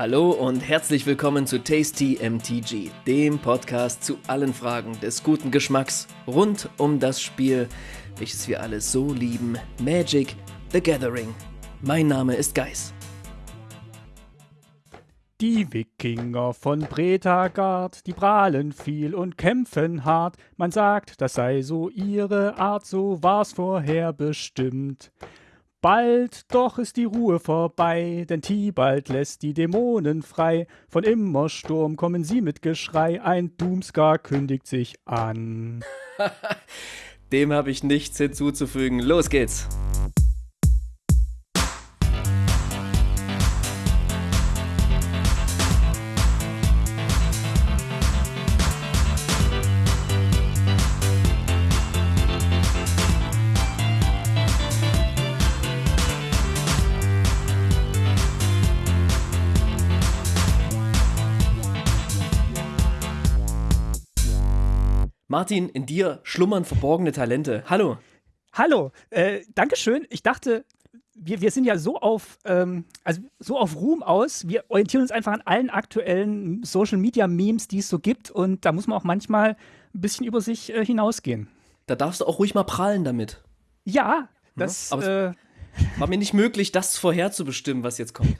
Hallo und herzlich willkommen zu Tasty MTG, dem Podcast zu allen Fragen des guten Geschmacks rund um das Spiel, welches wir alle so lieben, Magic the Gathering. Mein Name ist Geis. Die Wikinger von Bretagard, die prahlen viel und kämpfen hart. Man sagt, das sei so ihre Art, so war's vorher bestimmt. Bald doch ist die Ruhe vorbei, denn Tibalt lässt die Dämonen frei. Von Immersturm kommen sie mit Geschrei, ein Doomscar kündigt sich an. Dem habe ich nichts hinzuzufügen. Los geht's! Martin, in dir schlummern verborgene Talente. Hallo. Hallo, äh, Dankeschön. Ich dachte, wir, wir sind ja so auf, ähm, also so auf Ruhm aus. Wir orientieren uns einfach an allen aktuellen Social Media Memes, die es so gibt. Und da muss man auch manchmal ein bisschen über sich äh, hinausgehen. Da darfst du auch ruhig mal prallen damit. Ja, das. Ja, aber äh, war mir nicht möglich, das vorherzubestimmen, was jetzt kommt.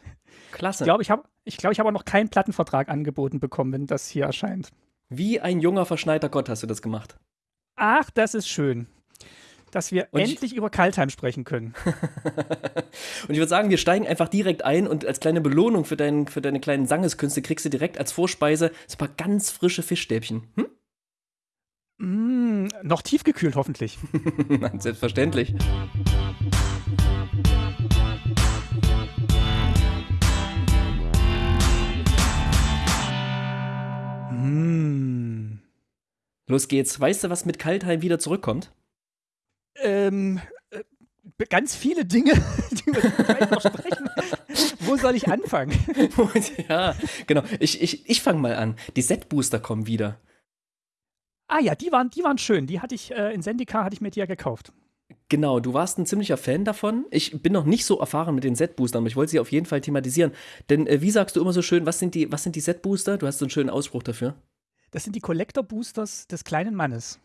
Klasse. Ich glaube, ich habe ich glaub, ich hab auch noch keinen Plattenvertrag angeboten bekommen, wenn das hier erscheint. Wie ein junger, verschneiter Gott hast du das gemacht. Ach, das ist schön. Dass wir und endlich über Kaltheim sprechen können. und ich würde sagen, wir steigen einfach direkt ein und als kleine Belohnung für, dein, für deine kleinen Sangeskünste kriegst du direkt als Vorspeise so ein paar ganz frische Fischstäbchen. Hm? Mm, noch tiefgekühlt hoffentlich. Selbstverständlich. Los geht's. Weißt du, was mit Kaltheim wieder zurückkommt? Ähm, äh, ganz viele Dinge, die wir gleich noch sprechen. Wo soll ich anfangen? ja, genau. Ich, ich, ich fange mal an. Die Set-Booster kommen wieder. Ah ja, die waren, die waren schön. Die hatte ich äh, in Sendika hatte ich mir die ja gekauft. Genau, du warst ein ziemlicher Fan davon. Ich bin noch nicht so erfahren mit den Set-Boostern, aber ich wollte sie auf jeden Fall thematisieren. Denn äh, wie sagst du immer so schön, was sind die, was sind die Set-Booster? Du hast so einen schönen Ausspruch dafür. Das sind die Collector-Boosters des kleinen Mannes.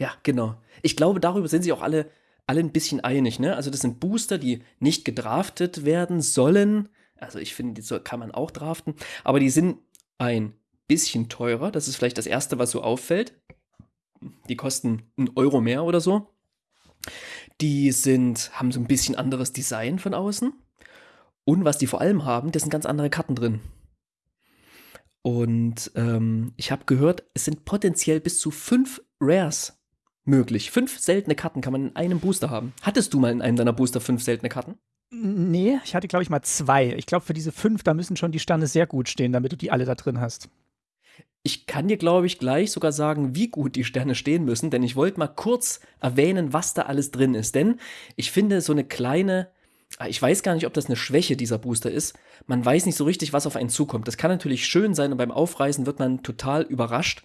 Ja, genau. Ich glaube, darüber sind sich auch alle, alle ein bisschen einig. Ne? Also das sind Booster, die nicht gedraftet werden sollen. Also ich finde, die kann man auch draften. Aber die sind ein bisschen teurer. Das ist vielleicht das Erste, was so auffällt. Die kosten einen Euro mehr oder so. Die sind, haben so ein bisschen anderes Design von außen. Und was die vor allem haben, das sind ganz andere Karten drin. Und ähm, ich habe gehört, es sind potenziell bis zu fünf Rares möglich. Fünf seltene Karten kann man in einem Booster haben. Hattest du mal in einem deiner Booster fünf seltene Karten? Nee, ich hatte, glaube ich, mal zwei. Ich glaube, für diese fünf, da müssen schon die Sterne sehr gut stehen, damit du die alle da drin hast. Ich kann dir, glaube ich, gleich sogar sagen, wie gut die Sterne stehen müssen, denn ich wollte mal kurz erwähnen, was da alles drin ist. Denn ich finde, so eine kleine Ah, ich weiß gar nicht, ob das eine Schwäche dieser Booster ist. Man weiß nicht so richtig, was auf einen zukommt. Das kann natürlich schön sein und beim Aufreißen wird man total überrascht.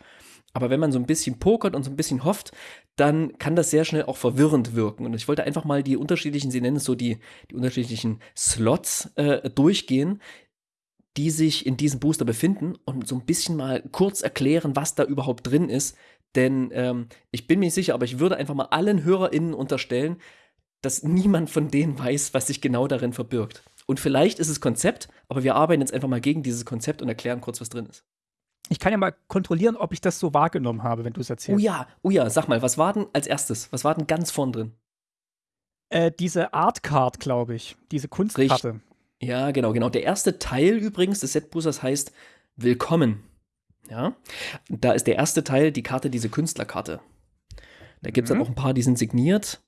Aber wenn man so ein bisschen pokert und so ein bisschen hofft, dann kann das sehr schnell auch verwirrend wirken. Und ich wollte einfach mal die unterschiedlichen, Sie nennen es so die, die unterschiedlichen Slots äh, durchgehen, die sich in diesem Booster befinden und so ein bisschen mal kurz erklären, was da überhaupt drin ist. Denn ähm, ich bin mir nicht sicher, aber ich würde einfach mal allen HörerInnen unterstellen, dass niemand von denen weiß, was sich genau darin verbirgt. Und vielleicht ist es Konzept, aber wir arbeiten jetzt einfach mal gegen dieses Konzept und erklären kurz, was drin ist. Ich kann ja mal kontrollieren, ob ich das so wahrgenommen habe, wenn du es erzählst. Oh ja, oh ja, sag mal, was war denn als erstes? Was war denn ganz vorn drin? Äh, diese Art Card, glaube ich. Diese Kunstkarte. Ja, genau, genau. Der erste Teil übrigens des Setboosters heißt Willkommen. Ja, da ist der erste Teil die Karte, diese Künstlerkarte. Da gibt es mhm. dann auch ein paar, die sind signiert.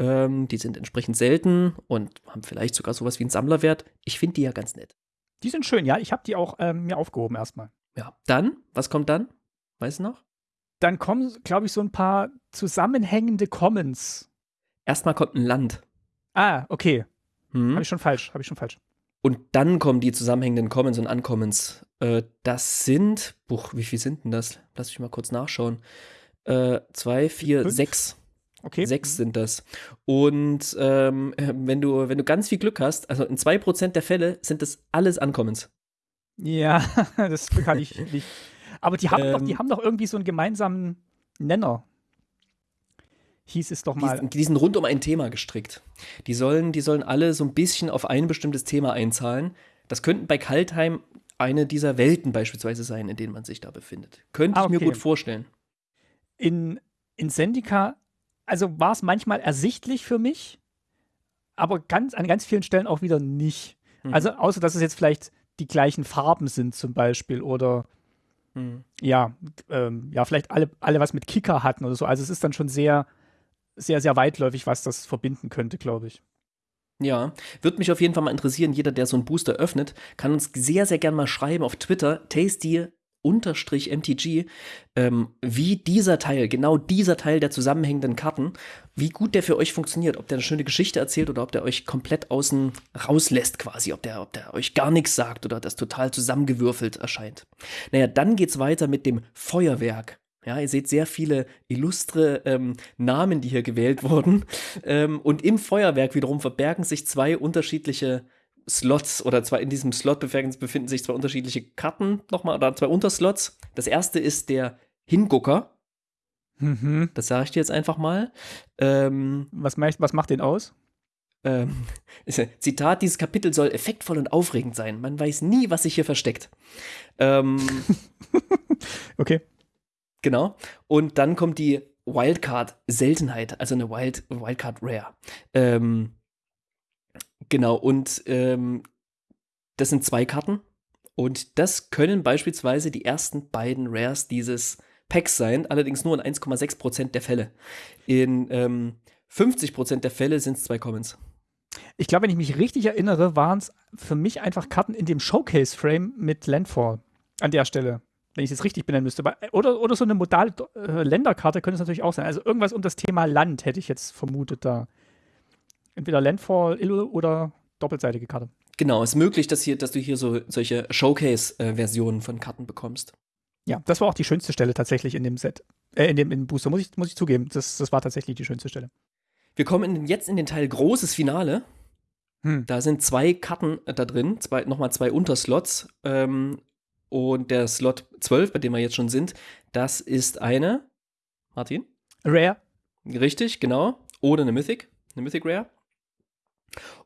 Ähm, die sind entsprechend selten und haben vielleicht sogar sowas wie einen Sammlerwert. Ich finde die ja ganz nett. Die sind schön, ja. Ich habe die auch ähm, mir aufgehoben erstmal. Ja. Dann, was kommt dann? Weißt du noch? Dann kommen, glaube ich, so ein paar zusammenhängende Commons. Erstmal kommt ein Land. Ah, okay. Hm. Habe ich schon falsch, habe ich schon falsch. Und dann kommen die zusammenhängenden Commons und Uncommons. Äh, das sind, buch, wie viel sind denn das? Lass mich mal kurz nachschauen. Äh, zwei, vier, Fünf? sechs. Okay. Sechs sind das. Und ähm, wenn, du, wenn du ganz viel Glück hast, also in 2% der Fälle sind das alles Ankommens. Ja, das kann ich nicht. Aber die haben, ähm, doch, die haben doch irgendwie so einen gemeinsamen Nenner. Hieß es doch mal. Die, die sind rund um ein Thema gestrickt. Die sollen, die sollen alle so ein bisschen auf ein bestimmtes Thema einzahlen. Das könnten bei Kaltheim eine dieser Welten beispielsweise sein, in denen man sich da befindet. Könnte ah, okay. ich mir gut vorstellen. In, in Sendika, also war es manchmal ersichtlich für mich, aber ganz, an ganz vielen Stellen auch wieder nicht. Mhm. Also, außer dass es jetzt vielleicht die gleichen Farben sind, zum Beispiel, oder mhm. ja, ähm, ja, vielleicht alle, alle was mit Kicker hatten oder so. Also, es ist dann schon sehr, sehr, sehr weitläufig, was das verbinden könnte, glaube ich. Ja, würde mich auf jeden Fall mal interessieren. Jeder, der so einen Booster öffnet, kann uns sehr, sehr gern mal schreiben auf Twitter, tasty unterstrich MTG, ähm, wie dieser Teil, genau dieser Teil der zusammenhängenden Karten, wie gut der für euch funktioniert, ob der eine schöne Geschichte erzählt oder ob der euch komplett außen rauslässt quasi, ob der, ob der euch gar nichts sagt oder das total zusammengewürfelt erscheint. Naja, dann geht's weiter mit dem Feuerwerk. Ja, ihr seht sehr viele illustre ähm, Namen, die hier gewählt wurden. Ähm, und im Feuerwerk wiederum verbergen sich zwei unterschiedliche Slots oder zwar in diesem Slot befinden sich zwei unterschiedliche Karten nochmal oder zwei Unterslots. Das erste ist der Hingucker. Mhm. Das sage ich dir jetzt einfach mal. Ähm, was, macht, was macht den aus? Ähm, Zitat: Dieses Kapitel soll effektvoll und aufregend sein. Man weiß nie, was sich hier versteckt. Ähm, okay. Genau. Und dann kommt die Wildcard-Seltenheit, also eine Wild, Wildcard Rare. Ähm, genau, und ähm, das sind zwei Karten. Und das können beispielsweise die ersten beiden Rares dieses Packs sein, allerdings nur in 1,6% der Fälle. In ähm, 50% der Fälle sind es zwei Commons. Ich glaube, wenn ich mich richtig erinnere, waren es für mich einfach Karten in dem Showcase-Frame mit Landfall an der Stelle wenn ich es richtig benennen müsste. Oder, oder so eine modale äh, Länderkarte könnte es natürlich auch sein. Also irgendwas um das Thema Land hätte ich jetzt vermutet da. Entweder Landfall oder doppelseitige Karte. Genau, es ist möglich, dass, hier, dass du hier so solche Showcase-Versionen von Karten bekommst. Ja, das war auch die schönste Stelle tatsächlich in dem Set. Äh, in dem, in Booster, muss ich, muss ich zugeben. Das, das war tatsächlich die schönste Stelle. Wir kommen in, jetzt in den Teil großes Finale. Hm. Da sind zwei Karten da drin, zwei, nochmal zwei Unterslots. Ähm, und der Slot 12, bei dem wir jetzt schon sind, das ist eine, Martin? Rare. Richtig, genau. Oder eine Mythic, eine Mythic Rare.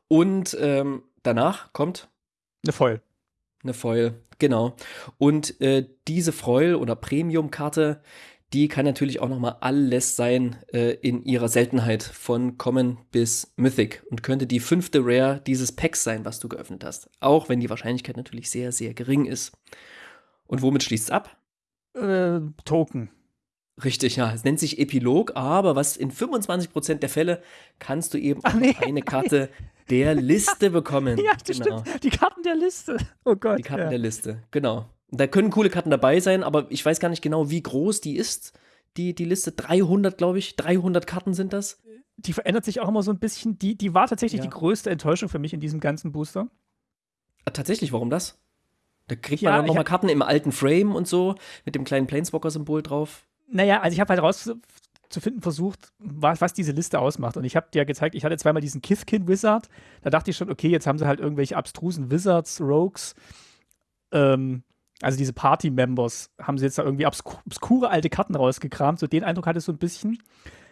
Und ähm, danach kommt eine Foil. Eine Foil, genau. Und äh, diese Foil oder Premium-Karte, die kann natürlich auch noch mal alles sein äh, in ihrer Seltenheit von Common bis Mythic und könnte die fünfte Rare dieses Packs sein, was du geöffnet hast. Auch wenn die Wahrscheinlichkeit natürlich sehr, sehr gering ist. Und womit schließt es ab? Äh, Token. Richtig, ja. Es nennt sich Epilog, aber was in 25% der Fälle kannst du eben Ach, nee, eine Karte der Liste bekommen. ja, das genau. stimmt. Die Karten der Liste. Oh Gott. Die Karten ja. der Liste, genau. Da können coole Karten dabei sein, aber ich weiß gar nicht genau, wie groß die ist. Die, die Liste 300, glaube ich. 300 Karten sind das. Die verändert sich auch immer so ein bisschen. Die, die war tatsächlich ja. die größte Enttäuschung für mich in diesem ganzen Booster. Ah, tatsächlich, warum das? Da kriegt ja, man dann nochmal Karten im alten Frame und so, mit dem kleinen Planeswalker-Symbol drauf. Naja, also ich habe halt rauszufinden versucht, was, was diese Liste ausmacht. Und ich habe dir gezeigt, ich hatte zweimal diesen Kithkin-Wizard. Da dachte ich schon, okay, jetzt haben sie halt irgendwelche abstrusen Wizards, Rogues, ähm, also diese Party-Members, haben sie jetzt da irgendwie obsku obskure alte Karten rausgekramt. So den Eindruck hatte ich so ein bisschen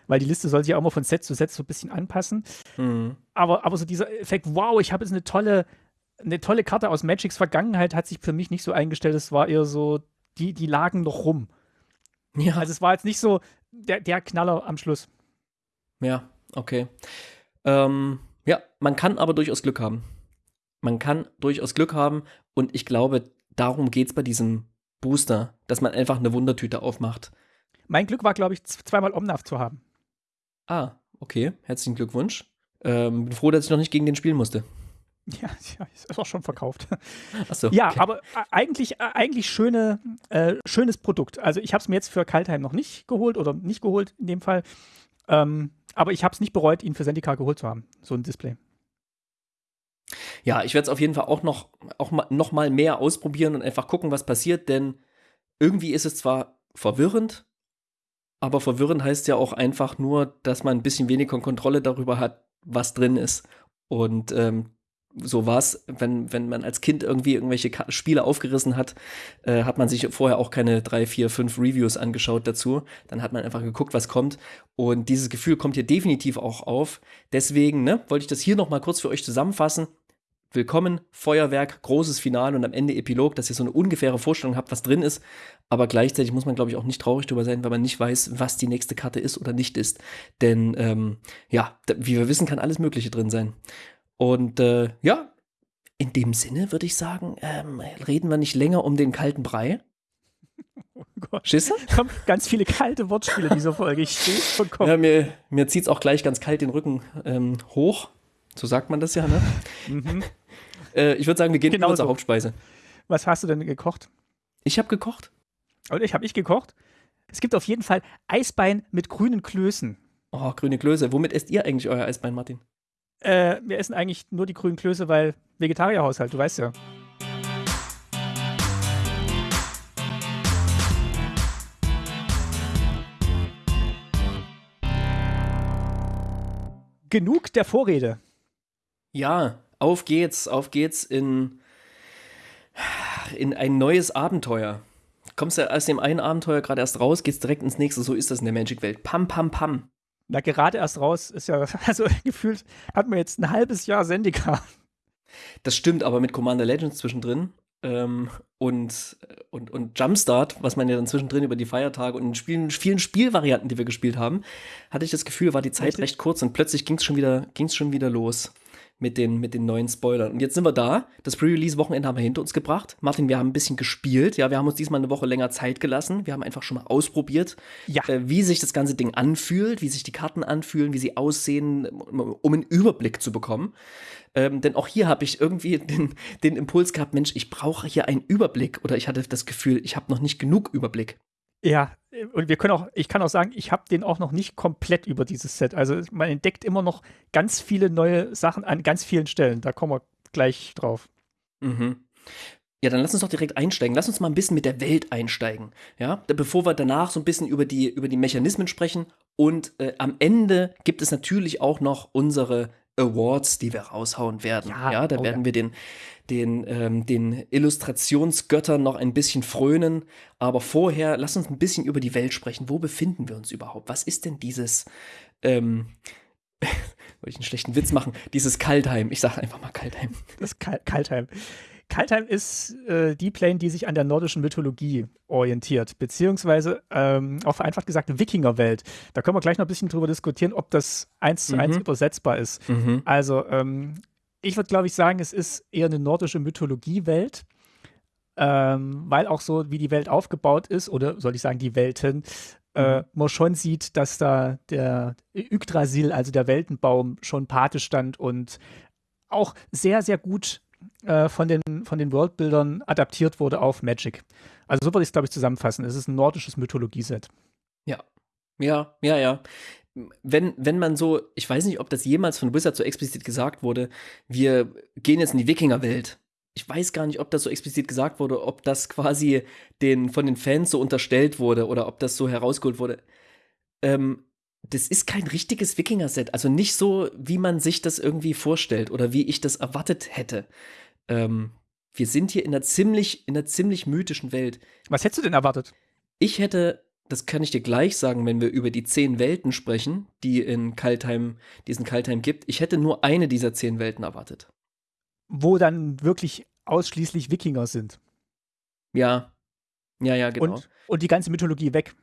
weil die Liste soll sich ja auch mal von Set zu Set so ein bisschen anpassen. Mhm. Aber, aber so dieser Effekt, wow, ich habe jetzt eine tolle eine tolle Karte aus Magics Vergangenheit hat sich für mich nicht so eingestellt. Es war eher so, die, die lagen noch rum. Ja. Also es war jetzt nicht so der, der Knaller am Schluss. Ja, okay. Ähm, ja, man kann aber durchaus Glück haben. Man kann durchaus Glück haben und ich glaube, darum geht es bei diesem Booster, dass man einfach eine Wundertüte aufmacht. Mein Glück war, glaube ich, zweimal Omnav zu haben. Ah, okay. Herzlichen Glückwunsch. Ähm, bin froh, dass ich noch nicht gegen den spielen musste. Ja, ja, ist auch schon verkauft. So, ja, okay. aber äh, eigentlich, äh, eigentlich schöne, äh, schönes Produkt. Also ich habe es mir jetzt für Kaltheim noch nicht geholt oder nicht geholt in dem Fall. Ähm, aber ich habe es nicht bereut, ihn für Sendika geholt zu haben, so ein Display. Ja, ich werde es auf jeden Fall auch noch, auch mal, noch mal mehr ausprobieren und einfach gucken, was passiert, denn irgendwie ist es zwar verwirrend, aber verwirrend heißt ja auch einfach nur, dass man ein bisschen weniger Kontrolle darüber hat, was drin ist. Und ähm, so war es, wenn, wenn man als Kind irgendwie irgendwelche Ka Spiele aufgerissen hat, äh, hat man sich vorher auch keine drei, vier, fünf Reviews angeschaut dazu. Dann hat man einfach geguckt, was kommt. Und dieses Gefühl kommt hier definitiv auch auf. Deswegen ne, wollte ich das hier noch mal kurz für euch zusammenfassen. Willkommen, Feuerwerk, großes Finale und am Ende Epilog, dass ihr so eine ungefähre Vorstellung habt, was drin ist. Aber gleichzeitig muss man, glaube ich, auch nicht traurig drüber sein, weil man nicht weiß, was die nächste Karte ist oder nicht ist. Denn ähm, ja, wie wir wissen, kann alles Mögliche drin sein. Und äh, ja, in dem Sinne würde ich sagen, ähm, reden wir nicht länger um den kalten Brei. Oh Gott. Schisse? Kommen ganz viele kalte Wortspiele in dieser Folge. Ich stehe vollkommen. Ja, mir, mir zieht es auch gleich ganz kalt den Rücken ähm, hoch. So sagt man das ja, ne? mhm. Äh, ich würde sagen, wir gehen genau zur Hauptspeise. Was hast du denn gekocht? Ich habe gekocht. Und ich habe ich gekocht. Es gibt auf jeden Fall Eisbein mit grünen Klößen. Oh, grüne Klöße. Womit esst ihr eigentlich euer Eisbein, Martin? Äh, wir essen eigentlich nur die grünen Klöße, weil Vegetarierhaushalt, du weißt ja. Genug der Vorrede. Ja, auf geht's, auf geht's in, in ein neues Abenteuer. Kommst du aus dem einen Abenteuer gerade erst raus, geht's direkt ins nächste, so ist das in der Magic-Welt. Pam, pam, pam. Na, gerade erst raus ist ja, also gefühlt hat man jetzt ein halbes Jahr Sendika. Das stimmt, aber mit Commander Legends zwischendrin ähm, und, und, und Jumpstart, was man ja dann zwischendrin über die Feiertage und in Spielen, vielen Spielvarianten, die wir gespielt haben, hatte ich das Gefühl, war die Zeit recht kurz und plötzlich ging es schon, wieder, schon wieder los mit den, mit den neuen Spoilern. Und jetzt sind wir da. Das Pre-Release-Wochenende haben wir hinter uns gebracht. Martin, wir haben ein bisschen gespielt. Ja, wir haben uns diesmal eine Woche länger Zeit gelassen. Wir haben einfach schon mal ausprobiert, ja. äh, wie sich das ganze Ding anfühlt, wie sich die Karten anfühlen, wie sie aussehen, um einen Überblick zu bekommen. Ähm, denn auch hier habe ich irgendwie den, den Impuls gehabt, Mensch, ich brauche hier einen Überblick. Oder ich hatte das Gefühl, ich habe noch nicht genug Überblick. Ja, und wir können auch, ich kann auch sagen, ich habe den auch noch nicht komplett über dieses Set. Also man entdeckt immer noch ganz viele neue Sachen an ganz vielen Stellen. Da kommen wir gleich drauf. Mhm. Ja, dann lass uns doch direkt einsteigen. Lass uns mal ein bisschen mit der Welt einsteigen. Ja, bevor wir danach so ein bisschen über die, über die Mechanismen sprechen. Und äh, am Ende gibt es natürlich auch noch unsere Awards, die wir raushauen werden. Ja, ja da oh, werden ja. wir den, den, ähm, den Illustrationsgöttern noch ein bisschen frönen. Aber vorher, lass uns ein bisschen über die Welt sprechen. Wo befinden wir uns überhaupt? Was ist denn dieses, ähm, wollte ich einen schlechten Witz machen, dieses Kaltheim. Ich sage einfach mal Kaltheim. Das Kal Kaltheim. Kaltheim ist äh, die Plane, die sich an der nordischen Mythologie orientiert, beziehungsweise ähm, auch vereinfacht gesagt Wikingerwelt. Da können wir gleich noch ein bisschen drüber diskutieren, ob das eins zu eins mhm. übersetzbar ist. Mhm. Also ähm, ich würde, glaube ich, sagen, es ist eher eine nordische Mythologiewelt, ähm, weil auch so, wie die Welt aufgebaut ist, oder soll ich sagen, die Welten, äh, mhm. man schon sieht, dass da der Yggdrasil, also der Weltenbaum, schon Pate stand und auch sehr, sehr gut äh, von den, von den Worldbuildern adaptiert wurde auf Magic. Also so würde ich es, glaube ich, zusammenfassen. Es ist ein nordisches Mythologieset. Ja. Ja, ja, ja. Wenn, wenn man so, ich weiß nicht, ob das jemals von Wizard so explizit gesagt wurde, wir gehen jetzt in die Wikingerwelt. Ich weiß gar nicht, ob das so explizit gesagt wurde, ob das quasi den, von den Fans so unterstellt wurde oder ob das so herausgeholt wurde. Ähm, das ist kein richtiges Wikinger-Set. Also nicht so, wie man sich das irgendwie vorstellt oder wie ich das erwartet hätte. Ähm, wir sind hier in einer ziemlich, in einer ziemlich mythischen Welt. Was hättest du denn erwartet? Ich hätte, das kann ich dir gleich sagen, wenn wir über die zehn Welten sprechen, die in Kaltheim, diesen Kaltheim gibt. Ich hätte nur eine dieser zehn Welten erwartet. Wo dann wirklich ausschließlich Wikinger sind. Ja. Ja, ja, genau. Und, und die ganze Mythologie weg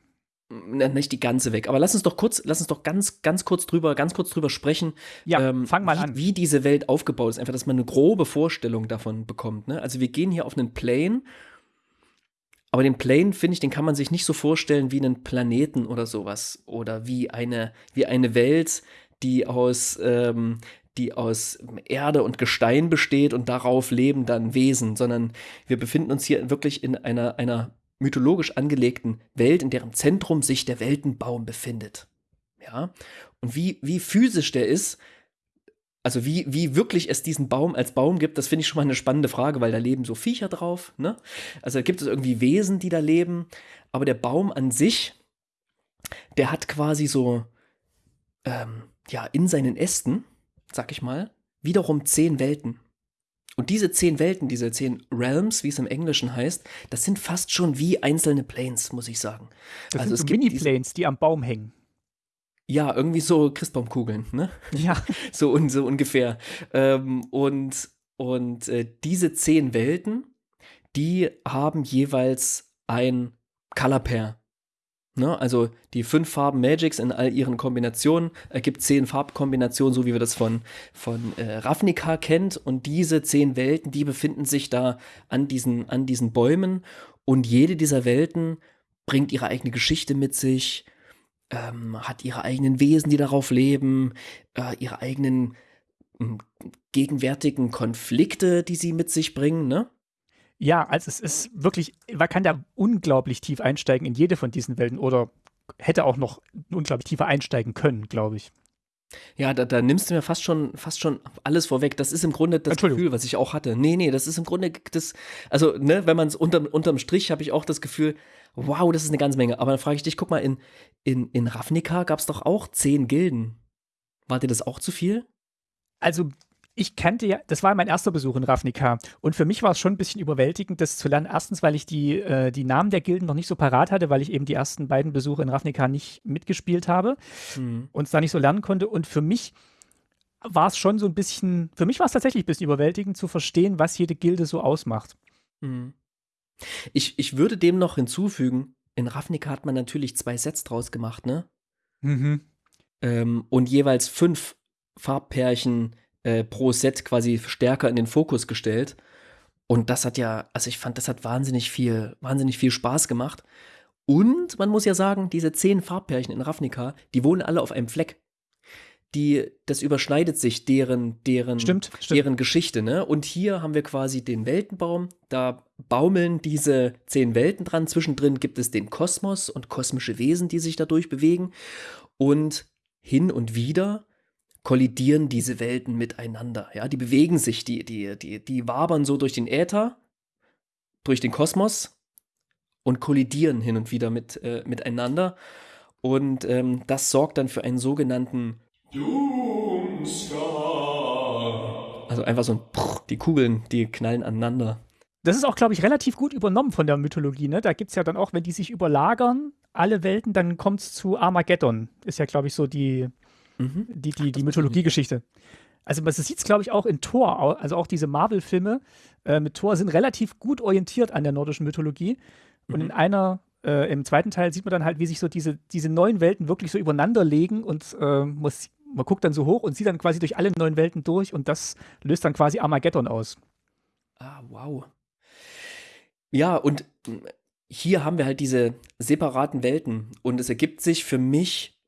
nicht die ganze weg, aber lass uns doch kurz, lass uns doch ganz, ganz kurz drüber, ganz kurz drüber sprechen. Ja, ähm, fang mal wie, an. Wie diese Welt aufgebaut ist, einfach, dass man eine grobe Vorstellung davon bekommt. Ne? Also wir gehen hier auf einen Plane, aber den Plane, finde ich, den kann man sich nicht so vorstellen wie einen Planeten oder sowas. Oder wie eine, wie eine Welt, die aus, ähm, die aus Erde und Gestein besteht und darauf leben dann Wesen, sondern wir befinden uns hier wirklich in einer, einer mythologisch angelegten Welt, in deren Zentrum sich der Weltenbaum befindet. Ja, und wie, wie physisch der ist, also wie, wie wirklich es diesen Baum als Baum gibt, das finde ich schon mal eine spannende Frage, weil da leben so Viecher drauf. Ne? Also gibt es irgendwie Wesen, die da leben, aber der Baum an sich, der hat quasi so, ähm, ja, in seinen Ästen, sag ich mal, wiederum zehn Welten. Und diese zehn Welten, diese zehn Realms, wie es im Englischen heißt, das sind fast schon wie einzelne Planes, muss ich sagen. Das also sind so Mini-Planes, die am Baum hängen. Ja, irgendwie so Christbaumkugeln, ne? Ja. so, so ungefähr. Ähm, und und äh, diese zehn Welten, die haben jeweils ein Color Pair. Ne? Also die fünf Farben Magics in all ihren Kombinationen ergibt zehn Farbkombinationen, so wie wir das von, von äh, Ravnica kennt. Und diese zehn Welten, die befinden sich da an diesen, an diesen Bäumen. Und jede dieser Welten bringt ihre eigene Geschichte mit sich, ähm, hat ihre eigenen Wesen, die darauf leben, äh, ihre eigenen äh, gegenwärtigen Konflikte, die sie mit sich bringen, ne? Ja, also es ist wirklich, man kann da unglaublich tief einsteigen in jede von diesen Welten oder hätte auch noch unglaublich tiefer einsteigen können, glaube ich. Ja, da, da, nimmst du mir fast schon, fast schon alles vorweg. Das ist im Grunde das Gefühl, was ich auch hatte. Nee, nee, das ist im Grunde das, also, ne, wenn man es unterm, unterm Strich habe ich auch das Gefühl, wow, das ist eine ganze Menge. Aber dann frage ich dich, guck mal, in, in, in Ravnica gab es doch auch zehn Gilden. War dir das auch zu viel? Also ich kannte ja, das war mein erster Besuch in Ravnica und für mich war es schon ein bisschen überwältigend, das zu lernen. Erstens, weil ich die, äh, die Namen der Gilden noch nicht so parat hatte, weil ich eben die ersten beiden Besuche in Ravnica nicht mitgespielt habe mhm. und es da nicht so lernen konnte. Und für mich war es schon so ein bisschen, für mich war es tatsächlich ein bisschen überwältigend zu verstehen, was jede Gilde so ausmacht. Mhm. Ich, ich würde dem noch hinzufügen, in Ravnica hat man natürlich zwei Sets draus gemacht, ne? Mhm. Ähm, und jeweils fünf Farbpärchen äh, pro Set quasi stärker in den Fokus gestellt. Und das hat ja, also ich fand, das hat wahnsinnig viel, wahnsinnig viel Spaß gemacht. Und man muss ja sagen, diese zehn Farbpärchen in Ravnica, die wohnen alle auf einem Fleck. Die, das überschneidet sich deren, deren, stimmt, stimmt. deren Geschichte, ne? Und hier haben wir quasi den Weltenbaum, da baumeln diese zehn Welten dran. Zwischendrin gibt es den Kosmos und kosmische Wesen, die sich dadurch bewegen. Und hin und wieder kollidieren diese Welten miteinander. Ja, die bewegen sich, die, die, die, die wabern so durch den Äther, durch den Kosmos und kollidieren hin und wieder mit, äh, miteinander. Und ähm, das sorgt dann für einen sogenannten Doomsky. Also einfach so ein Prr, die Kugeln, die knallen aneinander. Das ist auch, glaube ich, relativ gut übernommen von der Mythologie. Ne? Da gibt es ja dann auch, wenn die sich überlagern, alle Welten, dann kommt es zu Armageddon. Ist ja, glaube ich, so die, Mhm. Die, die, die Mythologiegeschichte. Also man sieht es, glaube ich, auch in Thor. Also auch diese Marvel-Filme äh, mit Thor sind relativ gut orientiert an der nordischen Mythologie. Und mhm. in einer, äh, im zweiten Teil sieht man dann halt, wie sich so diese, diese neuen Welten wirklich so übereinander legen und äh, muss, man guckt dann so hoch und sieht dann quasi durch alle neuen Welten durch und das löst dann quasi Armageddon aus. Ah, wow. Ja, und hier haben wir halt diese separaten Welten und es ergibt sich für mich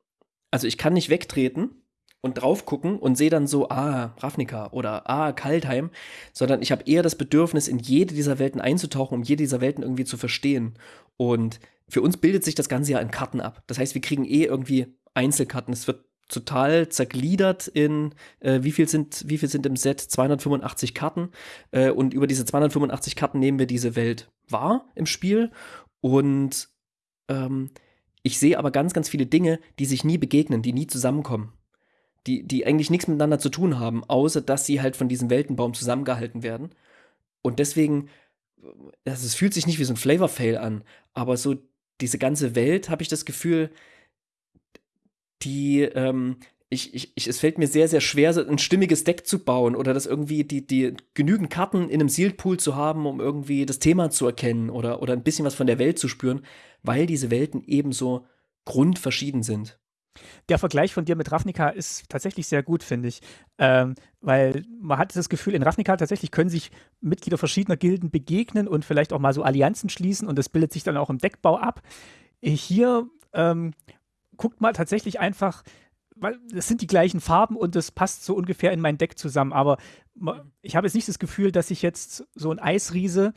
also ich kann nicht wegtreten und drauf gucken und sehe dann so, ah, Ravnica oder ah, Kaltheim, sondern ich habe eher das Bedürfnis, in jede dieser Welten einzutauchen, um jede dieser Welten irgendwie zu verstehen. Und für uns bildet sich das Ganze ja in Karten ab. Das heißt, wir kriegen eh irgendwie Einzelkarten. Es wird total zergliedert in äh, wie viel sind wie viel sind im Set 285 Karten äh, und über diese 285 Karten nehmen wir diese Welt wahr im Spiel und ähm, ich sehe aber ganz, ganz viele Dinge, die sich nie begegnen, die nie zusammenkommen. Die, die eigentlich nichts miteinander zu tun haben, außer dass sie halt von diesem Weltenbaum zusammengehalten werden. Und deswegen, also es fühlt sich nicht wie so ein Flavor-Fail an, aber so diese ganze Welt, habe ich das Gefühl, die, ähm, ich, ich, ich, es fällt mir sehr, sehr schwer, ein stimmiges Deck zu bauen oder das irgendwie die, die genügend Karten in einem Sealed Pool zu haben, um irgendwie das Thema zu erkennen oder, oder ein bisschen was von der Welt zu spüren, weil diese Welten ebenso grundverschieden sind. Der Vergleich von dir mit Ravnica ist tatsächlich sehr gut, finde ich. Ähm, weil man hat das Gefühl, in Ravnica tatsächlich können sich Mitglieder verschiedener Gilden begegnen und vielleicht auch mal so Allianzen schließen und das bildet sich dann auch im Deckbau ab. Hier ähm, guckt man tatsächlich einfach, weil es sind die gleichen Farben und das passt so ungefähr in mein Deck zusammen. Aber ich habe jetzt nicht das Gefühl, dass ich jetzt so ein Eisriese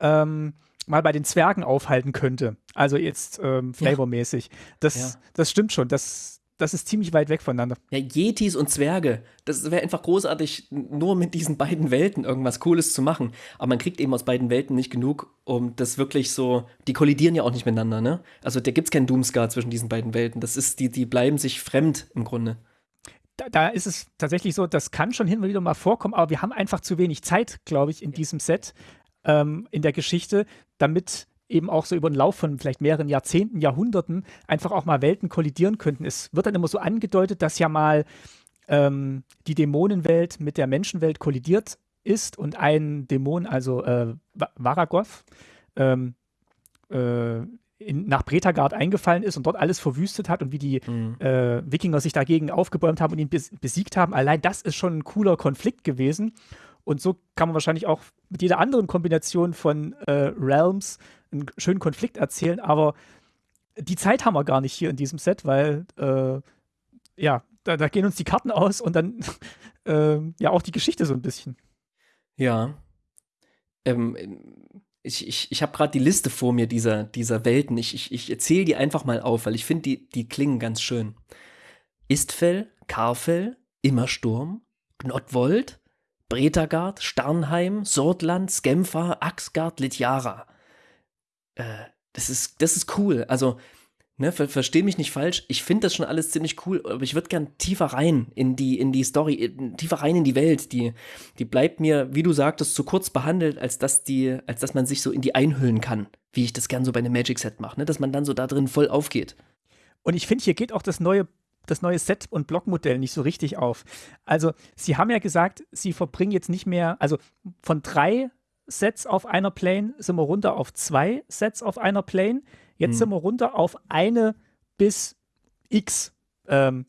ähm, mal bei den Zwergen aufhalten könnte. Also jetzt ähm, flavormäßig. Das, ja. das stimmt schon. Das, das ist ziemlich weit weg voneinander. Ja, Yetis und Zwerge. Das wäre einfach großartig, nur mit diesen beiden Welten irgendwas Cooles zu machen. Aber man kriegt eben aus beiden Welten nicht genug, um das wirklich so. Die kollidieren ja auch nicht miteinander, ne? Also da gibt es keinen Doomscar zwischen diesen beiden Welten. Das ist, die, die bleiben sich fremd im Grunde. da, da, ist es tatsächlich so, das kann schon hin und wieder mal vorkommen, aber wir haben einfach zu wenig Zeit, glaube ich, in diesem Set, ähm, in der Geschichte, damit eben auch so über den Lauf von vielleicht mehreren Jahrzehnten, Jahrhunderten einfach auch mal Welten kollidieren könnten. Es wird dann immer so angedeutet, dass ja mal ähm, die Dämonenwelt mit der Menschenwelt kollidiert ist und ein Dämon, also äh, Varagoth, ähm, äh, in, nach Bretagard eingefallen ist und dort alles verwüstet hat und wie die mhm. äh, Wikinger sich dagegen aufgebäumt haben und ihn besiegt haben. Allein das ist schon ein cooler Konflikt gewesen. Und so kann man wahrscheinlich auch mit jeder anderen Kombination von äh, Realms einen schönen Konflikt erzählen. Aber die Zeit haben wir gar nicht hier in diesem Set, weil äh, ja, da, da, gehen uns die Karten aus und dann äh, ja auch die Geschichte so ein bisschen. Ja. Ähm, ich, ich, ich habe gerade die Liste vor mir dieser, dieser Welten. Ich, ich, ich erzähle die einfach mal auf, weil ich finde, die, die klingen ganz schön. Istfell, Karfell, Immersturm, Gnotwold, Bretagard, Starnheim, Sordland, Skemfa, Axgard, Litjara. Äh, das ist, das ist cool. Also, Ne, ver versteh mich nicht falsch, ich finde das schon alles ziemlich cool, aber ich würde gern tiefer rein in die, in die Story, tiefer rein in die Welt. Die, die bleibt mir, wie du sagtest, zu kurz behandelt, als dass die, als dass man sich so in die einhüllen kann, wie ich das gern so bei einem Magic Set mache, ne? dass man dann so da drin voll aufgeht. Und ich finde, hier geht auch das neue, das neue Set- und Blockmodell nicht so richtig auf. Also, sie haben ja gesagt, sie verbringen jetzt nicht mehr, also von drei Sets auf einer Plane sind wir runter auf zwei Sets auf einer Plane. Jetzt hm. sind wir runter auf eine bis x ähm,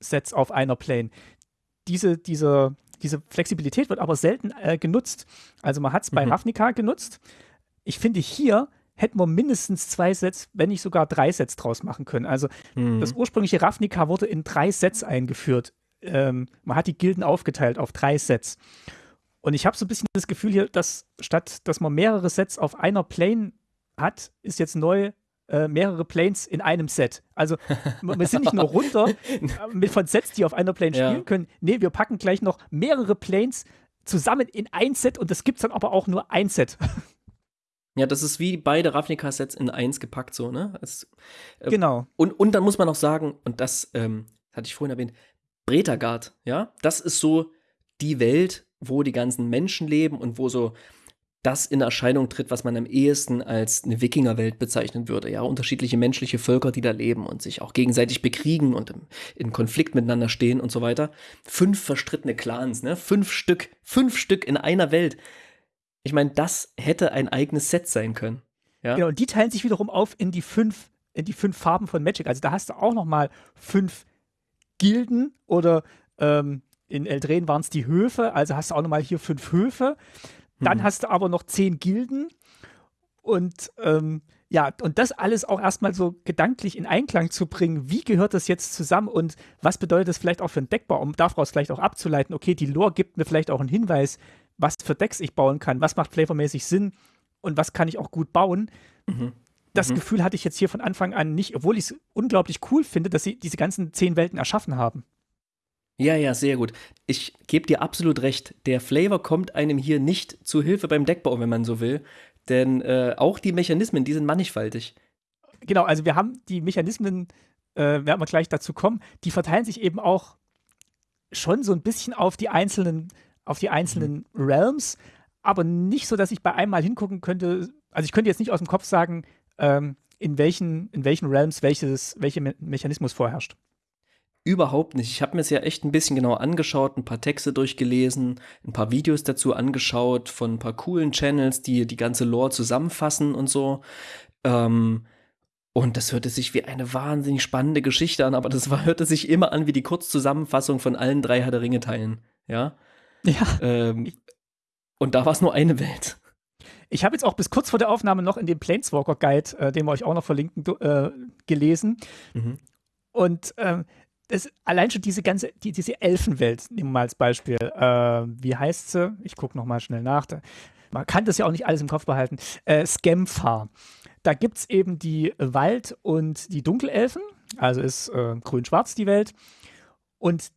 Sets auf einer Plane. Diese, diese, diese Flexibilität wird aber selten äh, genutzt. Also man hat es bei mhm. Ravnica genutzt. Ich finde, hier hätten wir mindestens zwei Sets, wenn nicht sogar drei Sets draus machen können. Also mhm. das ursprüngliche Ravnica wurde in drei Sets eingeführt. Ähm, man hat die Gilden aufgeteilt auf drei Sets. Und ich habe so ein bisschen das Gefühl hier, dass statt dass man mehrere Sets auf einer Plane hat, ist jetzt neu äh, mehrere Planes in einem Set. Also wir sind nicht nur runter äh, mit von Sets, die auf einer Plane ja. spielen können. Nee, wir packen gleich noch mehrere Planes zusammen in ein Set und das gibt es dann aber auch nur ein Set. Ja, das ist wie beide Ravnica-Sets in eins gepackt, so, ne? Es, äh, genau. Und, und dann muss man noch sagen, und das ähm, hatte ich vorhin erwähnt, Bretagard, ja, das ist so die Welt, wo die ganzen Menschen leben und wo so das in Erscheinung tritt, was man am ehesten als eine Wikingerwelt bezeichnen würde. Ja, unterschiedliche menschliche Völker, die da leben und sich auch gegenseitig bekriegen und im, in Konflikt miteinander stehen und so weiter. Fünf verstrittene Clans, ne? Fünf Stück, fünf Stück in einer Welt. Ich meine, das hätte ein eigenes Set sein können. Ja? Genau, und die teilen sich wiederum auf in die fünf, in die fünf Farben von Magic. Also da hast du auch noch mal fünf Gilden oder ähm, in Eldren waren es die Höfe, also hast du auch noch mal hier fünf Höfe. Dann mhm. hast du aber noch zehn Gilden und ähm, ja, und das alles auch erstmal so gedanklich in Einklang zu bringen, wie gehört das jetzt zusammen und was bedeutet das vielleicht auch für einen Deckbau, um daraus vielleicht auch abzuleiten, okay, die Lore gibt mir vielleicht auch einen Hinweis, was für Decks ich bauen kann, was macht flavormäßig Sinn und was kann ich auch gut bauen. Mhm. Das mhm. Gefühl hatte ich jetzt hier von Anfang an nicht, obwohl ich es unglaublich cool finde, dass sie diese ganzen zehn Welten erschaffen haben. Ja, ja, sehr gut. Ich gebe dir absolut recht. Der Flavor kommt einem hier nicht zu Hilfe beim Deckbau, wenn man so will. Denn äh, auch die Mechanismen, die sind mannigfaltig. Genau, also wir haben die Mechanismen, äh, werden wir gleich dazu kommen, die verteilen sich eben auch schon so ein bisschen auf die einzelnen, auf die einzelnen mhm. Realms, aber nicht so, dass ich bei einmal hingucken könnte. Also ich könnte jetzt nicht aus dem Kopf sagen, ähm, in welchen, in welchen Realms welches, welcher Me Mechanismus vorherrscht. Überhaupt nicht. Ich habe mir es ja echt ein bisschen genau angeschaut, ein paar Texte durchgelesen, ein paar Videos dazu angeschaut von ein paar coolen Channels, die die ganze Lore zusammenfassen und so. Ähm, und das hörte sich wie eine wahnsinnig spannende Geschichte an, aber das war, hörte sich immer an wie die Kurzzusammenfassung von allen drei Herr der Ringe-Teilen. Ja. Ja. Ähm, und da war es nur eine Welt. Ich habe jetzt auch bis kurz vor der Aufnahme noch in dem Planeswalker Guide, äh, den wir euch auch noch verlinken, äh, gelesen. Mhm. Und ähm, das, allein schon diese ganze, die, diese Elfenwelt, nehmen wir mal als Beispiel. Äh, wie heißt sie? Ich gucke nochmal schnell nach. Da, man kann das ja auch nicht alles im Kopf behalten. Äh, Scamfar. Da gibt es eben die Wald- und die Dunkelelfen. Also ist äh, grün-schwarz die Welt. Und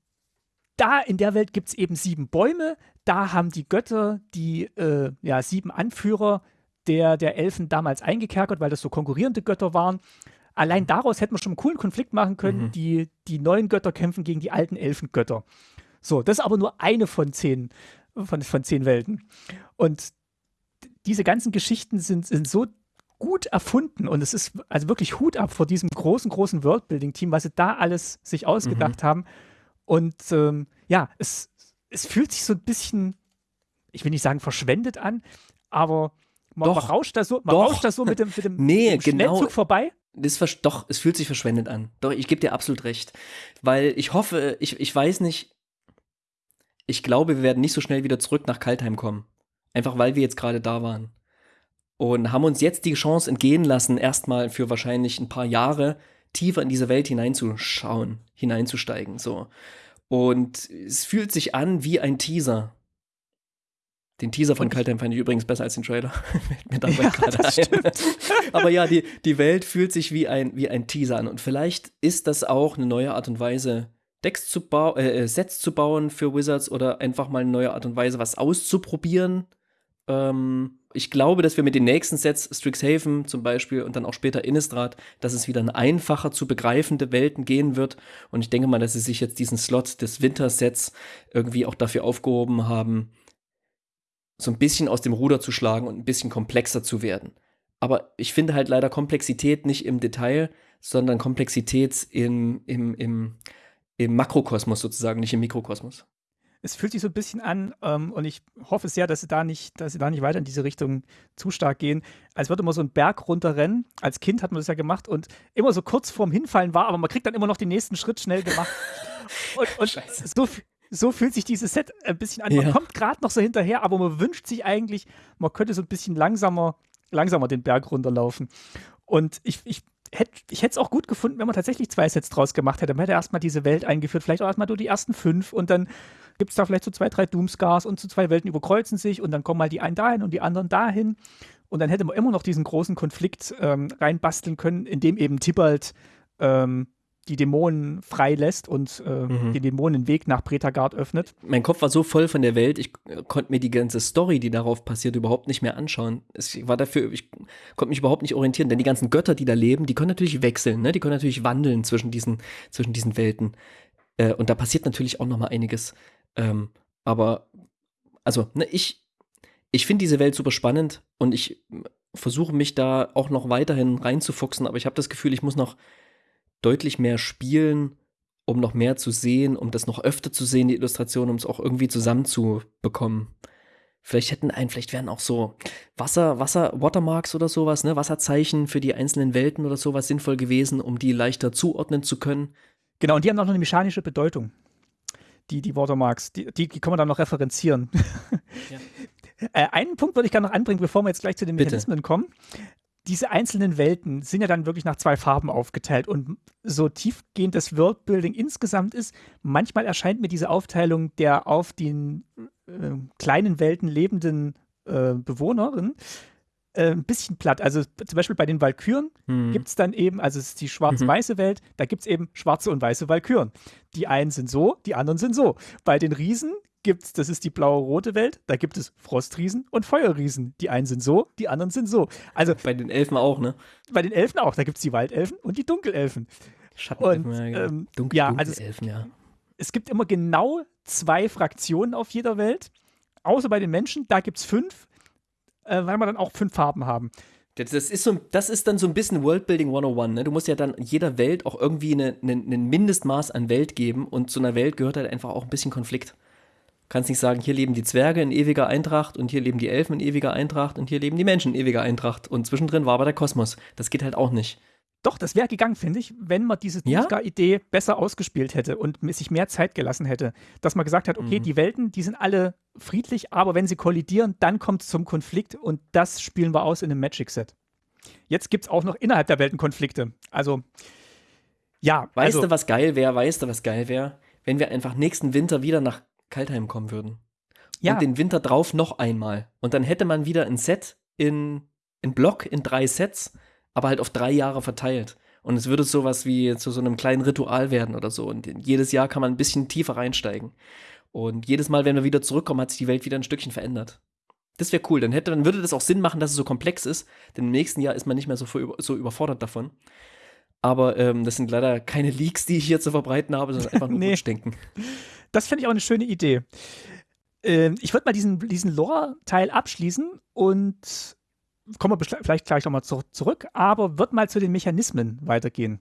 da in der Welt gibt es eben sieben Bäume. Da haben die Götter die äh, ja, sieben Anführer der, der Elfen damals eingekerkert, weil das so konkurrierende Götter waren. allein daraus hätten wir schon einen coolen Konflikt machen können. Mhm. Die, die neuen Götter kämpfen gegen die alten Elfengötter. So, das ist aber nur eine von zehn, von, von zehn Welten. Und diese ganzen Geschichten sind, sind so gut erfunden und es ist also wirklich Hut ab vor diesem großen, großen Worldbuilding-Team, was sie da alles sich ausgedacht Mhm. haben. Und ähm, ja, es, es fühlt sich so ein bisschen, ich will nicht sagen verschwendet an, aber man, man Doch. rauscht da so, man Doch. rauscht da so mit dem, mit dem, Nee, mit dem genau. Schnellzug vorbei. Das doch, es fühlt sich verschwendet an. Doch, ich gebe dir absolut recht. Weil ich hoffe, ich, ich weiß nicht, ich glaube, wir werden nicht so schnell wieder zurück nach Kaltheim kommen. Einfach weil wir jetzt gerade da waren. Und haben uns jetzt die Chance entgehen lassen, erstmal für wahrscheinlich ein paar Jahre tiefer in diese Welt hineinzuschauen, hineinzusteigen. So. Und es fühlt sich an wie ein Teaser. Den Teaser von Kaltheim fand ich übrigens besser als den Trailer. Mir dabei Ja, gerade ein. Aber ja, die, die Welt fühlt sich wie ein, wie ein Teaser an. Und vielleicht ist das auch eine neue Art und Weise, Decks zu bauen, äh, Sets zu bauen für Wizards oder einfach mal eine neue Art und Weise, was auszuprobieren. Ähm, ich glaube, dass wir mit den nächsten Sets, Strixhaven zum Beispiel und dann auch später Innistrad, dass es wieder in einfacher zu begreifende Welten gehen wird. Und ich denke mal, dass sie sich jetzt diesen Slot des Wintersets irgendwie auch dafür aufgehoben haben, so ein bisschen aus dem Ruder zu schlagen und ein bisschen komplexer zu werden. Aber ich finde halt leider Komplexität nicht im Detail, sondern Komplexität im, im, im, im Makrokosmos sozusagen, nicht im Mikrokosmos. Es fühlt sich so ein bisschen an, ähm, und ich hoffe sehr, dass sie da nicht, dass sie da nicht weiter in diese Richtung zu stark gehen, als würde man so einen Berg runterrennen. Als Kind hat man das ja gemacht und immer so kurz vorm Hinfallen war, aber man kriegt dann immer noch den nächsten Schritt schnell gemacht. und und so, so fühlt sich dieses Set ein bisschen an. Man Ja. kommt gerade noch so hinterher, aber man wünscht sich eigentlich, man könnte so ein bisschen langsamer, langsamer den Berg runterlaufen. Und ich, ich hätte ich hätte es auch gut gefunden, wenn man tatsächlich zwei Sets draus gemacht hätte. Man hätte erstmal diese Welt eingeführt, vielleicht auch erstmal nur die ersten fünf und dann gibt es da vielleicht so zwei, drei Doomscars und so zwei Welten überkreuzen sich und dann kommen mal die einen dahin und die anderen dahin. Und dann hätte man immer noch diesen großen Konflikt ähm, reinbasteln können, in dem eben Tibalt ähm, die Dämonen freilässt und äh, Mhm. den Dämonen den Weg nach Pretagard öffnet. Mein Kopf war so voll von der Welt, ich äh, konnte mir die ganze Story, die darauf passiert, überhaupt nicht mehr anschauen. Es ich war dafür, ich konnte mich überhaupt nicht orientieren, denn die ganzen Götter, die da leben, die können natürlich wechseln, ne? Die können natürlich wandeln zwischen diesen, zwischen diesen Welten. Äh, und da passiert natürlich auch noch mal einiges. Ähm, aber, also, ne, ich, ich finde diese Welt super spannend und ich versuche mich da auch noch weiterhin reinzufuchsen, aber ich habe das Gefühl, ich muss noch deutlich mehr spielen, um noch mehr zu sehen, um das noch öfter zu sehen, die Illustration, um es auch irgendwie zusammenzubekommen. Vielleicht hätten ein, vielleicht wären auch so Wasser, Wasser, Watermarks oder sowas, ne, Wasserzeichen für die einzelnen Welten oder sowas sinnvoll gewesen, um die leichter zuordnen zu können. Genau, und die haben auch noch eine mechanische Bedeutung. Die, die Watermarks, die, die, die kann man dann noch referenzieren. Ja. Äh, einen Punkt würde ich gerne noch anbringen, bevor wir jetzt gleich zu den Bitte. Mechanismen kommen. Diese einzelnen Welten sind ja dann wirklich nach zwei Farben aufgeteilt und so tiefgehend das Worldbuilding insgesamt ist, manchmal erscheint mir diese Aufteilung der auf den äh, kleinen Welten lebenden äh, Bewohnerinnen äh, ein bisschen platt. Also zum Beispiel bei den Valkyren Hm. gibt es dann eben, also es ist die schwarz-weiße Welt, da gibt es eben schwarze und weiße Valkyren. Die einen sind so, die anderen sind so. Bei den Riesen gibt es, das ist die blaue-rote Welt, da gibt es Frostriesen und Feuerriesen. Die einen sind so, die anderen sind so. Also Bei den Elfen auch, ne? bei den Elfen auch, da gibt es die Waldelfen und die Dunkelelfen. Schattenelfen, Und, ja, ähm, Dunkel, ja, also es- Elfen, ja. Es gibt immer genau zwei Fraktionen auf jeder Welt, außer bei den Menschen, da gibt es fünf, äh, weil wir dann auch fünf Farben haben. Das, das, ist so, das ist dann so ein bisschen Worldbuilding 101, ne? Du musst ja dann jeder Welt auch irgendwie eine, eine, ein Mindestmaß an Welt geben und zu einer Welt gehört halt einfach auch ein bisschen Konflikt. Du kannst nicht sagen, hier leben die Zwerge in ewiger Eintracht und hier leben die Elfen in ewiger Eintracht und hier leben die Menschen in ewiger Eintracht und zwischendrin war aber der Kosmos. Das geht halt auch nicht. Doch, das wäre gegangen, finde ich, wenn man diese Ja? Tuska-Idee besser ausgespielt hätte und sich mehr Zeit gelassen hätte. Dass man gesagt hat, okay, Mhm. die Welten, die sind alle friedlich, aber wenn sie kollidieren, dann kommt es zum Konflikt und das spielen wir aus in einem Magic-Set. Jetzt gibt es auch noch innerhalb der Welten Konflikte. Also, ja, Weißt also, du, was geil wäre? Weißt du, was geil wäre? Wenn wir einfach nächsten Winter wieder nach Kaltheim kommen würden. ja, Und den Winter drauf noch einmal. Und dann hätte man wieder ein Set in, in Block, in drei Sets, aber halt auf drei Jahre verteilt. Und es würde sowas wie zu so einem kleinen Ritual werden oder so. Und jedes Jahr kann man ein bisschen tiefer reinsteigen. Und jedes Mal, wenn wir wieder zurückkommen, hat sich die Welt wieder ein Stückchen verändert. Das wäre cool. Dann, hätte, dann würde das auch Sinn machen, dass es so komplex ist. Denn im nächsten Jahr ist man nicht mehr so, so überfordert davon. Aber ähm, das sind leider keine Leaks, die ich hier zu verbreiten habe, sondern einfach nur nee. Wunschdenken. Das finde ich auch eine schöne Idee. Ähm, ich würde mal diesen, diesen Lore-Teil abschließen und kommen wir vielleicht gleich nochmal zu, zurück, aber wird mal zu den Mechanismen weitergehen.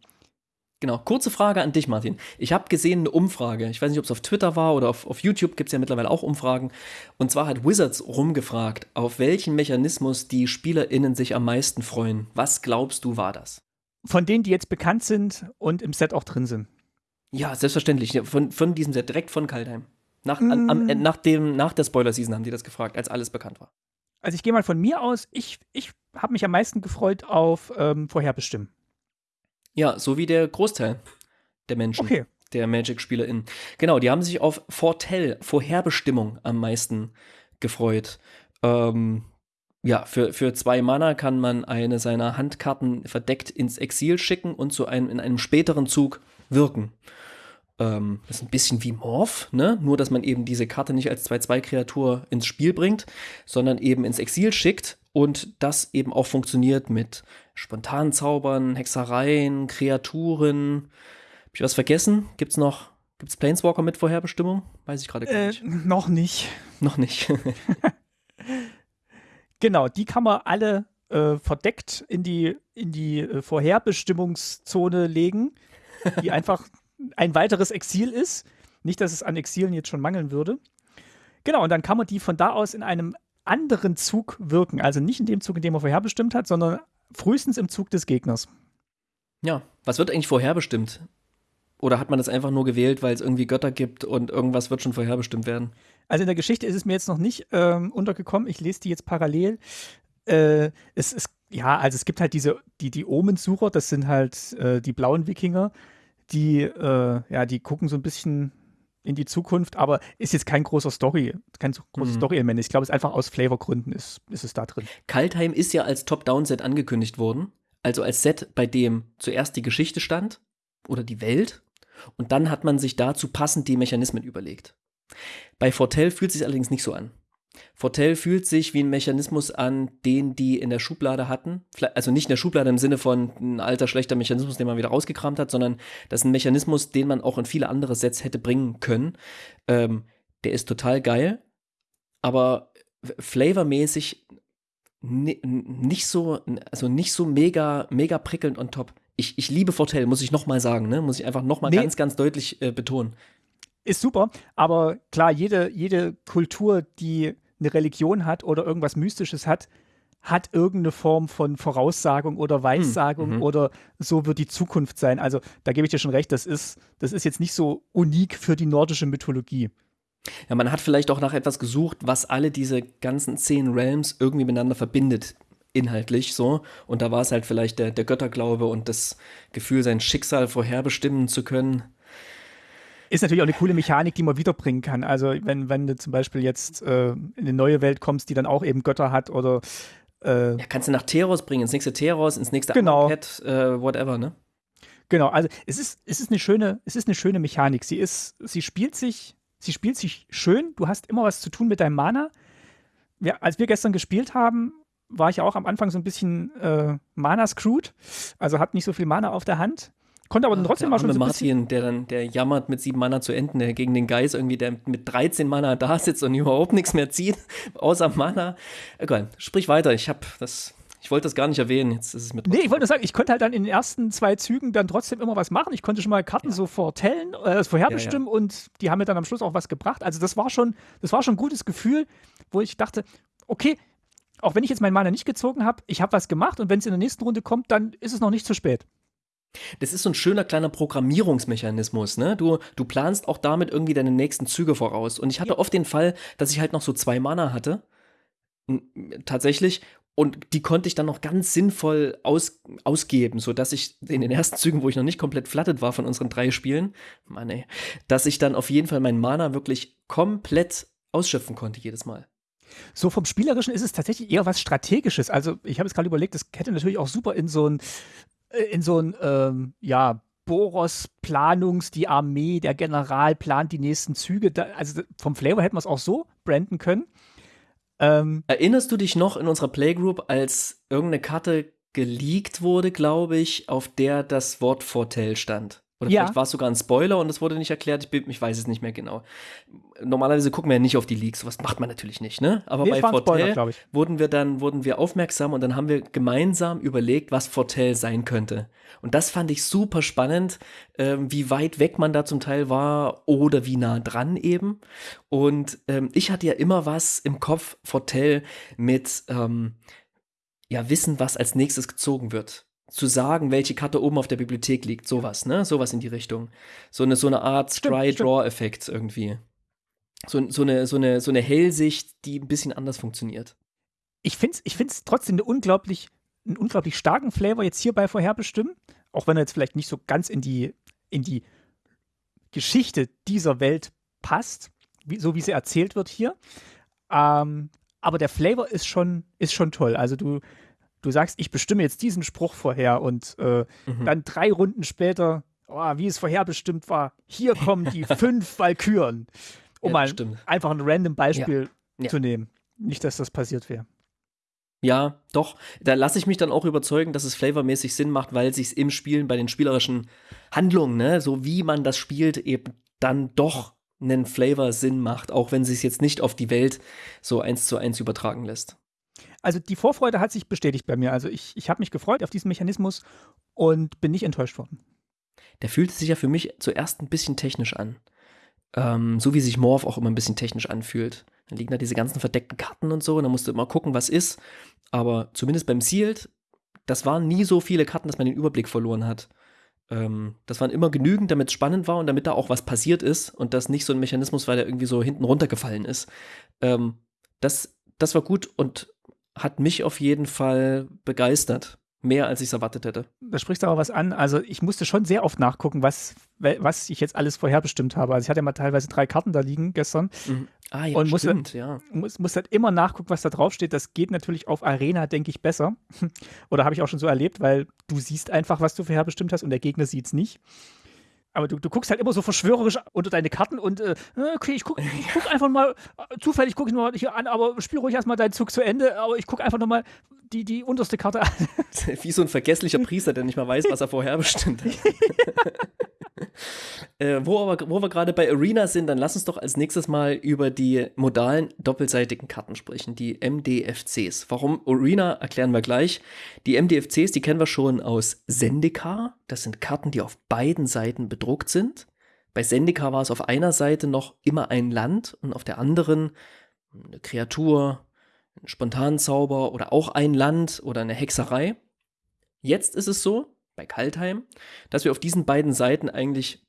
Genau, kurze Frage an dich, Martin. Ich habe gesehen eine Umfrage. Ich weiß nicht, ob es auf Twitter war oder auf, auf YouTube gibt es ja mittlerweile auch Umfragen. Und zwar hat Wizards rumgefragt, auf welchen Mechanismus die SpielerInnen sich am meisten freuen. Was glaubst du, war das? Von denen, die jetzt bekannt sind und im Set auch drin sind. Ja, selbstverständlich. Von, von diesem Set, direkt von Kaldheim. Nach, mm. an, am, nach, dem, nach der Spoiler-Season haben die das gefragt, als alles bekannt war. Also ich gehe mal von mir aus, ich, ich habe mich am meisten gefreut auf ähm, Vorherbestimmen. Ja, so wie der Großteil der Menschen. Okay. Der Magic-SpielerInnen. Genau, die haben sich auf Fortell, Vorherbestimmung am meisten gefreut. Ähm, ja, für, für zwei Mana kann man eine seiner Handkarten verdeckt ins Exil schicken und zu einem, in einem späteren Zug wirken. Ähm, das ist ein bisschen wie Morph, ne? Nur, dass man eben diese Karte nicht als 2-2-Kreatur ins Spiel bringt, sondern eben ins Exil schickt und das eben auch funktioniert mit spontanen Zaubern, Hexereien, Kreaturen. Hab ich was vergessen? Gibt's noch, gibt's Planeswalker mit Vorherbestimmung? Weiß ich gerade gar äh, nicht. Noch nicht. Noch nicht. genau, die kann man alle äh, verdeckt in die, in die äh, Vorherbestimmungszone legen, die einfach ein weiteres Exil ist. Nicht, dass es an Exilen jetzt schon mangeln würde. Genau, und dann kann man die von da aus in einem anderen Zug wirken. Also nicht in dem Zug, in dem er vorherbestimmt hat, sondern frühestens im Zug des Gegners. Ja, was wird eigentlich vorherbestimmt? Oder hat man das einfach nur gewählt, weil es irgendwie Götter gibt und irgendwas wird schon vorherbestimmt werden? Also in der Geschichte ist es mir jetzt noch nicht ähm, untergekommen. Ich lese die jetzt parallel. Äh, es ist, ja, also es gibt halt diese, die, die Omensucher, das sind halt äh, die blauen Wikinger, die, äh, ja, die gucken so ein bisschen in die Zukunft, aber ist jetzt kein großer Story, kein großes mhm. Story-Element. Ich glaube, es ist einfach aus Flavorgründen ist, ist es da drin. Kaltheim ist ja als Top-Down-Set angekündigt worden. Also als Set, bei dem zuerst die Geschichte stand oder die Welt und dann hat man sich dazu passend die Mechanismen überlegt. Bei Fortell fühlt es sich allerdings nicht so an. Fortell fühlt sich wie ein Mechanismus an, den die in der Schublade hatten. Also nicht in der Schublade im Sinne von ein alter, schlechter Mechanismus, den man wieder rausgekramt hat, sondern das ist ein Mechanismus, den man auch in viele andere Sets hätte bringen können. Ähm, der ist total geil, aber flavormäßig nicht so, also nicht so mega, mega prickelnd on top. Ich, ich liebe Fortell, muss ich nochmal sagen, ne? Muss ich einfach nochmal nee. ganz, ganz deutlich äh, betonen. Ist super, aber klar, jede, jede Kultur, die eine Religion hat oder irgendwas Mystisches hat, hat irgendeine Form von Voraussagung oder Weissagung hm, mhm. oder so wird die Zukunft sein. Also da gebe ich dir schon recht, das ist, das ist jetzt nicht so unik für die nordische Mythologie. Ja, man hat vielleicht auch nach etwas gesucht, was alle diese ganzen zehn Realms irgendwie miteinander verbindet, inhaltlich so. Und da war es halt vielleicht der, der Götterglaube und das Gefühl, sein Schicksal vorherbestimmen zu können. Ist natürlich auch eine coole Mechanik, die man wiederbringen kann. Also wenn, wenn du zum Beispiel jetzt äh, in eine neue Welt kommst, die dann auch eben Götter hat oder äh, ja, kannst du nach Teros bringen, ins nächste Teros, ins nächste genau. Pet, äh, whatever, ne? Genau, also es ist, es ist eine schöne, es ist eine schöne Mechanik. Sie ist, sie spielt sich, sie spielt sich schön. Du hast immer was zu tun mit deinem Mana. Ja, als wir gestern gespielt haben, war ich auch am Anfang so ein bisschen äh, Mana-screwed. Also hat nicht so viel Mana auf der Hand. Konnte aber dann trotzdem mal schon so Martin, der dann, der jammert mit sieben Mana zu enden, der gegen den Geist irgendwie, der mit 13 Mana da sitzt und überhaupt nichts mehr zieht, außer Mana. Egal, sprich weiter. Ich hab das, ich wollte das gar nicht erwähnen. Jetzt ist es mit. Nee, ich wollte nur sagen, ich konnte halt dann in den ersten zwei Zügen dann trotzdem immer was machen. Ich konnte schon mal Karten ja. so vortellen, äh, vorherbestimmen ja, ja. und die haben mir dann am Schluss auch was gebracht. Also das war schon, das war schon ein gutes Gefühl, wo ich dachte, okay, auch wenn ich jetzt meinen Mana nicht gezogen habe, ich habe was gemacht und wenn es in der nächsten Runde kommt, dann ist es noch nicht zu spät. Das ist so ein schöner kleiner Programmierungsmechanismus, ne? Du, du planst auch damit irgendwie deine nächsten Züge voraus. Und ich hatte oft den Fall, dass ich halt noch so zwei Mana hatte. Tatsächlich. Und die konnte ich dann noch ganz sinnvoll aus, ausgeben, sodass ich in den ersten Zügen, wo ich noch nicht komplett flattet war von unseren drei Spielen, Mann ey, dass ich dann auf jeden Fall meinen Mana wirklich komplett ausschöpfen konnte jedes Mal. So vom Spielerischen ist es tatsächlich eher was Strategisches. Also ich habe jetzt gerade überlegt, das hätte natürlich auch super in so ein in so ein, ähm, ja, Boros-Planungs, die Armee, der General plant die nächsten Züge. Da, also vom Flavor hätten wir es auch so branden können. Ähm, Erinnerst du dich noch in unserer Playgroup, als irgendeine Karte geleakt wurde, glaube ich, auf der das Wort Fortell stand. Oder Ja. vielleicht war es sogar ein Spoiler und es wurde nicht erklärt. Ich, ich weiß es nicht mehr genau. Normalerweise gucken wir ja nicht auf die Leaks. Sowas macht man natürlich nicht, ne? Aber Nee, bei Spoiler, Fortell wurden wir dann wurden wir aufmerksam und dann haben wir gemeinsam überlegt, was Fortell sein könnte. Und das fand ich super spannend, ähm, wie weit weg man da zum Teil war oder wie nah dran eben. Und ähm, ich hatte ja immer was im Kopf, Fortell, mit ähm, ja, wissen, was als nächstes gezogen wird. Zu sagen, welche Karte oben auf der Bibliothek liegt, sowas, ne? Sowas in die Richtung. So eine, so eine Art Stimmt, Try-Draw-Effekt irgendwie. So, so, eine, so, eine, so eine Hellsicht, die ein bisschen anders funktioniert. Ich finde es ich find's trotzdem eine unglaublich, einen unglaublich starken Flavor jetzt hierbei vorherbestimmen, auch wenn er jetzt vielleicht nicht so ganz in die, in die Geschichte dieser Welt passt, wie, so wie sie erzählt wird hier. Ähm, aber der Flavor ist schon, ist schon toll. Also du, du sagst, ich bestimme jetzt diesen Spruch vorher und äh, Mhm. dann drei Runden später, oh, wie es vorherbestimmt war, hier kommen die fünf Valkyren. Um Ja, mal stimmt. einfach ein random Beispiel Ja. zu nehmen. Nicht, dass das passiert wäre. Ja, doch. Da lasse ich mich dann auch überzeugen, dass es flavormäßig Sinn macht, weil sich im Spielen bei den spielerischen Handlungen, ne, so wie man das spielt, eben dann doch einen Flavor Sinn macht, auch wenn sie es jetzt nicht auf die Welt so eins zu eins übertragen lässt. Also die Vorfreude hat sich bestätigt bei mir. Also ich, ich habe mich gefreut auf diesen Mechanismus und bin nicht enttäuscht worden. Der fühlte sich ja für mich zuerst ein bisschen technisch an. Ähm, so wie sich Morph auch immer ein bisschen technisch anfühlt. Dann liegen da diese ganzen verdeckten Karten und so, und dann musst du immer gucken, was ist. Aber zumindest beim Sealed, das waren nie so viele Karten, dass man den Überblick verloren hat. Ähm, das waren immer genügend, damit es spannend war und damit da auch was passiert ist und das nicht so ein Mechanismus, weil der irgendwie so hinten runtergefallen ist. Ähm, das, das war gut und hat mich auf jeden Fall begeistert. Mehr als ich es erwartet hätte. Da sprichst du aber was an. Also ich musste schon sehr oft nachgucken, was, was ich jetzt alles vorherbestimmt habe. Also ich hatte ja mal teilweise drei Karten da liegen gestern. Ah, ja, Und musste- stimmt, ja. Muss, muss halt immer nachgucken, was da draufsteht. Das geht natürlich auf Arena, denke ich, besser. Oder habe ich auch schon so erlebt, weil du siehst einfach, was du vorherbestimmt hast und der Gegner sieht es nicht. Aber du, du guckst halt immer so verschwörerisch unter deine Karten und äh, okay, ich gucke ich guck einfach mal, äh, zufällig gucke ich mal hier an, aber spiel ruhig erstmal deinen Zug zu Ende, aber ich gucke einfach nochmal die, die unterste Karte an. Wie so ein vergesslicher Priester, der nicht mal weiß, was er vorher bestimmt hat. äh, wo, aber, wo wir gerade bei Arena sind, dann lass uns doch als nächstes mal über die modalen doppelseitigen Karten sprechen, die MDFCs. Warum Arena erklären wir gleich. Die MDFCs, die kennen wir schon aus Zendikar. Das sind Karten, die auf beiden Seiten bedruckt sind. Bei Zendikar war es auf einer Seite noch immer ein Land und auf der anderen eine Kreatur, ein Spontanzauber oder auch ein Land oder eine Hexerei. Jetzt ist es so, bei Kaltheim, dass wir auf diesen beiden Seiten eigentlich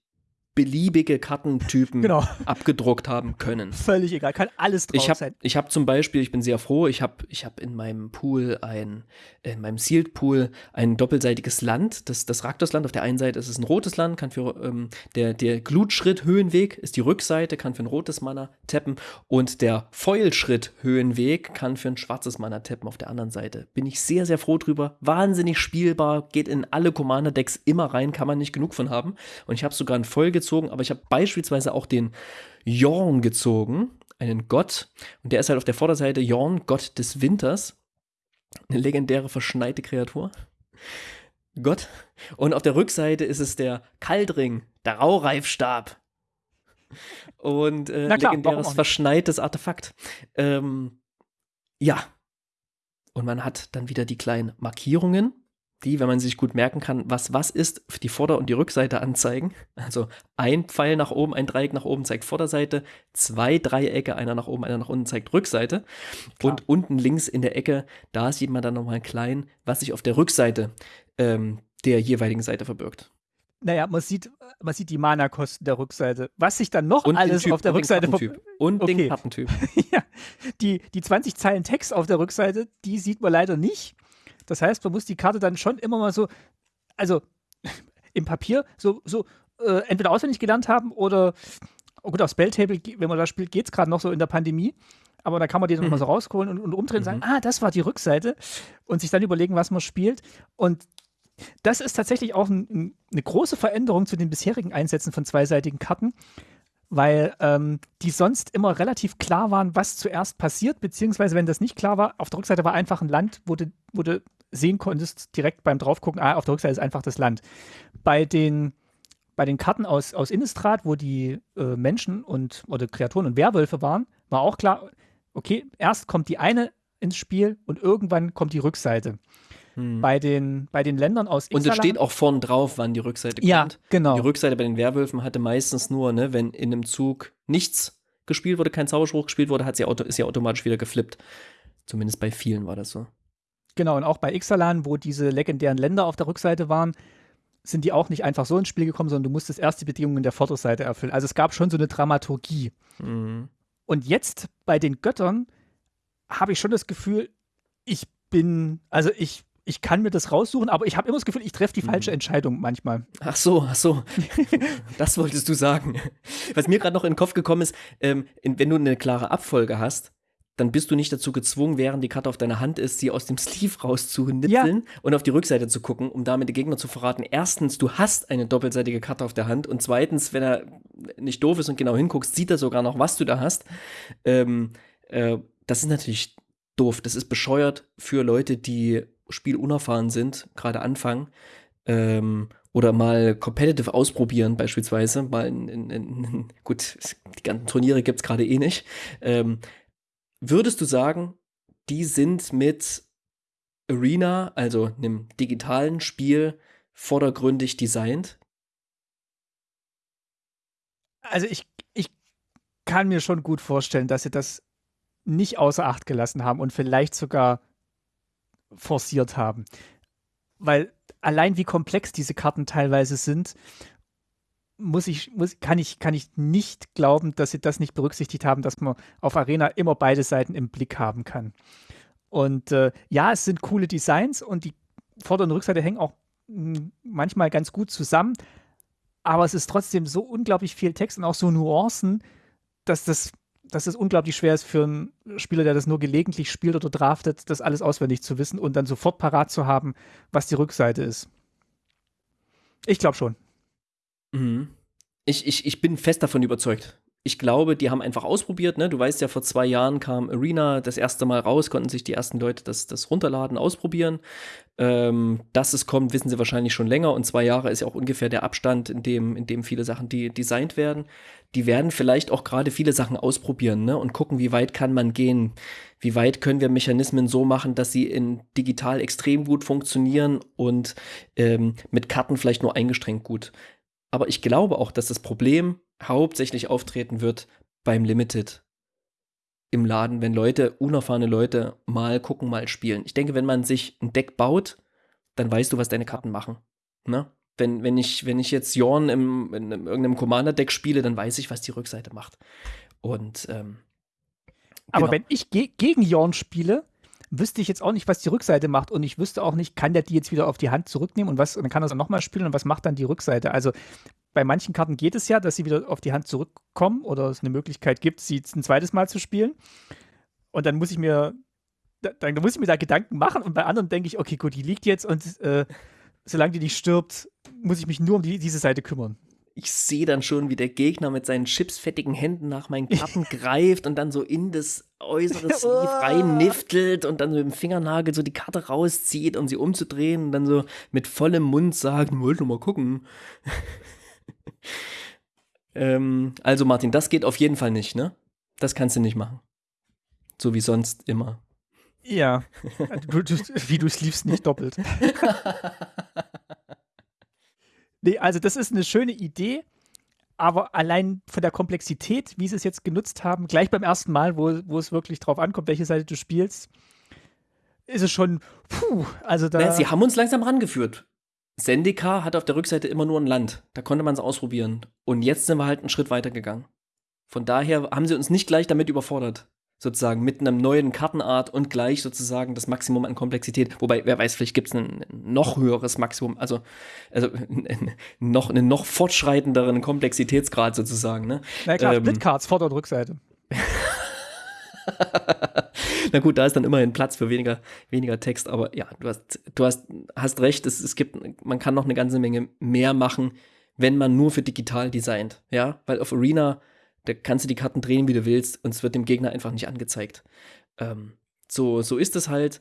beliebige Kartentypen Genau. abgedruckt haben können. Völlig egal, kann alles drauf Ich habe sein. ich hab zum Beispiel, ich bin sehr froh, ich habe ich hab in meinem Pool ein, in meinem Sealed Pool ein doppelseitiges Land. Das, das Raktos-Land, auf der einen Seite ist es ein rotes Land, kann für ähm, der, der Glutschritt-Höhenweg ist die Rückseite, kann für ein rotes Mana tappen und der Foilschritt-Höhenweg kann für ein schwarzes Mana tappen auf der anderen Seite. Bin ich sehr, sehr froh drüber. Wahnsinnig spielbar, geht in alle Commander-Decks immer rein, kann man nicht genug von haben. Und ich habe sogar einen Foil gezogen, aber ich habe beispielsweise auch den Jorn gezogen, einen Gott. Und der ist halt auf der Vorderseite Jorn, Gott des Winters. Eine legendäre verschneite Kreatur. Gott. Und auf der Rückseite ist es der Kaldring, der Raureifstab. Und äh, klar, legendäres verschneites Artefakt. Ähm, ja. Und man hat dann wieder die kleinen Markierungen, die, wenn man sich gut merken kann, was was ist, die Vorder- und die Rückseite anzeigen. Also ein Pfeil nach oben, ein Dreieck nach oben zeigt Vorderseite, zwei Dreiecke, einer nach oben, einer nach unten zeigt Rückseite. Klar. Und unten links in der Ecke, da sieht man dann nochmal klein, was sich auf der Rückseite ähm, der jeweiligen Seite verbirgt. Naja, man sieht, man sieht die Mana-Kosten der Rückseite. Was sich dann noch Und alles auf der Rückseite den ver- Kartentyp. Und Okay. den Kartentyp. ja, die, die 20 Zeilen Text auf der Rückseite, die sieht man leider nicht. Das heißt, man muss die Karte dann schon immer mal so, also im Papier, so, so äh, entweder auswendig gelernt haben oder, oh gut, auf Spelltable, wenn man da spielt, geht es gerade noch so in der Pandemie. Aber da kann man die dann Mhm. mal so rausholen und, und umdrehen und sagen, ah, das war die Rückseite und sich dann überlegen, was man spielt. Und das ist tatsächlich auch ein, ein, eine große Veränderung zu den bisherigen Einsätzen von zweiseitigen Karten, weil ähm, die sonst immer relativ klar waren, was zuerst passiert, beziehungsweise wenn das nicht klar war, auf der Rückseite war einfach ein Land, wo du, wo du sehen konntest, direkt beim draufgucken, ah, auf der Rückseite ist einfach das Land. Bei den, bei den Karten aus, aus Innistrad, wo die äh, Menschen und oder Kreaturen und Werwölfe waren, war auch klar, okay, erst kommt die eine ins Spiel und irgendwann kommt die Rückseite. Hm. Bei, den, bei den Ländern aus Ixalan, Und es steht auch vorn drauf, wann die Rückseite kommt. Ja, genau. Die Rückseite bei den Werwölfen hatte meistens nur, ne, wenn in einem Zug nichts gespielt wurde, kein Zauberspruch gespielt wurde, hat sie ist sie automatisch wieder geflippt. Zumindest bei vielen war das so. Genau, und auch bei Ixalan, wo diese legendären Länder auf der Rückseite waren, sind die auch nicht einfach so ins Spiel gekommen, sondern du musstest erst die Bedingungen der Vorderseite erfüllen. Also es gab schon so eine Dramaturgie. Mhm. Und jetzt bei den Göttern habe ich schon das Gefühl, ich bin, also ich, ich kann mir das raussuchen, aber ich habe immer das Gefühl, ich treffe die falsche mhm. Entscheidung manchmal. Ach so, ach so. das wolltest du sagen. Was mir gerade noch in den Kopf gekommen ist, ähm, wenn du eine klare Abfolge hast, dann bist du nicht dazu gezwungen, während die Karte auf deiner Hand ist, sie aus dem Sleeve rauszunitzeln ja. und auf die Rückseite zu gucken, um damit den Gegner zu verraten. Erstens, du hast eine doppelseitige Karte auf der Hand und zweitens, wenn er nicht doof ist und genau hinguckst, sieht er sogar noch, was du da hast. Ähm, äh, das ist natürlich doof. Das ist bescheuert für Leute, die spielunerfahren sind, gerade anfangen. Ähm, oder mal competitive ausprobieren, beispielsweise. Mal in, in, in gut, die ganzen Turniere gibt es gerade eh nicht. Ähm, würdest du sagen, die sind mit Arena, also einem digitalen Spiel, vordergründig designt? Also ich, ich kann mir schon gut vorstellen, dass sie das nicht außer Acht gelassen haben und vielleicht sogar forciert haben. Weil allein wie komplex diese Karten teilweise sind, muss ich, muss, kann, ich, kann ich nicht glauben, dass sie das nicht berücksichtigt haben, dass man auf Arena immer beide Seiten im Blick haben kann. Und äh, ja, es sind coole Designs und die Vorder- und Rückseite hängen auch hm, manchmal ganz gut zusammen, aber es ist trotzdem so unglaublich viel Text und auch so Nuancen, dass das dass es unglaublich schwer ist für einen Spieler, der das nur gelegentlich spielt oder draftet, das alles auswendig zu wissen und dann sofort parat zu haben, was die Rückseite ist. Ich glaube schon. Mhm. Ich, ich, ich bin fest davon überzeugt ich glaube, die haben einfach ausprobiert. Ne? Du weißt ja, vor zwei Jahren kam Arena das erste Mal raus, konnten sich die ersten Leute das, das runterladen, ausprobieren. Ähm, dass es kommt, wissen sie wahrscheinlich schon länger. Und zwei Jahre ist ja auch ungefähr der Abstand, in dem, in dem viele Sachen die, designt werden. Die werden vielleicht auch gerade viele Sachen ausprobieren ne? und gucken, wie weit kann man gehen. Wie weit können wir Mechanismen so machen, dass sie in digital extrem gut funktionieren und ähm, mit Karten vielleicht nur eingeschränkt gut. Aber ich glaube auch, dass das Problem hauptsächlich auftreten wird beim Limited im Laden, wenn Leute, unerfahrene Leute mal gucken, mal spielen. Ich denke, wenn man sich ein Deck baut, dann weißt du, was deine Karten machen. Ne? Wenn, wenn, ich, wenn ich jetzt Jorn im, in, in irgendeinem Commander-Deck spiele, dann weiß ich, was die Rückseite macht. Und ähm, aber genau. wenn ich ge gegen Jorn spiele, wüsste ich jetzt auch nicht, was die Rückseite macht und ich wüsste auch nicht, kann der die jetzt wieder auf die Hand zurücknehmen und was, dann kann er es nochmal spielen und was macht dann die Rückseite? Also bei manchen Karten geht es ja, dass sie wieder auf die Hand zurückkommen oder es eine Möglichkeit gibt, sie ein zweites Mal zu spielen. Und dann muss ich mir, dann muss ich mir da Gedanken machen und bei anderen denke ich, okay, gut, die liegt jetzt und äh, solange die nicht stirbt, muss ich mich nur um die, diese Seite kümmern ich sehe dann schon, wie der Gegner mit seinen chipsfettigen Händen nach meinen Karten greift und dann so in das äußere Sleeve reinniftelt und dann so mit dem Fingernagel so die Karte rauszieht, um sie umzudrehen und dann so mit vollem Mund sagt, wollte mal gucken. ähm, also Martin, das geht auf jeden Fall nicht, ne? Das kannst du nicht machen. So wie sonst immer. Ja, du, du, wie du Sleeves nicht doppelt. Nee, also das ist eine schöne Idee, aber allein von der Komplexität, wie sie es jetzt genutzt haben, gleich beim ersten Mal, wo, wo es wirklich drauf ankommt, welche Seite du spielst, ist es schon, puh, also da. Ja, sie haben uns langsam rangeführt. Sendika hat auf der Rückseite immer nur ein Land. Da konnte man es ausprobieren. Und jetzt sind wir halt einen Schritt weiter gegangen. Von daher haben sie uns nicht gleich damit überfordert sozusagen mit einem neuen Kartenart und gleich sozusagen das Maximum an Komplexität. Wobei, wer weiß, vielleicht gibt es ein noch höheres Maximum, also, also noch, einen noch fortschreitenderen Komplexitätsgrad sozusagen. Ne? Na klar, ähm, Splitcards, Vorder- und Rückseite. Na gut, da ist dann immerhin Platz für weniger, weniger Text, aber ja, du hast, du hast, hast recht, es, es gibt, man kann noch eine ganze Menge mehr machen, wenn man nur für digital designt, ja, weil auf Arena da kannst du die Karten drehen, wie du willst, und es wird dem Gegner einfach nicht angezeigt. Ähm, so, so ist es halt.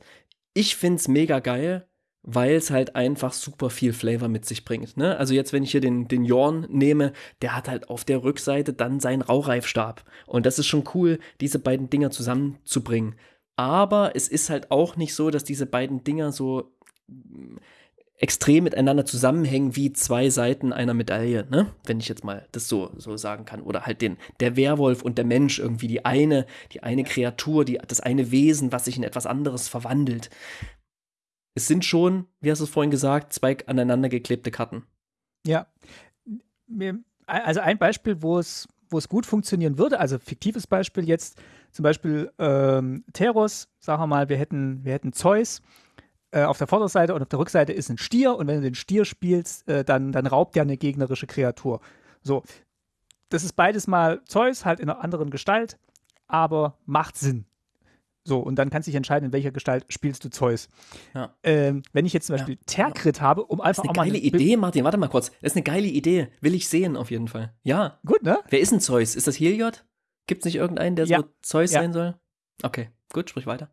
ich finde es mega geil, weil es halt einfach super viel Flavor mit sich bringt. Ne? Also jetzt, wenn ich hier den, den Jorn nehme, der hat halt auf der Rückseite dann seinen Raureifstab. Und das ist schon cool, diese beiden Dinger zusammenzubringen. Aber es ist halt auch nicht so, dass diese beiden Dinger so extrem miteinander zusammenhängen wie zwei Seiten einer Medaille, ne? Wenn ich jetzt mal das so, so sagen kann. Oder halt den, der Werwolf und der Mensch irgendwie, die eine, die eine Kreatur, die, das eine Wesen, was sich in etwas anderes verwandelt es sind schon, wie hast du es vorhin gesagt, zwei aneinander geklebte Karten. Ja. Also ein Beispiel, wo es, wo es gut funktionieren würde, also fiktives Beispiel jetzt, zum Beispiel ähm, Teros, sagen wir mal, wir hätten, wir hätten Zeus äh, auf der Vorderseite und auf der Rückseite ist ein Stier und wenn du den Stier spielst, äh, dann, dann raubt der eine gegnerische Kreatur. So, das ist beides mal Zeus, halt in einer anderen Gestalt, aber macht Sinn. So, und dann kannst du dich entscheiden, in welcher Gestalt spielst du Zeus. Ja. Ähm, wenn ich jetzt zum Beispiel ja. Terkrit habe, um einfach das ist eine geile Idee, Martin, warte mal kurz. Das ist eine geile Idee. Will ich sehen, auf jeden Fall. Ja. Gut, ne? Wer ist ein Zeus? Ist das Heliod? Gibt es nicht irgendeinen, der ja. so Zeus sein soll? Okay, gut, sprich weiter.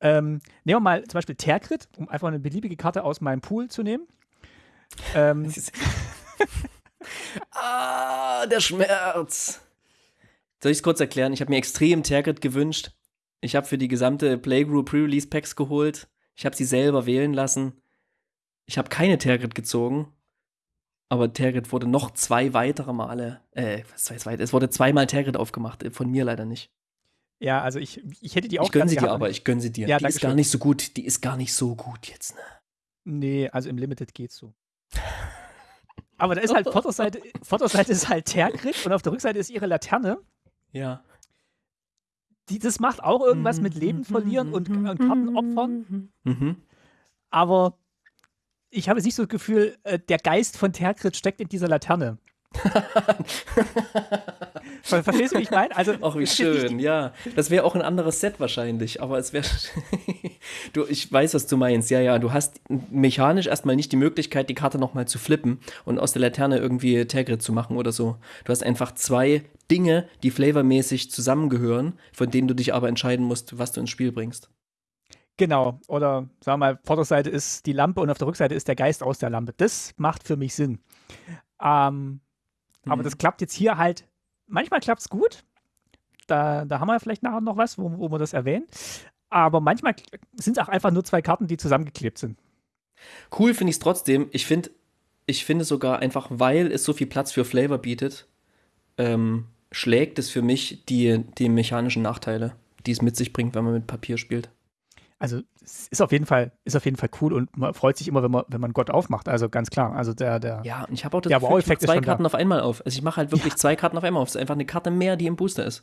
Ähm, nehmen wir mal zum Beispiel Terkrit, um einfach eine beliebige Karte aus meinem Pool zu nehmen. Ähm, ah, der Schmerz. Soll ich es kurz erklären? Ich habe mir extrem Terkrit gewünscht ich habe für die gesamte Playgroup Pre-Release Packs geholt. Ich habe sie selber wählen lassen. Ich habe keine Tergit gezogen. Aber Tergit wurde noch zwei weitere Male, äh, was weiß ich, es wurde zweimal Tergit aufgemacht, äh, von mir leider nicht. Ja, also ich, ich hätte die auch Ich gönne sie dir aber, ich gönne sie dir. Ja, die ist gar nicht so gut, die ist gar nicht so gut jetzt, ne? Nee, also im Limited geht's so. aber da ist halt Vorderseite, Vorderseite ist halt Tergit und auf der Rückseite ist ihre Laterne. Ja die, das macht auch irgendwas mit Leben verlieren und, und Karten opfern. Mhm. Aber ich habe nicht so das Gefühl, äh, der Geist von Terkrit steckt in dieser Laterne. Verstehst du, wie ich meine? Also, Ach, wie schön, ja. Das wäre auch ein anderes Set wahrscheinlich, aber es wäre. du, ich weiß, was du meinst. Ja, ja, du hast mechanisch erstmal nicht die Möglichkeit, die Karte nochmal zu flippen und aus der Laterne irgendwie Tergrid zu machen oder so. Du hast einfach zwei Dinge, die flavormäßig zusammengehören, von denen du dich aber entscheiden musst, was du ins Spiel bringst. Genau. Oder sagen wir mal, Vorderseite ist die Lampe und auf der Rückseite ist der Geist aus der Lampe. Das macht für mich Sinn. Ähm, mhm. Aber das klappt jetzt hier halt. Manchmal klappt es gut. Da, da haben wir vielleicht nachher noch was, wo, wo wir das erwähnen. Aber manchmal sind es auch einfach nur zwei Karten, die zusammengeklebt sind. Cool finde ich es trotzdem. Ich finde ich finde sogar einfach, weil es so viel Platz für Flavor bietet, ähm, schlägt es für mich die, die mechanischen Nachteile, die es mit sich bringt, wenn man mit Papier spielt. Also es ist auf jeden Fall, ist auf jeden Fall cool und man freut sich immer, wenn man, wenn man Gott aufmacht. Also ganz klar. Also der, der Ja, und ich habe auch das Gefühl, ich zwei Karten auf einmal auf. Also ich mache halt wirklich ja. zwei Karten auf einmal auf. Es ist einfach eine Karte mehr, die im Booster ist.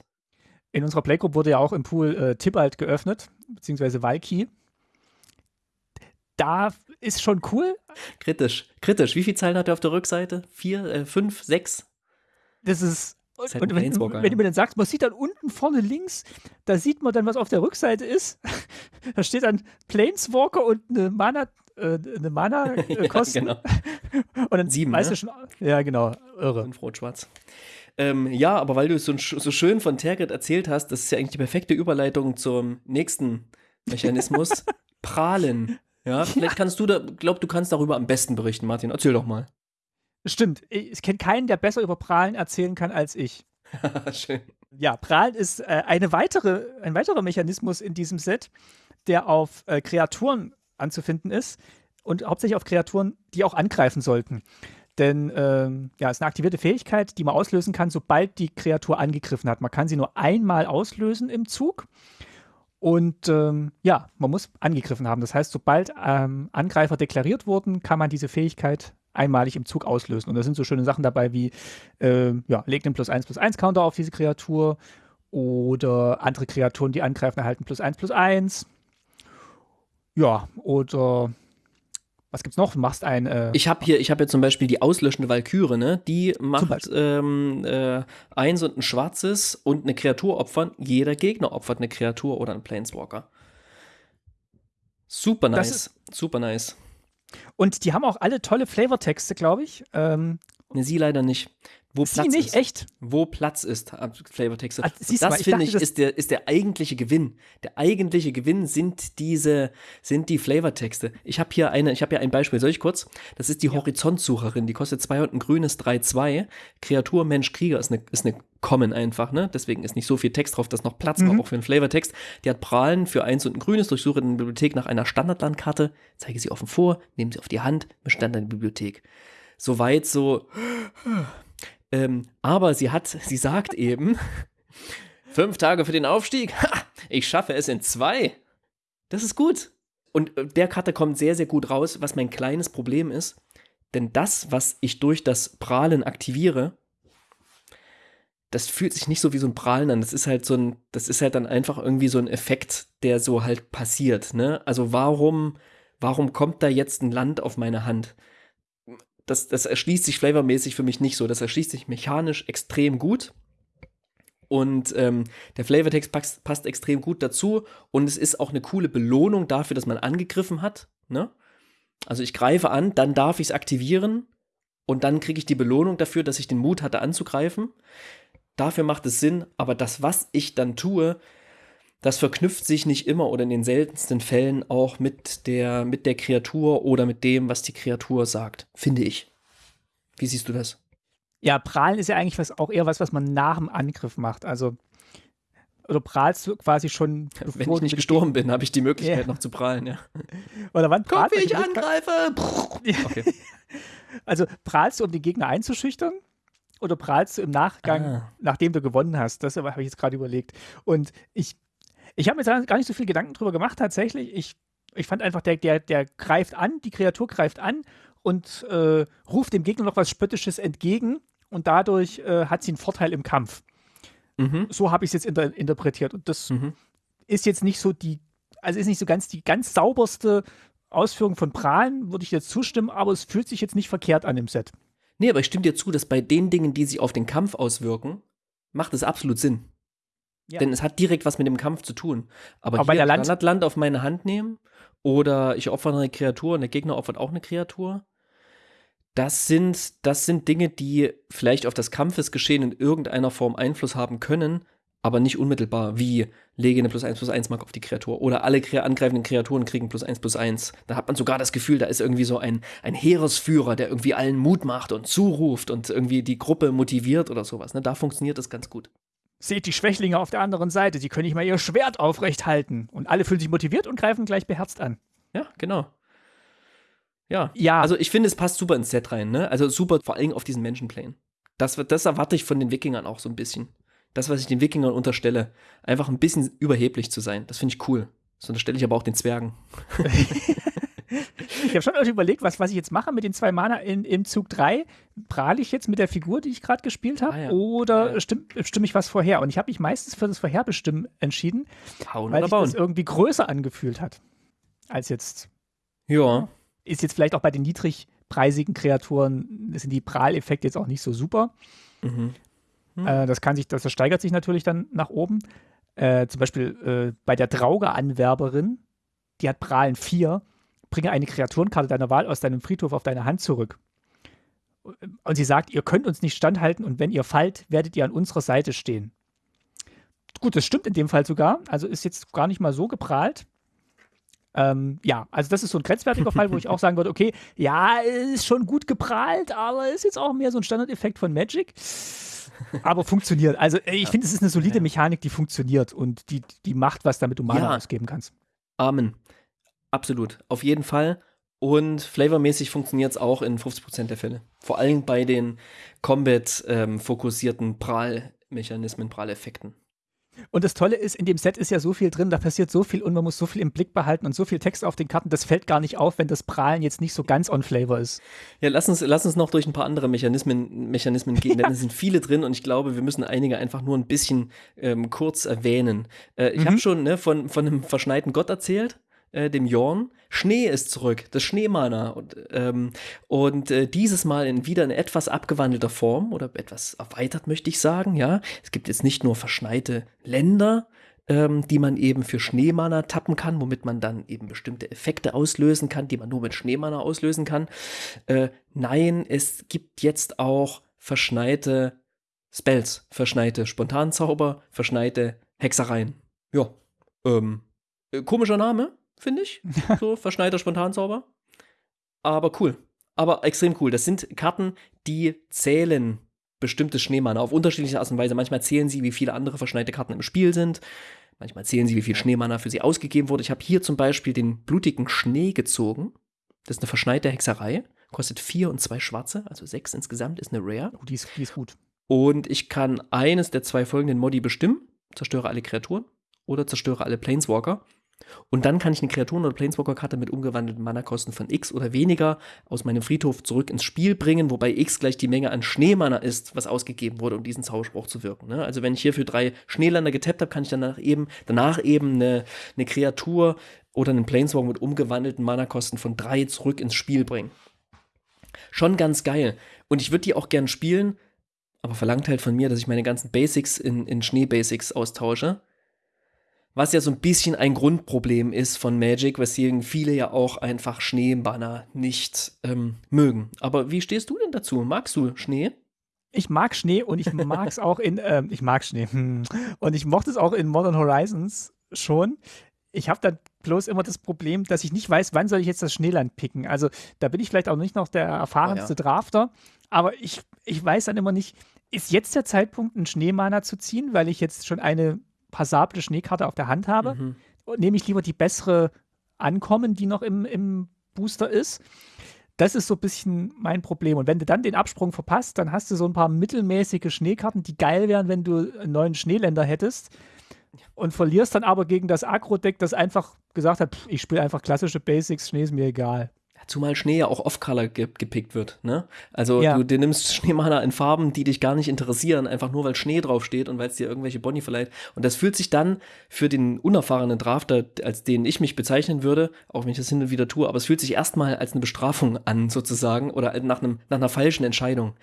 In unserer Playgroup wurde ja auch im Pool äh, Tibalt geöffnet, beziehungsweise Valky. Da ist schon cool. Kritisch, kritisch. Wie viele Zeilen hat er auf der Rückseite? Vier, äh, fünf, sechs? Das ist und, halt und wenn, wenn, du mir dann sagst, man sieht dann unten vorne links, da sieht man dann, was auf der Rückseite ist. da steht dann Planeswalker und eine Mana, äh, eine Mana äh, Kosten. ja, genau. Und dann Sieben, weißt ne? du schon, ja genau, irre. Fünf rot-schwarz. Ähm, ja, aber weil du so, so schön von Tergit erzählt hast, das ist ja eigentlich die perfekte Überleitung zum nächsten Mechanismus. Prahlen. Ja, vielleicht kannst du da, glaub, du kannst darüber am besten berichten, Martin. Erzähl doch mal. Stimmt. Ich kenne keinen, der besser über Prahlen erzählen kann als ich. Schön. Ja, Prahlen ist äh, eine weitere, ein weiterer Mechanismus in diesem Set, der auf äh, Kreaturen anzufinden ist und hauptsächlich auf Kreaturen, die auch angreifen sollten. Denn ähm, ja, es ist eine aktivierte Fähigkeit, die man auslösen kann, sobald die Kreatur angegriffen hat. Man kann sie nur einmal auslösen im Zug. Und ähm, ja, man muss angegriffen haben. Das heißt, sobald ähm, Angreifer deklariert wurden, kann man diese Fähigkeit einmalig im Zug auslösen. Und da sind so schöne Sachen dabei wie, äh, ja, legt einen plus 1 plus 1 Counter auf diese Kreatur oder andere Kreaturen, die angreifen, erhalten plus 1 plus 1. Ja, oder was gibt's noch? Du machst ein. Äh, ich habe hier, ich habe hier zum Beispiel die auslöschende Valkyrie, ne? Die macht ähm, äh, eins und ein schwarzes und eine Kreatur opfern. Jeder Gegner opfert eine Kreatur oder einen Planeswalker. Super nice. Super nice. Und die haben auch alle tolle Flavortexte, glaube ich. Ähm, ne, sie leider nicht. Wo Sie Platz nicht, ist. echt? Wo Platz ist, Flavortexte. Ah, das finde ich ist der, ist der eigentliche Gewinn. Der eigentliche Gewinn sind diese, sind die Flavortexte. Ich habe hier eine, ich habe hier ein Beispiel, soll ich kurz? Das ist die Horizontsucherin, die kostet 2 und ein grünes 3,2. Kreatur, Mensch, Krieger ist eine, ist eine Common einfach, ne? Deswegen ist nicht so viel Text drauf, dass noch Platz war, Mhm. auch für einen Flavortext. Die hat Prahlen für eins und ein grünes, durchsuche in der Bibliothek nach einer Standardlandkarte, zeige sie offen vor, nehme sie auf die Hand, bestand in der Bibliothek. Soweit so. Ähm, aber sie hat, sie sagt eben, fünf Tage für den Aufstieg, ha, ich schaffe es in zwei. Das ist gut. Und äh, der Karte kommt sehr, sehr gut raus, was mein kleines Problem ist. Denn das, was ich durch das Prahlen aktiviere, das fühlt sich nicht so wie so ein Prahlen an. Das ist halt so ein, das ist halt dann einfach irgendwie so ein Effekt, der so halt passiert. Ne? Also warum, warum kommt da jetzt ein Land auf meine Hand? Das, das erschließt sich flavormäßig für mich nicht so. Das erschließt sich mechanisch extrem gut. Und ähm, der Flavortext passt, passt extrem gut dazu. Und es ist auch eine coole Belohnung dafür, dass man angegriffen hat. Ne? Also ich greife an, dann darf ich es aktivieren. Und dann kriege ich die Belohnung dafür, dass ich den Mut hatte anzugreifen. Dafür macht es Sinn, aber das, was ich dann tue, das verknüpft sich nicht immer oder in den seltensten Fällen auch mit der, mit der Kreatur oder mit dem, was die Kreatur sagt, finde ich. Wie siehst du das? Ja, prahlen ist ja eigentlich was, auch eher was, was man nach dem Angriff macht. Also, oder prahlst du quasi schon, Wenn ich nicht gestorben bin, habe ich die Möglichkeit Ja. noch zu prahlen, ja. Oder wann Guck, wie ich angreife! Okay. Also, prahlst du, um den Gegner einzuschüchtern? Oder prahlst du im Nachgang, Ah. nachdem du gewonnen hast? Das habe ich jetzt gerade überlegt. Und ich, ich habe mir da gar nicht so viel Gedanken drüber gemacht, tatsächlich. Ich, ich fand einfach, der, der, der greift an, die Kreatur greift an und äh, ruft dem Gegner noch was Spöttisches entgegen und dadurch äh, hat sie einen Vorteil im Kampf. Mhm. So habe ich es jetzt inter interpretiert. Und das Mhm. ist jetzt nicht so die, also ist nicht so ganz die ganz sauberste Ausführung von Prahlen, würde ich jetzt zustimmen, aber es fühlt sich jetzt nicht verkehrt an im Set. Nee, aber ich stimme dir zu, dass bei den Dingen, die sich auf den Kampf auswirken, macht es absolut Sinn. Ja. Denn es hat direkt was mit dem Kampf zu tun. Aber, Aber bei der Land- Standardland auf meine Hand nehmen oder ich opfere eine Kreatur und der Gegner opfert auch eine Kreatur, das sind, das sind Dinge, die vielleicht auf das Kampfesgeschehen in irgendeiner Form Einfluss haben können, aber nicht unmittelbar, wie lege eine plus 1 plus 1 Mark auf die Kreatur. Oder alle angreifenden Kreaturen kriegen plus 1 plus 1. Da hat man sogar das Gefühl, da ist irgendwie so ein, ein Heeresführer, der irgendwie allen Mut macht und zuruft und irgendwie die Gruppe motiviert oder sowas. Ne? Da funktioniert das ganz gut. Seht die Schwächlinge auf der anderen Seite, sie können nicht mal ihr Schwert aufrecht halten. Und alle fühlen sich motiviert und greifen gleich beherzt an. Ja, genau. Ja. Ja. Also ich finde, es passt super ins Set rein, ne? Also super, vor allem auf diesen Menschenplane. Das, das erwarte ich von den Wikingern auch so ein bisschen. Das, was ich den Wikingern unterstelle, einfach ein bisschen überheblich zu sein. Das finde ich cool. Das unterstelle ich aber auch den Zwergen. Ich habe schon überlegt, was, was ich jetzt mache mit den zwei Mana in, im Zug 3. Prahle ich jetzt mit der Figur, die ich gerade gespielt habe, Ah, ja. oder Ja. stimm, stimme ich was vorher? Und ich habe mich meistens für das Vorherbestimmen entschieden, Hauen weil sich das irgendwie größer angefühlt hat. Als jetzt, Ja. ist jetzt vielleicht auch bei den niedrigpreisigen Kreaturen, sind die Prahleffekte jetzt auch nicht so super. Mhm. Hm. Äh, das kann sich, das, das steigert sich natürlich dann nach oben. Äh, zum Beispiel äh, bei der Drauge-Anwerberin, die hat Prahlen 4, bringe eine Kreaturenkarte deiner Wahl aus deinem Friedhof auf deine Hand zurück. Und sie sagt, ihr könnt uns nicht standhalten und wenn ihr fallt, werdet ihr an unserer Seite stehen. Gut, das stimmt in dem Fall sogar. Also ist jetzt gar nicht mal so geprahlt. Ähm, ja, also das ist so ein grenzwertiger Fall, wo ich auch sagen würde, okay, ja, ist schon gut geprahlt, aber ist jetzt auch mehr so ein Standardeffekt von Magic. Aber funktioniert. Also äh, ich finde, es ist eine solide Mechanik, die funktioniert und die, die macht was, damit du Mana Ja. ausgeben kannst. Amen. Absolut. Auf jeden Fall. Und flavormäßig funktioniert es auch in 50% der Fälle. Vor allem bei den Combat-fokussierten Prahlmechanismen, Prahleffekten. Und das Tolle ist, in dem Set ist ja so viel drin, da passiert so viel und man muss so viel im Blick behalten und so viel Text auf den Karten, das fällt gar nicht auf, wenn das Prahlen jetzt nicht so ganz on Flavor ist. Ja, lass uns, lass uns noch durch ein paar andere Mechanismen, Mechanismen gehen, denn es sind viele drin und ich glaube, wir müssen einige einfach nur ein bisschen ähm, kurz erwähnen. Äh, ich Mhm. habe schon ne, von, von einem verschneiten Gott erzählt, äh, dem Jorn. Schnee ist zurück, das Schneemana. Und, ähm, und äh, dieses Mal in wieder in etwas abgewandelter Form oder etwas erweitert, möchte ich sagen, ja. Es gibt jetzt nicht nur verschneite Länder, ähm, die man eben für Schneemana tappen kann, womit man dann eben bestimmte Effekte auslösen kann, die man nur mit Schneemana auslösen kann. Äh, nein, es gibt jetzt auch verschneite Spells, verschneite Spontanzauber, verschneite Hexereien. Ja, ähm, äh, komischer Name, finde ich. So, verschneiter Spontanzauber. Aber cool. Aber extrem cool. Das sind Karten, die zählen bestimmtes Schneemann auf unterschiedliche Art und Weise. Manchmal zählen sie, wie viele andere verschneite Karten im Spiel sind. Manchmal zählen sie, wie viel Schneemanner für sie ausgegeben wurde. Ich habe hier zum Beispiel den blutigen Schnee gezogen. Das ist eine verschneite Hexerei. Kostet vier und zwei schwarze, also sechs insgesamt, ist eine Rare. Oh, die, ist, die ist gut. Und ich kann eines der zwei folgenden Modi bestimmen. Zerstöre alle Kreaturen oder zerstöre alle Planeswalker. Und dann kann ich eine Kreaturen- oder Planeswalker-Karte mit umgewandelten Mana-Kosten von X oder weniger aus meinem Friedhof zurück ins Spiel bringen, wobei X gleich die Menge an Schneemana ist, was ausgegeben wurde, um diesen Zauberspruch zu wirken. Ne? Also wenn ich hier für drei Schneeländer getappt habe, kann ich danach eben, danach eben eine, eine Kreatur oder einen Planeswalker mit umgewandelten Mana-Kosten von drei zurück ins Spiel bringen. Schon ganz geil. Und ich würde die auch gern spielen, aber verlangt halt von mir, dass ich meine ganzen Basics in, in Schnee-Basics austausche. Was ja so ein bisschen ein Grundproblem ist von Magic, weswegen viele ja auch einfach Schneebanner nicht ähm, mögen. Aber wie stehst du denn dazu? Magst du Schnee? Ich mag Schnee und ich mag es auch in, ähm, ich mag Schnee. Und ich mochte es auch in Modern Horizons schon. Ich habe dann bloß immer das Problem, dass ich nicht weiß, wann soll ich jetzt das Schneeland picken. Also da bin ich vielleicht auch nicht noch der erfahrenste oh ja. Drafter, aber ich, ich weiß dann immer nicht, ist jetzt der Zeitpunkt, einen Schneemana zu ziehen, weil ich jetzt schon eine passable Schneekarte auf der Hand habe, mhm. nehme ich lieber die bessere Ankommen, die noch im, im Booster ist. Das ist so ein bisschen mein Problem. Und wenn du dann den Absprung verpasst, dann hast du so ein paar mittelmäßige Schneekarten, die geil wären, wenn du einen neuen Schneeländer hättest. Und verlierst dann aber gegen das Agro-Deck, das einfach gesagt hat, pff, ich spiele einfach klassische Basics, Schnee ist mir egal. Zumal Schnee ja auch off-color ge gepickt wird. Ne? Also ja. du, du nimmst Schneemana in Farben, die dich gar nicht interessieren, einfach nur weil Schnee draufsteht und weil es dir irgendwelche Boni verleiht. Und das fühlt sich dann für den unerfahrenen Drafter, als den ich mich bezeichnen würde, auch wenn ich das hin und wieder tue, aber es fühlt sich erstmal als eine Bestrafung an, sozusagen, oder nach, einem, nach einer falschen Entscheidung.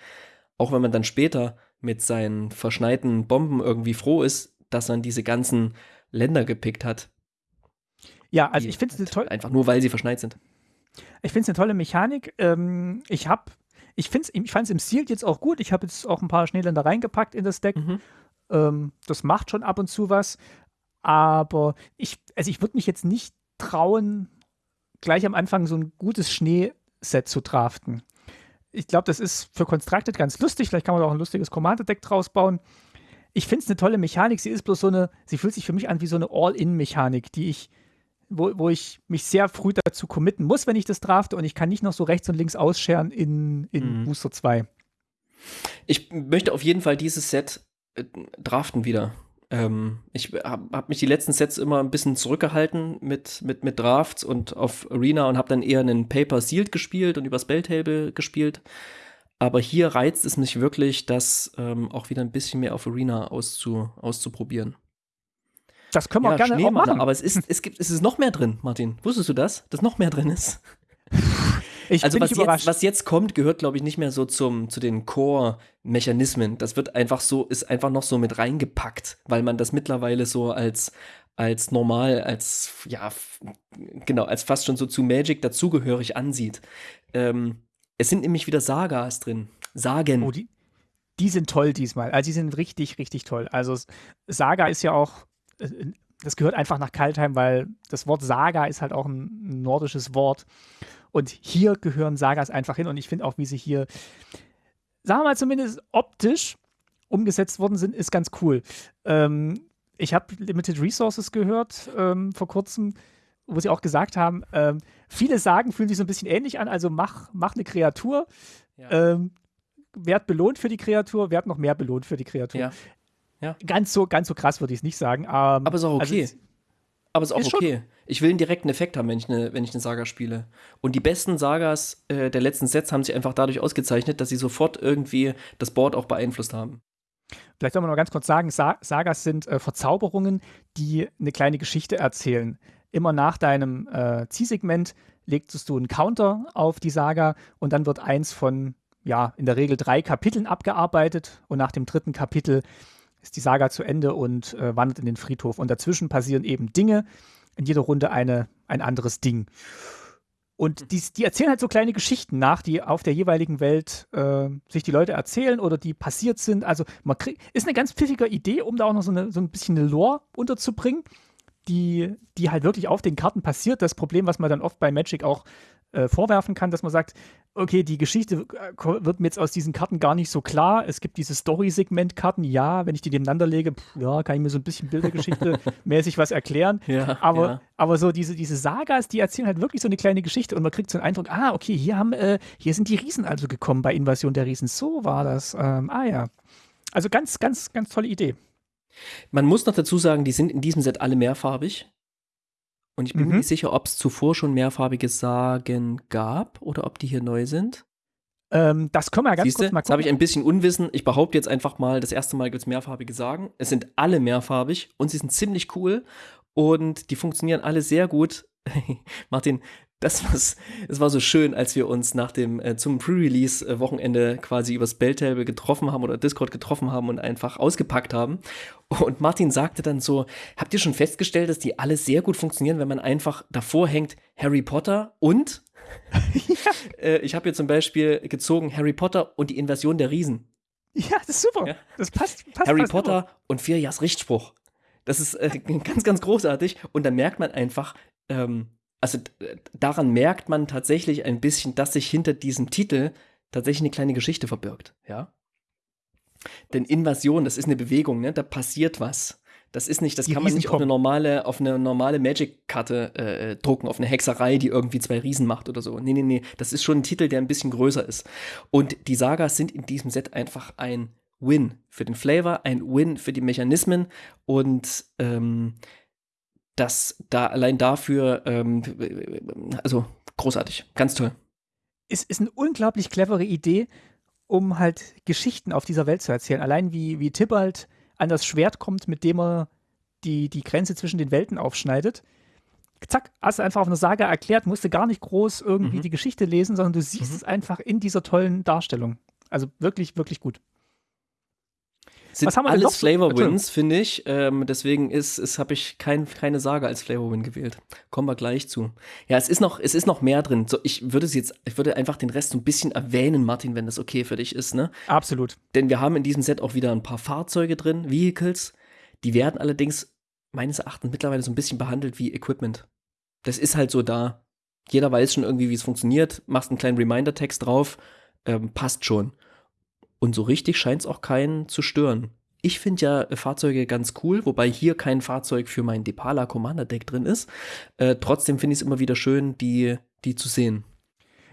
Auch wenn man dann später mit seinen verschneiten Bomben irgendwie froh ist, dass man diese ganzen Länder gepickt hat. Ja, also ich finde es toll. Einfach nur, weil sie verschneit sind. Ich finde es eine tolle Mechanik. Ähm, ich habe, ich finde ich fand es im Sealed jetzt auch gut. Ich habe jetzt auch ein paar Schneeländer reingepackt in das Deck. Mhm. Ähm, das macht schon ab und zu was. Aber ich, also ich würde mich jetzt nicht trauen, gleich am Anfang so ein gutes Schneeset zu draften. Ich glaube, das ist für Constructed ganz lustig. Vielleicht kann man da auch ein lustiges Commander-Deck draus bauen. Ich finde es eine tolle Mechanik. Sie ist bloß so eine, sie fühlt sich für mich an wie so eine All-In-Mechanik, die ich wo, wo ich mich sehr früh dazu committen muss, wenn ich das drafte und ich kann nicht noch so rechts und links ausscheren in, in mhm. Booster 2. Ich möchte auf jeden Fall dieses Set äh, draften wieder. Ähm, ich habe hab mich die letzten Sets immer ein bisschen zurückgehalten mit, mit, mit Drafts und auf Arena und habe dann eher einen Paper Sealed gespielt und übers Belltable gespielt. Aber hier reizt es mich wirklich, das ähm, auch wieder ein bisschen mehr auf Arena auszu, auszuprobieren. Das können wir ja, gerne auch machen. Aber es ist, es, gibt, es ist noch mehr drin, Martin. Wusstest du das? Dass noch mehr drin ist? Ich also was jetzt, was jetzt kommt, gehört, glaube ich, nicht mehr so zum, zu den Core-Mechanismen. Das wird einfach so, ist einfach noch so mit reingepackt, weil man das mittlerweile so als, als normal, als, ja, genau, als fast schon so zu Magic dazugehörig ansieht. Ähm, es sind nämlich wieder Sagas drin. Sagen. Oh, die, die sind toll diesmal. Also die sind richtig, richtig toll. Also Saga ist ja auch das gehört einfach nach Kaltheim, weil das Wort Saga ist halt auch ein nordisches Wort. Und hier gehören Sagas einfach hin. Und ich finde auch, wie sie hier, sagen wir mal zumindest optisch umgesetzt worden sind, ist ganz cool. Ähm, ich habe Limited Resources gehört ähm, vor kurzem, wo sie auch gesagt haben, ähm, viele Sagen fühlen sich so ein bisschen ähnlich an. Also mach, mach eine Kreatur. Ja. Ähm, werd belohnt für die Kreatur, werd noch mehr belohnt für die Kreatur. Ja. Ja. Ganz so, ganz so krass würde ich es nicht sagen. Ähm, aber ist auch also okay. Also, aber ist auch ist okay. Ich will einen direkten Effekt haben, wenn ich eine, wenn ich eine Saga spiele. Und die besten Sagas äh, der letzten Sets haben sich einfach dadurch ausgezeichnet, dass sie sofort irgendwie das Board auch beeinflusst haben. Vielleicht soll man noch ganz kurz sagen, Sa Sagas sind äh, Verzauberungen, die eine kleine Geschichte erzählen. Immer nach deinem äh, Zielsegment legst du einen Counter auf die Saga und dann wird eins von, ja, in der Regel drei Kapiteln abgearbeitet und nach dem dritten Kapitel ist die Saga zu Ende und äh, wandert in den Friedhof. Und dazwischen passieren eben Dinge. In jeder Runde eine, ein anderes Ding. Und die, die erzählen halt so kleine Geschichten nach, die auf der jeweiligen Welt äh, sich die Leute erzählen oder die passiert sind. Also man kriegt, ist eine ganz pfiffige Idee, um da auch noch so, eine, so ein bisschen eine Lore unterzubringen, die, die halt wirklich auf den Karten passiert. Das Problem, was man dann oft bei Magic auch äh, vorwerfen kann, dass man sagt, okay, die Geschichte äh, wird mir jetzt aus diesen Karten gar nicht so klar. Es gibt diese Story-Segment-Karten, ja, wenn ich die nebeneinander lege, pff, ja, kann ich mir so ein bisschen Bildergeschichte mäßig was erklären. Ja, aber, ja. aber so diese, diese Sagas, die erzählen halt wirklich so eine kleine Geschichte und man kriegt so einen Eindruck, ah, okay, hier haben, äh, hier sind die Riesen also gekommen bei Invasion der Riesen. So war das. Ähm, ah ja. Also ganz, ganz, ganz tolle Idee. Man muss noch dazu sagen, die sind in diesem Set alle mehrfarbig. Und ich bin mir Mhm. nicht sicher, ob es zuvor schon mehrfarbige Sagen gab oder ob die hier neu sind. Ähm, das können wir ja ganz Siehst du, kurz mal jetzt habe ich gucken. ein bisschen Unwissen. Ich behaupte jetzt einfach mal, das erste Mal gibt es mehrfarbige Sagen. Es sind alle mehrfarbig und sie sind ziemlich cool und die funktionieren alle sehr gut. Martin, das, was, das war so schön, als wir uns nach dem äh, zum Pre-Release-Wochenende quasi übers Belltable getroffen haben oder Discord getroffen haben und einfach ausgepackt haben. Und Martin sagte dann so: Habt ihr schon festgestellt, dass die alle sehr gut funktionieren, wenn man einfach davor hängt Harry Potter und äh, ich habe hier zum Beispiel gezogen Harry Potter und die Invasion der Riesen. Ja, das ist super. Ja. Das passt. passt Harry fast Potter und Vierjahrs Richtspruch. Das ist äh, ganz, ganz großartig. Und dann merkt man einfach, ähm, also d- daran merkt man tatsächlich ein bisschen, dass sich hinter diesem Titel tatsächlich eine kleine Geschichte verbirgt. Ja. Denn Invasion, das ist eine Bewegung, ne? Da passiert was. Das ist nicht, das Die kann man nicht auf eine normale, auf eine normale Magic-Karte äh, drucken, auf eine Hexerei, die irgendwie zwei Riesen macht oder so. Nee, nee, nee. Das ist schon ein Titel, der ein bisschen größer ist. Und die Sagas sind in diesem Set einfach ein Win für den Flavor, ein Win für die Mechanismen und ähm, das da allein dafür, ähm, also großartig, ganz toll. ist, ist eine unglaublich clevere Idee, um halt Geschichten auf dieser Welt zu erzählen. Allein wie, wie Tibalt an das Schwert kommt, mit dem er die, die Grenze zwischen den Welten aufschneidet. Zack, hast du einfach auf einer Saga erklärt, musste gar nicht groß irgendwie Mhm. die Geschichte lesen, sondern du siehst Mhm. es einfach in dieser tollen Darstellung. Also wirklich, wirklich gut. Sind Was haben wir alles Flavor. Wins, finde ich. Ähm, deswegen ist, ist habe ich kein, keine Saga als Flavor Win gewählt. Kommen wir gleich zu. Ja, es ist noch, es ist noch mehr drin. So, ich würde es jetzt, ich würde einfach den Rest so ein bisschen erwähnen, Martin, wenn das okay für dich ist, ne? Absolut. Denn wir haben in diesem Set auch wieder ein paar Fahrzeuge drin, Vehicles. Die werden allerdings meines Erachtens mittlerweile so ein bisschen behandelt wie Equipment. Das ist halt so da. Jeder weiß schon irgendwie, wie es funktioniert. Machst einen kleinen Reminder-Text drauf, ähm, passt schon. Und so richtig scheint es auch keinen zu stören. Ich finde ja äh, Fahrzeuge ganz cool, wobei hier kein Fahrzeug für mein Depala Commander Deck drin ist. Äh, trotzdem finde ich es immer wieder schön, die, die zu sehen.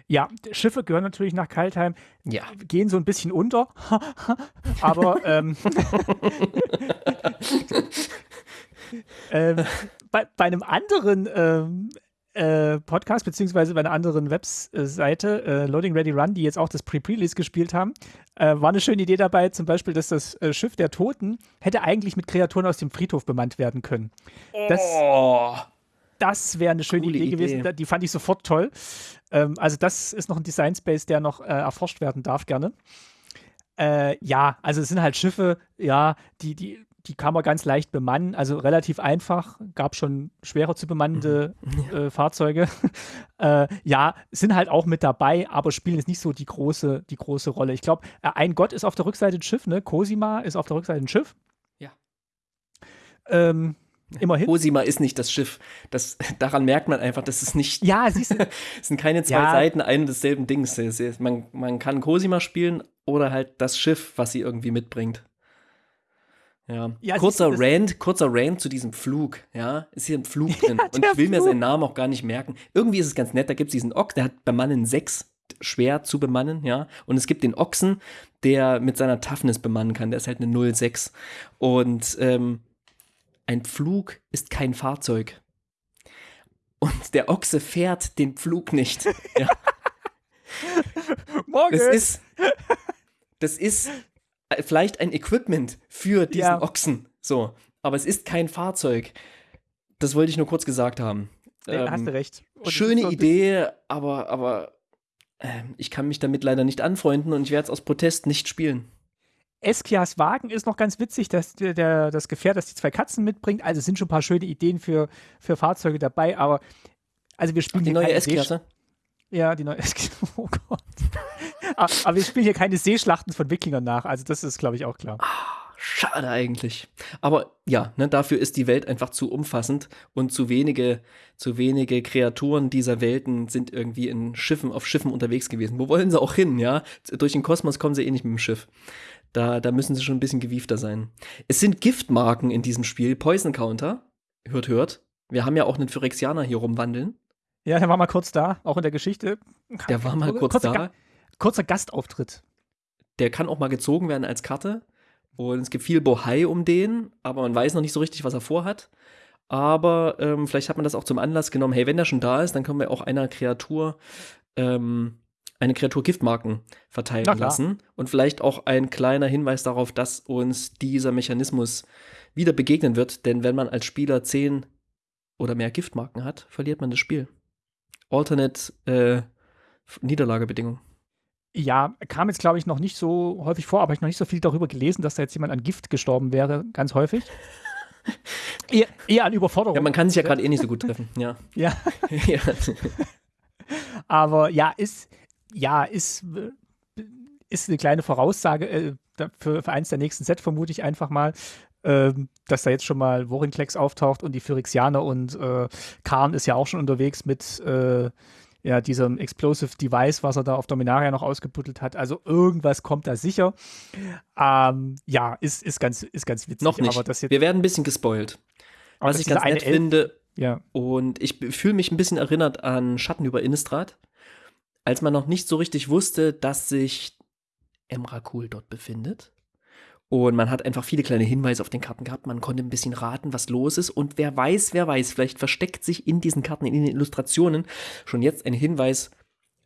Ja, Schiffe gehören natürlich nach Kaltheim, Ja. gehen so ein bisschen unter, aber ähm, ähm, bei, bei einem anderen ähm, äh, Podcast, beziehungsweise bei einer anderen Webseite, äh, Loading Ready Run, die jetzt auch das Pre-Release gespielt haben, äh, war eine schöne Idee dabei, zum Beispiel, dass das äh, Schiff der Toten hätte eigentlich mit Kreaturen aus dem Friedhof bemannt werden können. Das, Oh. das wäre eine schöne Idee, gewesen. Idee. Da- Die fand ich sofort toll. Ähm, also, das ist noch ein Design Space, der noch äh, erforscht werden darf, gerne. Äh, ja, also es sind halt Schiffe, ja, die, die, die kann man ganz leicht bemannen. Also relativ einfach. Gab schon schwerer zu bemannende äh, Fahrzeuge. äh, ja, sind halt auch mit dabei, aber spielen jetzt nicht so die große, die große Rolle. Ich glaube, äh, ein Gott ist auf der Rückseite ein Schiff, ne? Cosima ist auf der Rückseite ein Schiff. Ja. Ähm, immerhin. Cosima ist nicht das Schiff. Das, daran merkt man einfach, dass es nicht, Ja, siehst du, es sind keine zwei Ja. Seiten ein und desselben Dings. Man, man kann Cosima spielen oder halt das Schiff, was sie irgendwie mitbringt. Ja. Ja, kurzer Rant, kurzer Rant zu diesem Flug, ja. Ist hier ein Flug drin. und der ich will mir Flug. seinen Namen auch gar nicht merken. Irgendwie ist es ganz nett, da gibt es diesen Ochs, der hat Bemannen 6 schwer zu bemannen, ja. Und es gibt den Ochsen, der mit seiner Toughness bemannen kann, der ist halt eine 06. Und ähm, ein Pflug ist kein Fahrzeug. Und der Ochse fährt den Pflug nicht. Ja, morgen. das ist, das ist vielleicht ein Equipment für diesen Ja. Ochsen. So, aber es ist kein Fahrzeug. Das wollte ich nur kurz gesagt haben. Nee, hast Ähm, du recht. Und Schöne so Idee, aber, aber ähm, ich kann mich damit leider nicht anfreunden und ich werde es aus Protest nicht spielen. Eskias Wagen ist noch ganz witzig, dass der, der, das Gefährt, das die zwei Katzen mitbringt. Also es sind schon ein paar schöne Ideen für, für Fahrzeuge dabei, aber also wir spielen Die hier neue S-Klasse. Ja, die neue. Oh Gott. Ah, aber wir spielen hier keine Seeschlachten von Wikingern nach. Also, das ist, glaube ich, auch klar. Schade eigentlich. Aber ja, ne, dafür ist die Welt einfach zu umfassend und zu wenige, zu wenige Kreaturen dieser Welten sind irgendwie in Schiffen, auf Schiffen unterwegs gewesen. Wo wollen sie auch hin, ja? Durch den Kosmos kommen sie eh nicht mit dem Schiff. Da, da müssen sie schon ein bisschen gewiefter sein. Es sind Giftmarken in diesem Spiel, Poison Counter. Hört, hört. Wir haben ja auch einen Phyrexianer hier rumwandeln. Ja, der war mal kurz da, auch in der Geschichte. Der war mal kurz kurzer, da. Ga kurzer Gastauftritt. Der kann auch mal gezogen werden als Karte. Und es gibt viel Bohai um den, aber man weiß noch nicht so richtig, was er vorhat. Aber ähm, vielleicht hat man das auch zum Anlass genommen, hey, wenn der schon da ist, dann können wir auch einer Kreatur ähm, eine Kreatur Giftmarken verteilen lassen. Und vielleicht auch ein kleiner Hinweis darauf, dass uns dieser Mechanismus wieder begegnen wird. Denn wenn man als Spieler zehn oder mehr Giftmarken hat, verliert man das Spiel. Alternate äh, Niederlagebedingung. Ja, kam jetzt, glaube ich, noch nicht so häufig vor, aber ich habe noch nicht so viel darüber gelesen, dass da jetzt jemand an Gift gestorben wäre, ganz häufig. eher, eher an Überforderung. Ja, man kann sich ja gerade eh nicht so gut treffen. Ja. Ja, ja. aber ja, ist, ja, ist, äh, ist eine kleine Voraussage äh, für, für eins der nächsten Set, vermute ich einfach mal, ähm, dass da jetzt schon mal Vorinklex auftaucht und die Phyrexianer und äh, Karn ist ja auch schon unterwegs mit äh, ja, diesem Explosive Device, was er da auf Dominaria noch ausgebuddelt hat. Also irgendwas kommt da sicher. Ähm, ja, ist, ist, ganz, ist ganz witzig. Noch nicht. Wir werden ein bisschen gespoilt. Was ich ganz nett Elf- finde, Ja, und ich fühle mich ein bisschen erinnert an Schatten über Innistrad, als man noch nicht so richtig wusste, dass sich Emrakul dort befindet. Und man hat einfach viele kleine Hinweise auf den Karten gehabt. Man konnte ein bisschen raten, was los ist. Und wer weiß, wer weiß, vielleicht versteckt sich in diesen Karten, in den Illustrationen schon jetzt ein Hinweis,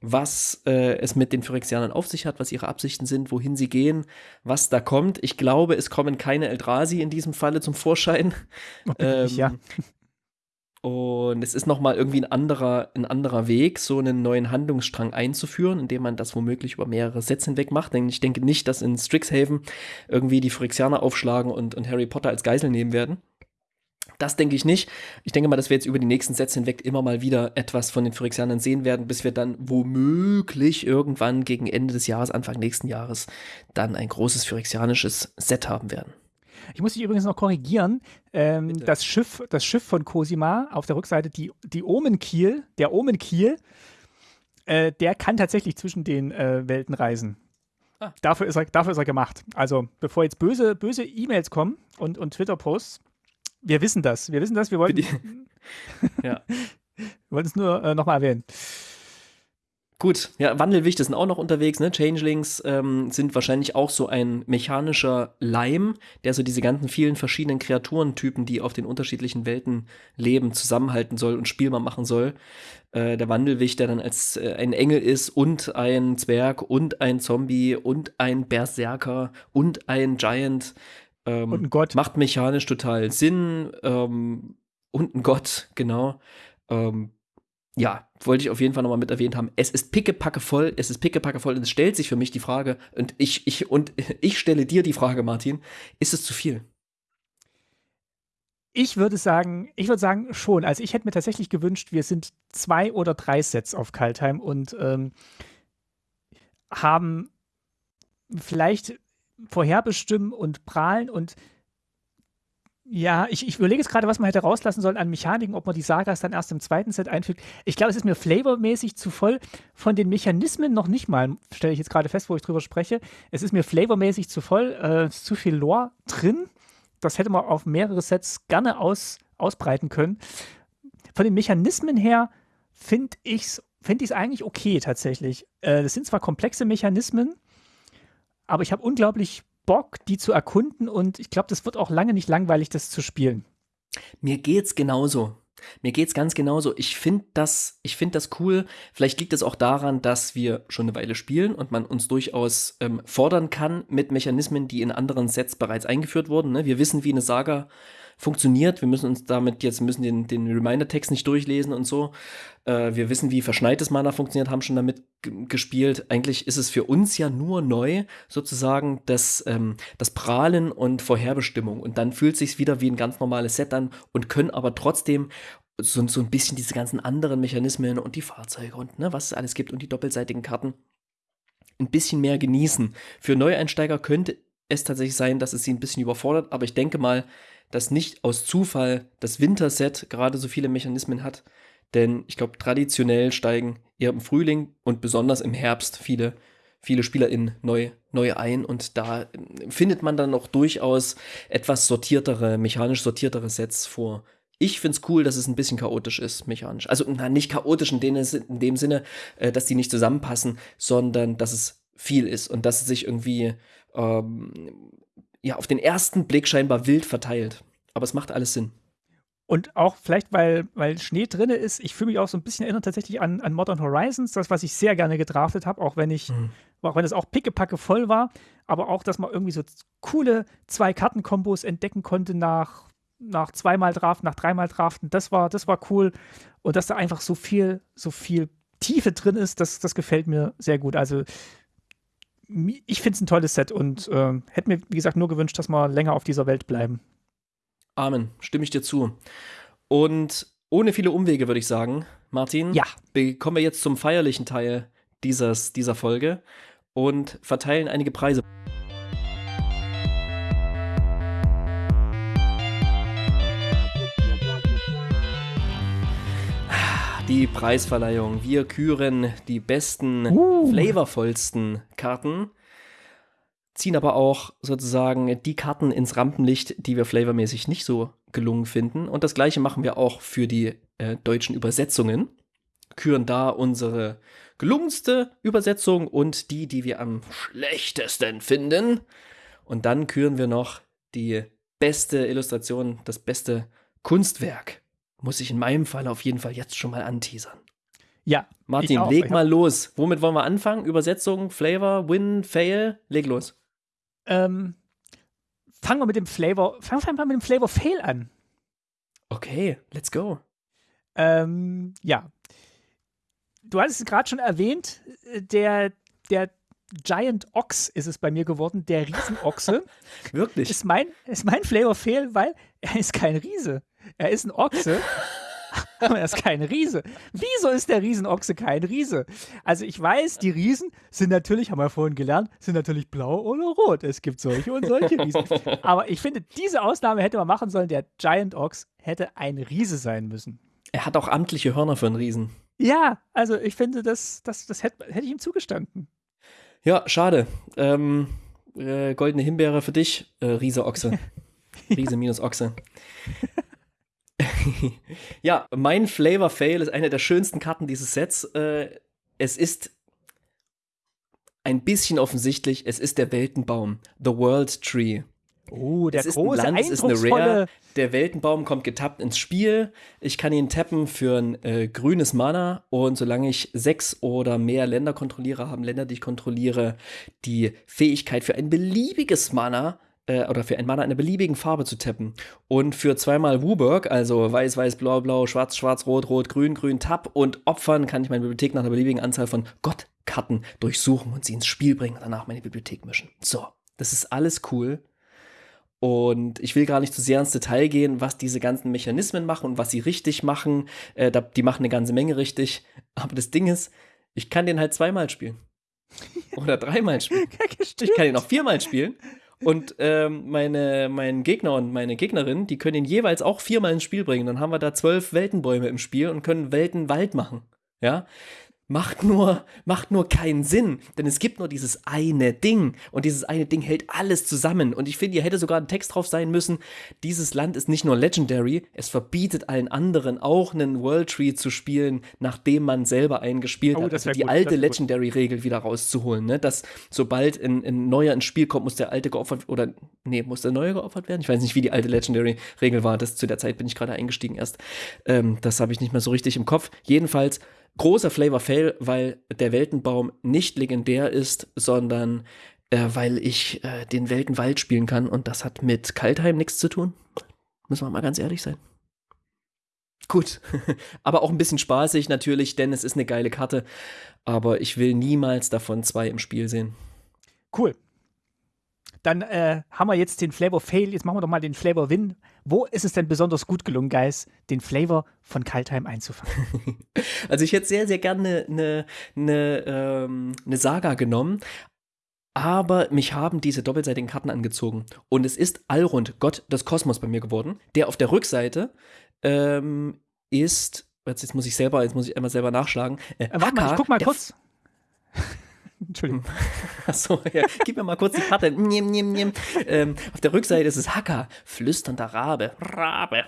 was äh, es mit den Phyrexianern auf sich hat, was ihre Absichten sind, wohin sie gehen, was da kommt. Ich glaube, es kommen keine Eldrazi in diesem Falle zum Vorschein. ich, ja. Und es ist nochmal irgendwie ein anderer, ein anderer Weg, so einen neuen Handlungsstrang einzuführen, indem man das womöglich über mehrere Sets hinweg macht. Denn ich denke nicht, dass in Strixhaven irgendwie die Phyrexianer aufschlagen und, und Harry Potter als Geisel nehmen werden. Das denke ich nicht. Ich denke mal, dass wir jetzt über die nächsten Sets hinweg immer mal wieder etwas von den Phyrexianern sehen werden, bis wir dann womöglich irgendwann gegen Ende des Jahres, Anfang nächsten Jahres, dann ein großes phyrexianisches Set haben werden. Ich muss dich übrigens noch korrigieren. Ähm, das, Schiff, das Schiff von Cosima auf der Rückseite, die, die Omenkiel, der Omenkiel, äh, der kann tatsächlich zwischen den äh, Welten reisen. Ah. Dafür, ist er, dafür ist er gemacht. Also, bevor jetzt böse, böse E-Mails kommen und, und Twitter-Posts, wir wissen das. Wir wissen das. Wir wollten, wir es nur äh, nochmal erwähnen. Gut, ja, Wandelwichte sind auch noch unterwegs, ne? Changelings ähm, sind wahrscheinlich auch so ein mechanischer Leim, der so diese ganzen vielen verschiedenen Kreaturentypen, die auf den unterschiedlichen Welten leben, zusammenhalten soll und spielbar machen soll. Äh, der Wandelwicht, der dann als äh, ein Engel ist und ein Zwerg und ein Zombie und ein Berserker und ein Giant. Ähm, Und ein Gott. Macht mechanisch total Sinn. Ähm, und ein Gott, genau. Ähm, ja, wollte ich auf jeden Fall nochmal mit erwähnt haben. Es ist pickepacke voll, es ist pickepacke voll und es stellt sich für mich die Frage, und ich, ich, und ich stelle dir die Frage, Martin, ist es zu viel? Ich würde sagen, ich würde sagen schon. Also ich hätte mir tatsächlich gewünscht, wir sind zwei oder drei Sets auf Kaltheim und ähm, haben vielleicht vorherbestimmen und prahlen und ja, ich, ich überlege jetzt gerade, was man hätte rauslassen sollen an Mechaniken, ob man die Sagas dann erst im zweiten Set einfügt. Ich glaube, es ist mir flavormäßig zu voll von den Mechanismen noch nicht mal, stelle ich jetzt gerade fest, wo ich drüber spreche. Es ist mir flavormäßig zu voll, äh, ist zu viel Lore drin. Das hätte man auf mehrere Sets gerne aus, ausbreiten können. Von den Mechanismen her finde ich es find ich's eigentlich okay tatsächlich. Äh, sind zwar komplexe Mechanismen, aber ich habe unglaublich Bock, die zu erkunden und ich glaube, das wird auch lange nicht langweilig, das zu spielen. Mir geht's genauso. Mir geht's ganz genauso. Ich finde das, ich finde das cool. Vielleicht liegt es auch daran, dass wir schon eine Weile spielen und man uns durchaus ähm, fordern kann mit Mechanismen, die in anderen Sets bereits eingeführt wurden. Ne? Wir wissen, wie eine Saga funktioniert. Wir müssen uns damit jetzt müssen den, den Reminder-Text nicht durchlesen und so. Äh, wir wissen, wie verschneites Mana funktioniert, haben schon damit gespielt. Eigentlich ist es für uns ja nur neu, sozusagen, das, ähm, das Prahlen und Vorherbestimmung. Und dann fühlt sich wieder wie ein ganz normales Set an und können aber trotzdem so, so ein bisschen diese ganzen anderen Mechanismen und die Fahrzeuge und ne, was es alles gibt und die doppelseitigen Karten ein bisschen mehr genießen. Für Neueinsteiger könnte es tatsächlich sein, dass es sie ein bisschen überfordert, aber ich denke mal, dass nicht aus Zufall das Winterset gerade so viele Mechanismen hat, denn ich glaube, traditionell steigen eher im Frühling und besonders im Herbst viele, viele SpielerInnen neu, neu ein und da findet man dann auch durchaus etwas sortiertere, mechanisch sortiertere Sets vor. Ich finde es cool, dass es ein bisschen chaotisch ist, mechanisch. Also na, nicht chaotisch in dem, in dem Sinne, äh, dass die nicht zusammenpassen, sondern dass es viel ist und dass es sich irgendwie ähm, ja, auf den ersten Blick scheinbar wild verteilt. Aber es macht alles Sinn. Und auch vielleicht, weil, weil Schnee drin ist, ich fühle mich auch so ein bisschen erinnert tatsächlich an, an Modern Horizons, das, was ich sehr gerne gedraftet habe, auch wenn ich, mhm. auch wenn es auch pickepacke voll war, aber auch, dass man irgendwie so coole zwei Kartenkombos entdecken konnte nach, nach zweimal Draft, nach dreimal Draften, das war, das war cool. Und dass da einfach so viel, so viel Tiefe drin ist, das, das gefällt mir sehr gut. Also ich finde es ein tolles Set und äh, hätte mir, wie gesagt, nur gewünscht, dass wir länger auf dieser Welt bleiben. Amen, stimme ich dir zu. Und ohne viele Umwege würde ich sagen, Martin, ja. kommen wir jetzt zum feierlichen Teil dieses, dieser Folge und verteilen einige Preise. Die Preisverleihung. Wir küren die besten, uh. flavorvollsten Karten ziehen aber auch sozusagen die Karten ins Rampenlicht, die wir flavormäßig nicht so gelungen finden. Und das gleiche machen wir auch für die äh, deutschen Übersetzungen. Küren da unsere gelungenste Übersetzung und die, die wir am schlechtesten finden. Und dann küren wir noch die beste Illustration, das beste Kunstwerk. Muss ich in meinem Fall auf jeden Fall jetzt schon mal anteasern. Ja. Martin, leg mal los. Womit wollen wir anfangen? Übersetzung, Flavor, Win, Fail? Leg los. Ähm, fangen wir mit dem Flavor, fangen wir mal mit dem Flavor Fail an. Okay, let's go. Ähm, ja. Du hattest es gerade schon erwähnt, der, der Giant Ox ist es bei mir geworden, der Riesenochse. Wirklich? Ist mein, ist mein Flavor Fail, weil er ist kein Riese. Er ist ein Ochse. aber er ist kein Riese. Wieso ist der Riesenochse kein Riese? Also ich weiß, die Riesen sind natürlich, haben wir vorhin gelernt, sind natürlich blau oder rot. Es gibt solche und solche Riesen. Aber ich finde, diese Ausnahme hätte man machen sollen. Der Giant Ox hätte ein Riese sein müssen. Er hat auch amtliche Hörner für einen Riesen. Ja, also ich finde, das, das, das hätte, hätte ich ihm zugestanden. Ja, schade. Ähm, äh, goldene Himbeere für dich, äh, Riese Ochse. Riese minus Ochse. ja, mein Flavor Fail ist eine der schönsten Karten dieses Sets. Äh, es ist ein bisschen offensichtlich, es ist der Weltenbaum, The World Tree. Oh, der es große, ein Land, es ist eine Rare. Der Weltenbaum kommt getappt ins Spiel. Ich kann ihn tappen für ein äh, grünes Mana und solange ich sechs oder mehr Länder kontrolliere, haben Länder, die ich kontrolliere, die Fähigkeit für ein beliebiges Mana äh, oder für ein Mana einer beliebigen Farbe zu tappen. Und für zweimal Wooburg, also weiß, weiß, blau, blau, schwarz, schwarz, rot, rot, grün, grün, Tab und Opfern, kann ich meine Bibliothek nach einer beliebigen Anzahl von Gottkarten durchsuchen und sie ins Spiel bringen und danach meine Bibliothek mischen. So, das ist alles cool. Und ich will gar nicht zu sehr ins Detail gehen, was diese ganzen Mechanismen machen und was sie richtig machen. Äh, die machen eine ganze Menge richtig. Aber das Ding ist, ich kann den halt zweimal spielen. Oder dreimal spielen. ich kann ihn auch viermal spielen. Und ähm, meine, mein Gegner und meine Gegnerin, die können ihn jeweils auch viermal ins Spiel bringen. Dann haben wir da zwölf Weltenbäume im Spiel und können Weltenwald machen. Ja, macht nur, macht nur keinen Sinn, denn es gibt nur dieses eine Ding und dieses eine Ding hält alles zusammen. Und ich finde, hier hätte sogar ein Text drauf sein müssen, dieses Land ist nicht nur Legendary, es verbietet allen anderen auch einen World Tree zu spielen, nachdem man selber einen gespielt oh, hat, also die gut, alte Legendary-Regel wieder rauszuholen, ne? dass sobald ein, ein neuer ins Spiel kommt, muss der alte geopfert, oder nee, muss der neue geopfert werden? Ich weiß nicht, wie die alte Legendary-Regel war, das zu der Zeit bin ich gerade eingestiegen erst, ähm, das habe ich nicht mehr so richtig im Kopf, jedenfalls großer Flavor Fail, weil der Weltenbaum nicht legendär ist, sondern äh, weil ich äh, den Weltenwald spielen kann und das hat mit Kaltheim nichts zu tun. Müssen wir mal ganz ehrlich sein. Gut, aber auch ein bisschen spaßig natürlich, denn es ist eine geile Karte, aber ich will niemals davon zwei im Spiel sehen. Cool. Dann äh, haben wir jetzt den Flavor Fail. Jetzt machen wir doch mal den Flavor Win. Wo ist es denn besonders gut gelungen, Guys, den Flavor von Kaltheim einzufangen? Also ich hätte sehr, sehr gerne eine, eine, ähm, eine Saga genommen, aber mich haben diese doppelseitigen Karten angezogen. Und es ist Alrund, Gott des Kosmos bei mir geworden, der auf der Rückseite ähm, ist. Jetzt muss ich selber, jetzt muss ich einmal selber nachschlagen. Äh, äh, warte mal, ich guck mal kurz. Entschuldigung. Achso, ja. Gib mir mal kurz die Karte. Niem, niem, niem. Ähm, auf der Rückseite ist es Hacker, flüsternder Rabe. Rabe.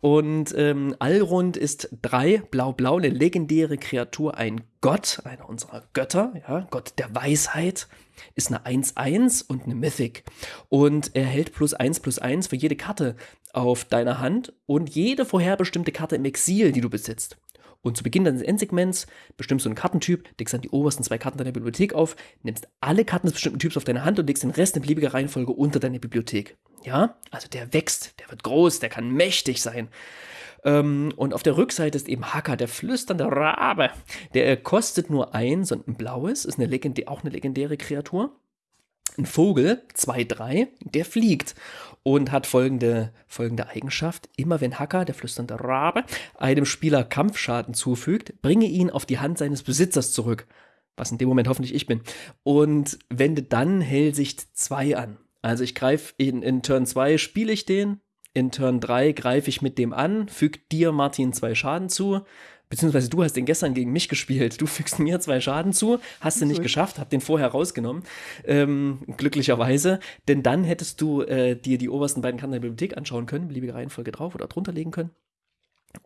Und ähm, Alrund ist drei, blau-blau, eine legendäre Kreatur, ein Gott, einer unserer Götter, ja, Gott der Weisheit ist eine 1-1 und eine Mythic. Und er hält plus 1 plus 1 für jede Karte auf deiner Hand und jede vorherbestimmte Karte im Exil, die du besitzt. Und zu Beginn deines Endsegments bestimmst du einen Kartentyp, legst dann die obersten zwei Karten deiner Bibliothek auf, nimmst alle Karten des bestimmten Typs auf deine Hand und legst den Rest in beliebiger Reihenfolge unter deine Bibliothek. Ja, also der wächst, der wird groß, der kann mächtig sein. Ähm, und auf der Rückseite ist eben Hacker, der flüsternde Rabe. Der kostet nur eins und ein blaues, ist eine legendä auch eine legendäre Kreatur. Ein Vogel, 2-3, der fliegt und hat folgende, folgende Eigenschaft. Immer wenn Hacker, der flüsternde Rabe, einem Spieler Kampfschaden zufügt, bringe ihn auf die Hand seines Besitzers zurück. Was in dem Moment hoffentlich ich bin. Und wende dann Hellsicht 2 an. Also ich greife in, in Turn 2, spiele ich den, in Turn 3 greife ich mit dem an, füge dir, Martin, zwei Schaden zu. Beziehungsweise du hast den gestern gegen mich gespielt. Du fügst mir zwei Schaden zu, hast du nicht geschafft, hab den vorher rausgenommen. Ähm, glücklicherweise. Denn dann hättest du äh, dir die obersten beiden Karten der Bibliothek anschauen können, beliebige Reihenfolge drauf oder drunter legen können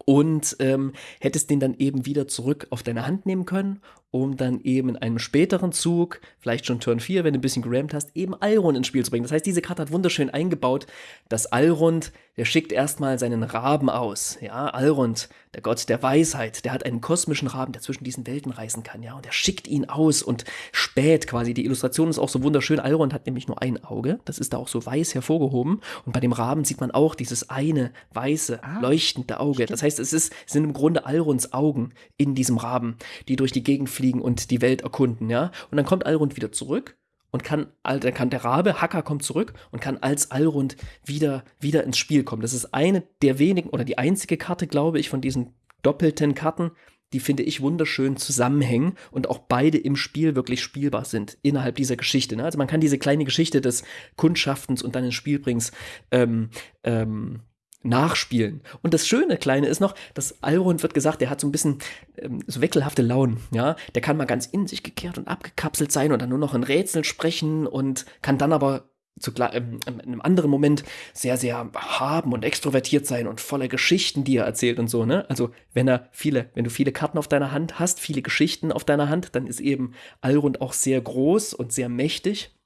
und ähm, hättest den dann eben wieder zurück auf deine Hand nehmen können, um dann eben in einem späteren Zug, vielleicht schon Turn 4, wenn du ein bisschen gerammt hast, eben Alrond ins Spiel zu bringen. Das heißt, diese Karte hat wunderschön eingebaut, dass Alrond, der schickt erstmal seinen Raben aus. Ja, Alrond, der Gott der Weisheit, der hat einen kosmischen Raben, der zwischen diesen Welten reisen kann, ja, und er schickt ihn aus und spät quasi. Die Illustration ist auch so wunderschön. Alrond hat nämlich nur ein Auge, das ist da auch so weiß hervorgehoben. Und bei dem Raben sieht man auch dieses eine weiße, ah, leuchtende Auge. Stimmt. Das heißt, es, ist, sind im Grunde Alronds Augen in diesem Raben, die durch die Gegend fliegen und die Welt erkunden, ja. Und dann kommt Alrund wieder zurück und kann, dann kann der Rabe, Hacker kommt zurück und kann als Alrund wieder, wieder ins Spiel kommen. Das ist eine der wenigen oder die einzige Karte, glaube ich, von diesen doppelten Karten, die finde ich wunderschön zusammenhängen und auch beide im Spiel wirklich spielbar sind innerhalb dieser Geschichte. Ne? Also man kann diese kleine Geschichte des Kundschaftens und dann ins Spiel bringst ähm, ähm, nachspielen. Und das schöne Kleine ist noch, dass Alrond wird gesagt, der hat so ein bisschen ähm, so wechselhafte Launen, ja. Der kann mal ganz in sich gekehrt und abgekapselt sein und dann nur noch in Rätseln sprechen und kann dann aber zu, ähm, in einem anderen Moment sehr, sehr haben und extrovertiert sein und voller Geschichten, die er erzählt und so, ne? Also, wenn er viele, wenn du viele Karten auf deiner Hand hast, viele Geschichten auf deiner Hand, dann ist eben Alrond auch sehr groß und sehr mächtig.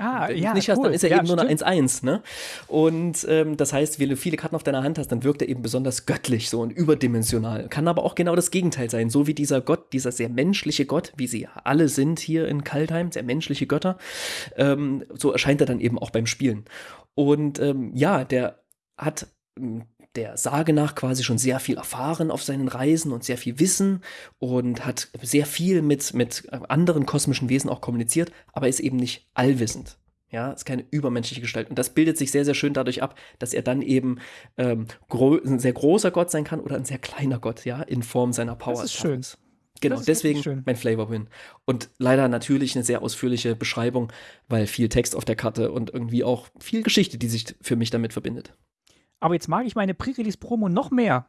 Ah, Wenn ja, nicht hast, dann ist er ja, eben nur eine 1-1, ne? Und ähm, das heißt, wenn du viele Karten auf deiner Hand hast, dann wirkt er eben besonders göttlich so und überdimensional. Kann aber auch genau das Gegenteil sein, so wie dieser Gott, dieser sehr menschliche Gott, wie sie alle sind hier in Kaltheim, sehr menschliche Götter. Ähm, so erscheint er dann eben auch beim Spielen. Und ähm, ja, der hat hm, der Sage nach quasi schon sehr viel erfahren auf seinen Reisen und sehr viel Wissen und hat sehr viel mit, mit anderen kosmischen Wesen auch kommuniziert, aber ist eben nicht allwissend. Ja, ist keine übermenschliche Gestalt. Und das bildet sich sehr, sehr schön dadurch ab, dass er dann eben ähm, ein sehr großer Gott sein kann oder ein sehr kleiner Gott, ja, in Form seiner Power. Das ist schön. Genau, deswegen mein Flavor Win. Und leider natürlich eine sehr ausführliche Beschreibung, weil viel Text auf der Karte und irgendwie auch viel Geschichte, die sich für mich damit verbindet. Aber jetzt mag ich meine Pre-Release-Promo noch mehr.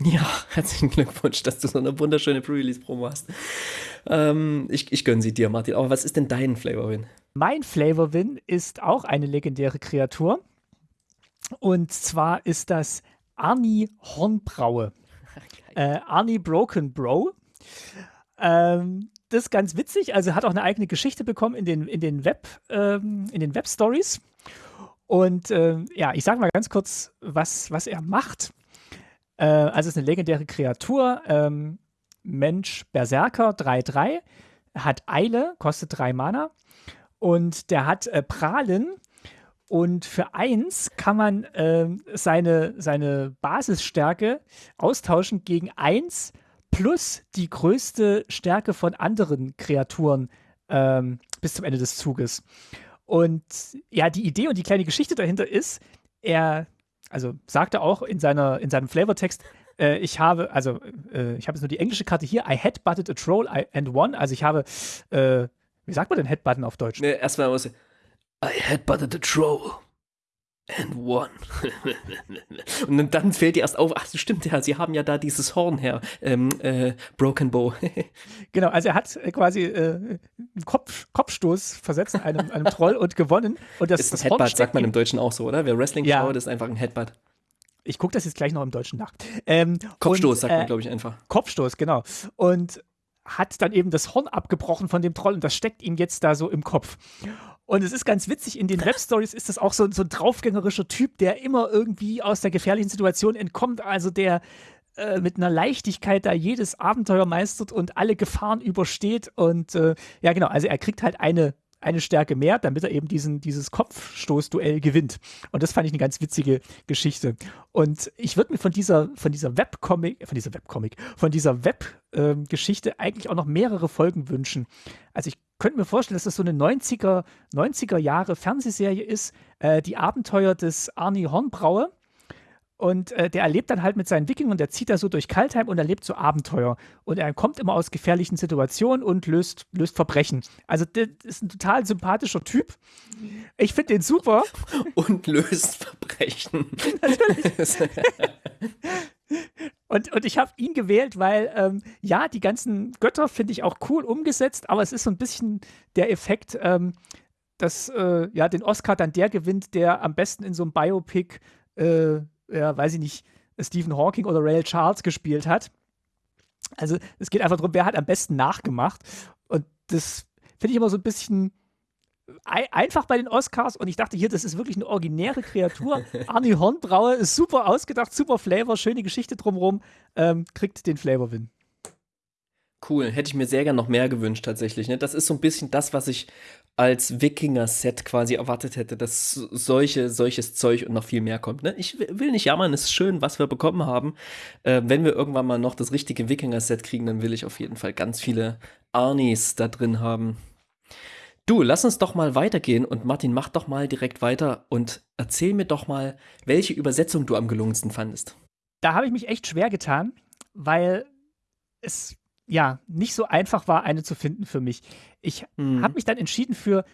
Ja, herzlichen Glückwunsch, dass du so eine wunderschöne Pre-Release-Promo hast. Ähm, ich, ich gönne sie dir, Martin. Aber was ist denn dein Flavor-Win? Mein Flavor-Win ist auch eine legendäre Kreatur. Und zwar ist das Arnie Hornbraue. äh, Arnie Broken Bro. Ähm, das ist ganz witzig. Also hat auch eine eigene Geschichte bekommen in den, in den Web, ähm, in den Web-Stories. Und äh, ja, ich sage mal ganz kurz, was, was er macht. Äh, also es ist eine legendäre Kreatur, ähm, Mensch Berserker 3-3, hat Eile, kostet 3 Mana und der hat äh, Prahlen und für 1 kann man äh, seine, seine Basisstärke austauschen gegen 1 plus die größte Stärke von anderen Kreaturen ähm, bis zum Ende des Zuges. Und ja, die Idee und die kleine Geschichte dahinter ist, er, also sagte auch in, seiner, in seinem Flavortext, äh, ich habe, also äh, ich habe jetzt nur die englische Karte hier, I headbutted a troll and won. Also ich habe, äh, wie sagt man denn Headbutton auf Deutsch? Nee, erstmal muss I headbutted a troll and won. und dann fällt dir erst auf, ach stimmt ja, sie haben ja da dieses Horn her, ähm, äh, Broken Bow. genau, also er hat äh, quasi äh, einen Kopf, Kopfstoß versetzt einem, einem Troll und gewonnen. Und das, ist das ein Headbutt, sagt man im Deutschen auch so, oder? Wer Wrestling Ja. schaut, ist einfach ein Headbutt. Ich gucke das jetzt gleich noch im Deutschen nach. Ähm, Kopfstoß und, sagt man, äh, glaube ich, einfach. Kopfstoß, genau. Und hat dann eben das Horn abgebrochen von dem Troll und das steckt ihm jetzt da so im Kopf. Und es ist ganz witzig, in den Webstories ist das auch so, so ein draufgängerischer Typ, der immer irgendwie aus der gefährlichen Situation entkommt, also der äh, mit einer Leichtigkeit da jedes Abenteuer meistert und alle Gefahren übersteht. Und äh, ja, genau, also er kriegt halt eine, eine Stärke mehr, damit er eben diesen, dieses Kopfstoßduell gewinnt. Und das fand ich eine ganz witzige Geschichte. Und ich würde mir von dieser, von dieser Webcomic, von dieser Webcomic, von dieser Web-Geschichte eigentlich auch noch mehrere Folgen wünschen. Also ich könnte mir vorstellen, dass das so eine 90er, 90er Jahre Fernsehserie ist, äh, die Abenteuer des Arnie Hornbrauer. Und äh, der erlebt dann halt mit seinen Wikingern, der zieht da so durch Kaltheim und erlebt so Abenteuer. Und er kommt immer aus gefährlichen Situationen und löst, löst Verbrechen. Also, der ist ein total sympathischer Typ. Ich finde den super. Und löst Verbrechen. Und, und ich habe ihn gewählt, weil, ähm, ja, die ganzen Götter finde ich auch cool umgesetzt, aber es ist so ein bisschen der Effekt, ähm, dass äh, ja den Oscar dann der gewinnt, der am besten in so einem Biopic, äh, ja, weiß ich nicht, Stephen Hawking oder Ray Charles gespielt hat. Also es geht einfach darum, wer hat am besten nachgemacht. Und das finde ich immer so ein bisschen ei- einfach bei den Oscars. Und ich dachte hier, das ist wirklich eine originäre Kreatur. Arnie Hornbrauer ist super ausgedacht, super Flavor, schöne Geschichte drumherum, ähm, kriegt den Flavor-Win. Cool, hätte ich mir sehr gern noch mehr gewünscht tatsächlich. Ne? Das ist so ein bisschen das, was ich als Wikinger-Set quasi erwartet hätte, dass solche, solches Zeug und noch viel mehr kommt. Ne? Ich will nicht jammern, es ist schön, was wir bekommen haben. Äh, wenn wir irgendwann mal noch das richtige Wikinger-Set kriegen, dann will ich auf jeden Fall ganz viele Arnis da drin haben. Du, lass uns doch mal weitergehen und Martin, mach doch mal direkt weiter und erzähl mir doch mal, welche Übersetzung du am gelungensten fandest. Da habe ich mich echt schwer getan, weil es ja nicht so einfach war, eine zu finden für mich. Ich Mhm. habe mich dann entschieden für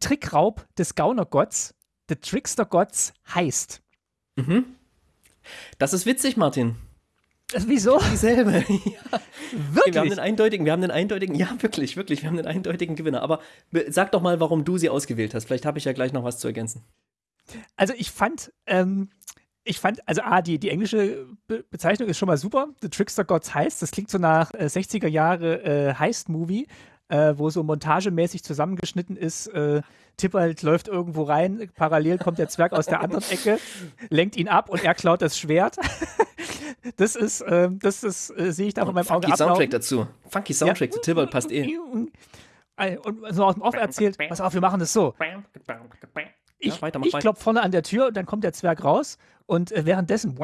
Trickraub des Gaunergotts. The Trickster Gods heißt. Mhm. Das ist witzig, Martin. Äh, Wieso? Dieselbe. ja. Wir haben den Wirklich? eindeutigen, wir haben den eindeutigen, ja, wirklich, wirklich, wir haben den eindeutigen Gewinner. Aber be- sag doch mal, warum du sie ausgewählt hast. Vielleicht habe ich ja gleich noch was zu ergänzen. Also ich fand, ähm, ich fand, also A, die, die englische Be Bezeichnung ist schon mal super. The Trickster Gods heißt, das klingt so nach äh, 60er Jahre äh, Heist-Movie, äh, wo so montagemäßig zusammengeschnitten ist. Äh, Tippelt läuft irgendwo rein, parallel kommt der Zwerg aus der anderen Ecke, lenkt ihn ab und er klaut das Schwert. das ist, ähm, das ist, äh, sehe ich da von meinem Auge Funky. Soundtrack dazu. Funky Soundtrack zu Tibble passt eh. Äh, Und so aus dem Off erzählt, pass auf, wir machen das so. Ich, Ja, weiter, ich klopfe vorne an der Tür und dann kommt der Zwerg raus und äh, währenddessen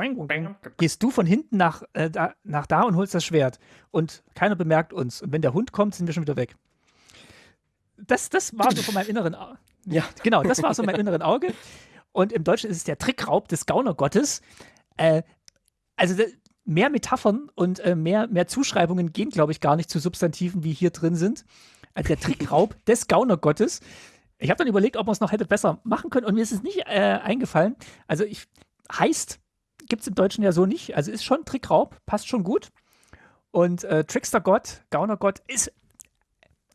gehst du von hinten nach, äh, da, nach da und holst das Schwert und keiner bemerkt uns. Und wenn der Hund kommt, sind wir schon wieder weg. Das, das war so von meinem inneren Auge. Ja. Genau, das war so mein inneren Auge. Und im Deutschen ist es der Trickraub des Gaunergottes. Äh, also mehr Metaphern und äh, mehr, mehr Zuschreibungen gehen, glaube ich, gar nicht zu Substantiven, wie hier drin sind. Also der Trickraub des Gaunergottes. Ich habe dann überlegt, ob man es noch hätte besser machen können und mir ist es nicht äh, eingefallen. Also ich heißt, gibt es im Deutschen ja so nicht. Also ist schon Trickraub, passt schon gut. Und äh, Trickstergott, Gaunergott ist,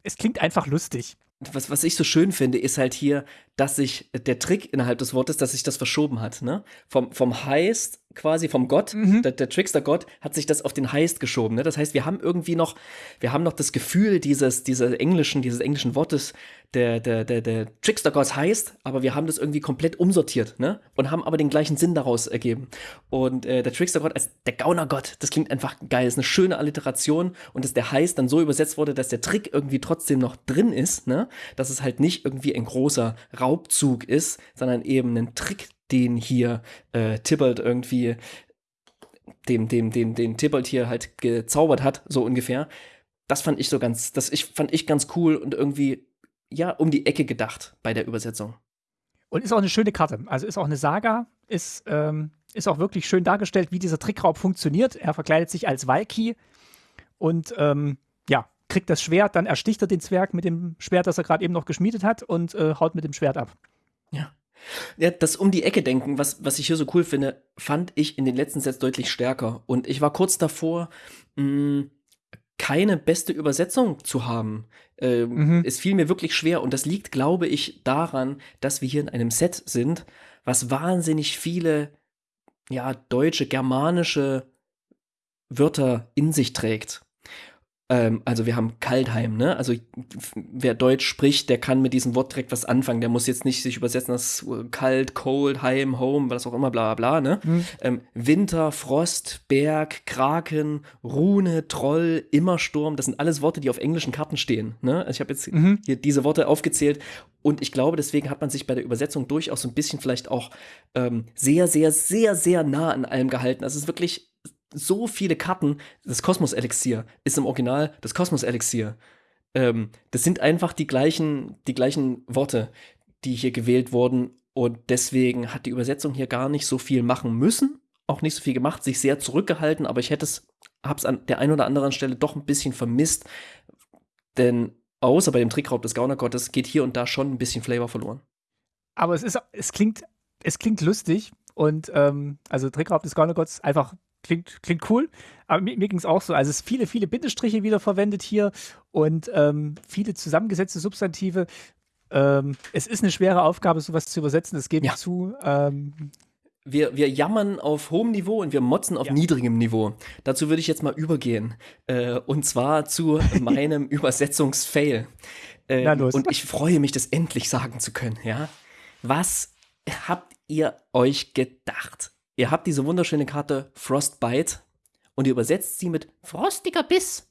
es klingt einfach lustig. Was, was ich so schön finde, ist halt hier, dass sich der Trick innerhalb des Wortes, dass sich das verschoben hat. Ne? Vom, vom Heist, quasi vom Gott, der, der Trickster-Gott, hat sich das auf den Heist geschoben. Ne? Das heißt, wir haben irgendwie noch, wir haben noch das Gefühl dieses, dieser englischen, dieses englischen Wortes, der, der, der, der Trickster-Gott heißt, aber wir haben das irgendwie komplett umsortiert, ne? Und haben aber den gleichen Sinn daraus ergeben. Und äh, der Trickster-Gott als der Gauner-Gott, das klingt einfach geil, ist eine schöne Alliteration und dass der Heist dann so übersetzt wurde, dass der Trick irgendwie trotzdem noch drin ist, ne? Dass es halt nicht irgendwie ein großer Raubzug ist, sondern eben ein Trick, den hier äh, Tybalt irgendwie dem, dem, dem, den Tybalt hier halt gezaubert hat, so ungefähr. Das fand ich so ganz, das ich, fand ich ganz cool und irgendwie, ja, um die Ecke gedacht bei der Übersetzung. Und ist auch eine schöne Karte. Also ist auch eine Saga, ist, ähm, ist auch wirklich schön dargestellt, wie dieser Trickraub funktioniert. Er verkleidet sich als Valky und ähm, ja, kriegt das Schwert, dann ersticht er den Zwerg mit dem Schwert, das er gerade eben noch geschmiedet hat und äh, haut mit dem Schwert ab. Ja. Ja, das um die Ecke denken, was, was ich hier so cool finde, fand ich in den letzten Sets deutlich stärker. Und ich war kurz davor, mh, mm, keine beste Übersetzung zu haben. Ähm, mhm. Es fiel mir wirklich schwer und das liegt, glaube ich, daran, dass wir hier in einem Set sind, was wahnsinnig viele ja, deutsche, germanische Wörter in sich trägt. Ähm, also wir haben Kaltheim, ne? Also wer Deutsch spricht, der kann mit diesem Wort direkt was anfangen. Der muss jetzt nicht sich übersetzen, das äh, kalt, cold, heim, home, was auch immer, bla bla bla, ne? Mhm. Ähm, Winter, Frost, Berg, Kraken, Rune, Troll, Immersturm, das sind alles Worte, die auf englischen Karten stehen. Ne? Also ich habe jetzt mhm. hier diese Worte aufgezählt und ich glaube, deswegen hat man sich bei der Übersetzung durchaus so ein bisschen vielleicht auch ähm, sehr, sehr, sehr, sehr nah an allem gehalten. Also es ist wirklich so viele Karten. Das Kosmos-Elixier ist im Original das Kosmos-Elixier. Ähm, das sind einfach die gleichen, die gleichen Worte, die hier gewählt wurden. Und deswegen hat die Übersetzung hier gar nicht so viel machen müssen, auch nicht so viel gemacht, sich sehr zurückgehalten, aber ich hätte es, habe es an der einen oder anderen Stelle doch ein bisschen vermisst, denn außer bei dem Trickraub des Gaunergottes geht hier und da schon ein bisschen Flavor verloren. Aber es ist, es klingt, es klingt lustig und ähm, also Trickraub des Gaunergottes einfach klingt, klingt cool. Aber mir, mir ging es auch so. Also es sind viele, viele Bindestriche wieder verwendet hier und ähm, viele zusammengesetzte Substantive. Ähm, es ist eine schwere Aufgabe, sowas zu übersetzen, das gebe ich zu. Ähm, wir, wir jammern auf hohem Niveau und wir motzen auf ja. niedrigem Niveau. Dazu würde ich jetzt mal übergehen. Äh, und zwar zu meinem Übersetzungsfail. Äh, und ich freue mich, das endlich sagen zu können, ja. Was habt ihr euch gedacht? Ihr habt diese wunderschöne Karte Frostbite und ihr übersetzt sie mit frostiger Biss.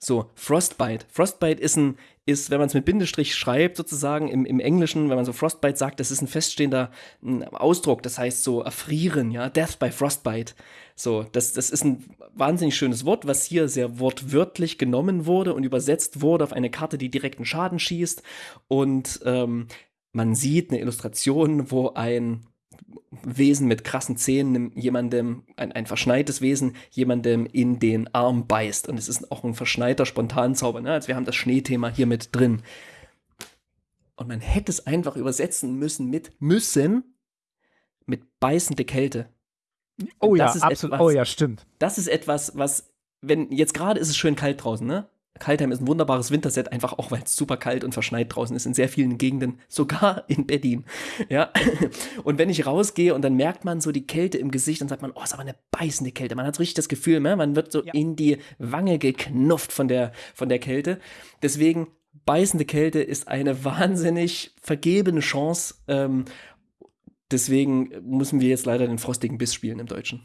So, Frostbite. Frostbite ist ein, ist, wenn man es mit Bindestrich schreibt, sozusagen im, im Englischen, wenn man so Frostbite sagt, das ist ein feststehender ein Ausdruck, das heißt so erfrieren, ja, Death by Frostbite. So, das, das ist ein wahnsinnig schönes Wort, was hier sehr wortwörtlich genommen wurde und übersetzt wurde auf eine Karte, die direkten Schaden schießt. Und ähm, man sieht eine Illustration, wo ein Wesen mit krassen Zähnen jemandem, ein, ein verschneites Wesen, jemandem in den Arm beißt. Und es ist auch ein verschneiter Spontanzauber. Ne? Also wir haben das Schneethema hier mit drin. Und man hätte es einfach übersetzen müssen mit müssen, mit beißende Kälte. Oh ja, absolut. Etwas, oh ja, stimmt. Das ist etwas, was, wenn, jetzt gerade ist es schön kalt draußen, ne? Kaltheim ist ein wunderbares Winterset, einfach auch, weil es super kalt und verschneit draußen ist in sehr vielen Gegenden, sogar in Berlin. Ja. Und wenn ich rausgehe und dann merkt man so die Kälte im Gesicht, dann sagt man, oh, ist aber eine beißende Kälte. Man hat so richtig das Gefühl, ne? man wird so ja. in die Wange geknufft von der, von der Kälte. Deswegen, beißende Kälte ist eine wahnsinnig vergebene Chance. Ähm, deswegen müssen wir jetzt leider den frostigen Biss spielen im Deutschen.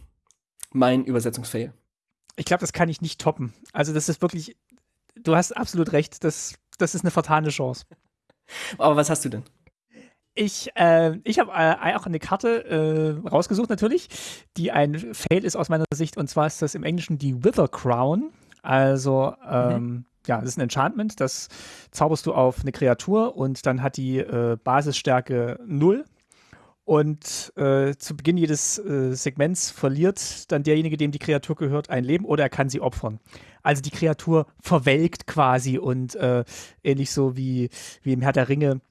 Mein Übersetzungsfail. Ich glaube, das kann ich nicht toppen. Also, das ist wirklich du hast absolut recht. Das, das ist eine vertane Chance. Aber was hast du denn? Ich, äh, ich habe äh, auch eine Karte äh, rausgesucht, natürlich, die ein Fail ist aus meiner Sicht. Und zwar ist das im Englischen die Wither Crown. Also, ähm, mhm. ja, das ist ein Enchantment. Das zauberst du auf eine Kreatur und dann hat die äh, Basisstärke 0. Und äh, zu Beginn jedes äh, Segments verliert dann derjenige, dem die Kreatur gehört, ein Leben oder er kann sie opfern. Also die Kreatur verwelkt quasi und äh, ähnlich so wie, wie im Herr der Ringe.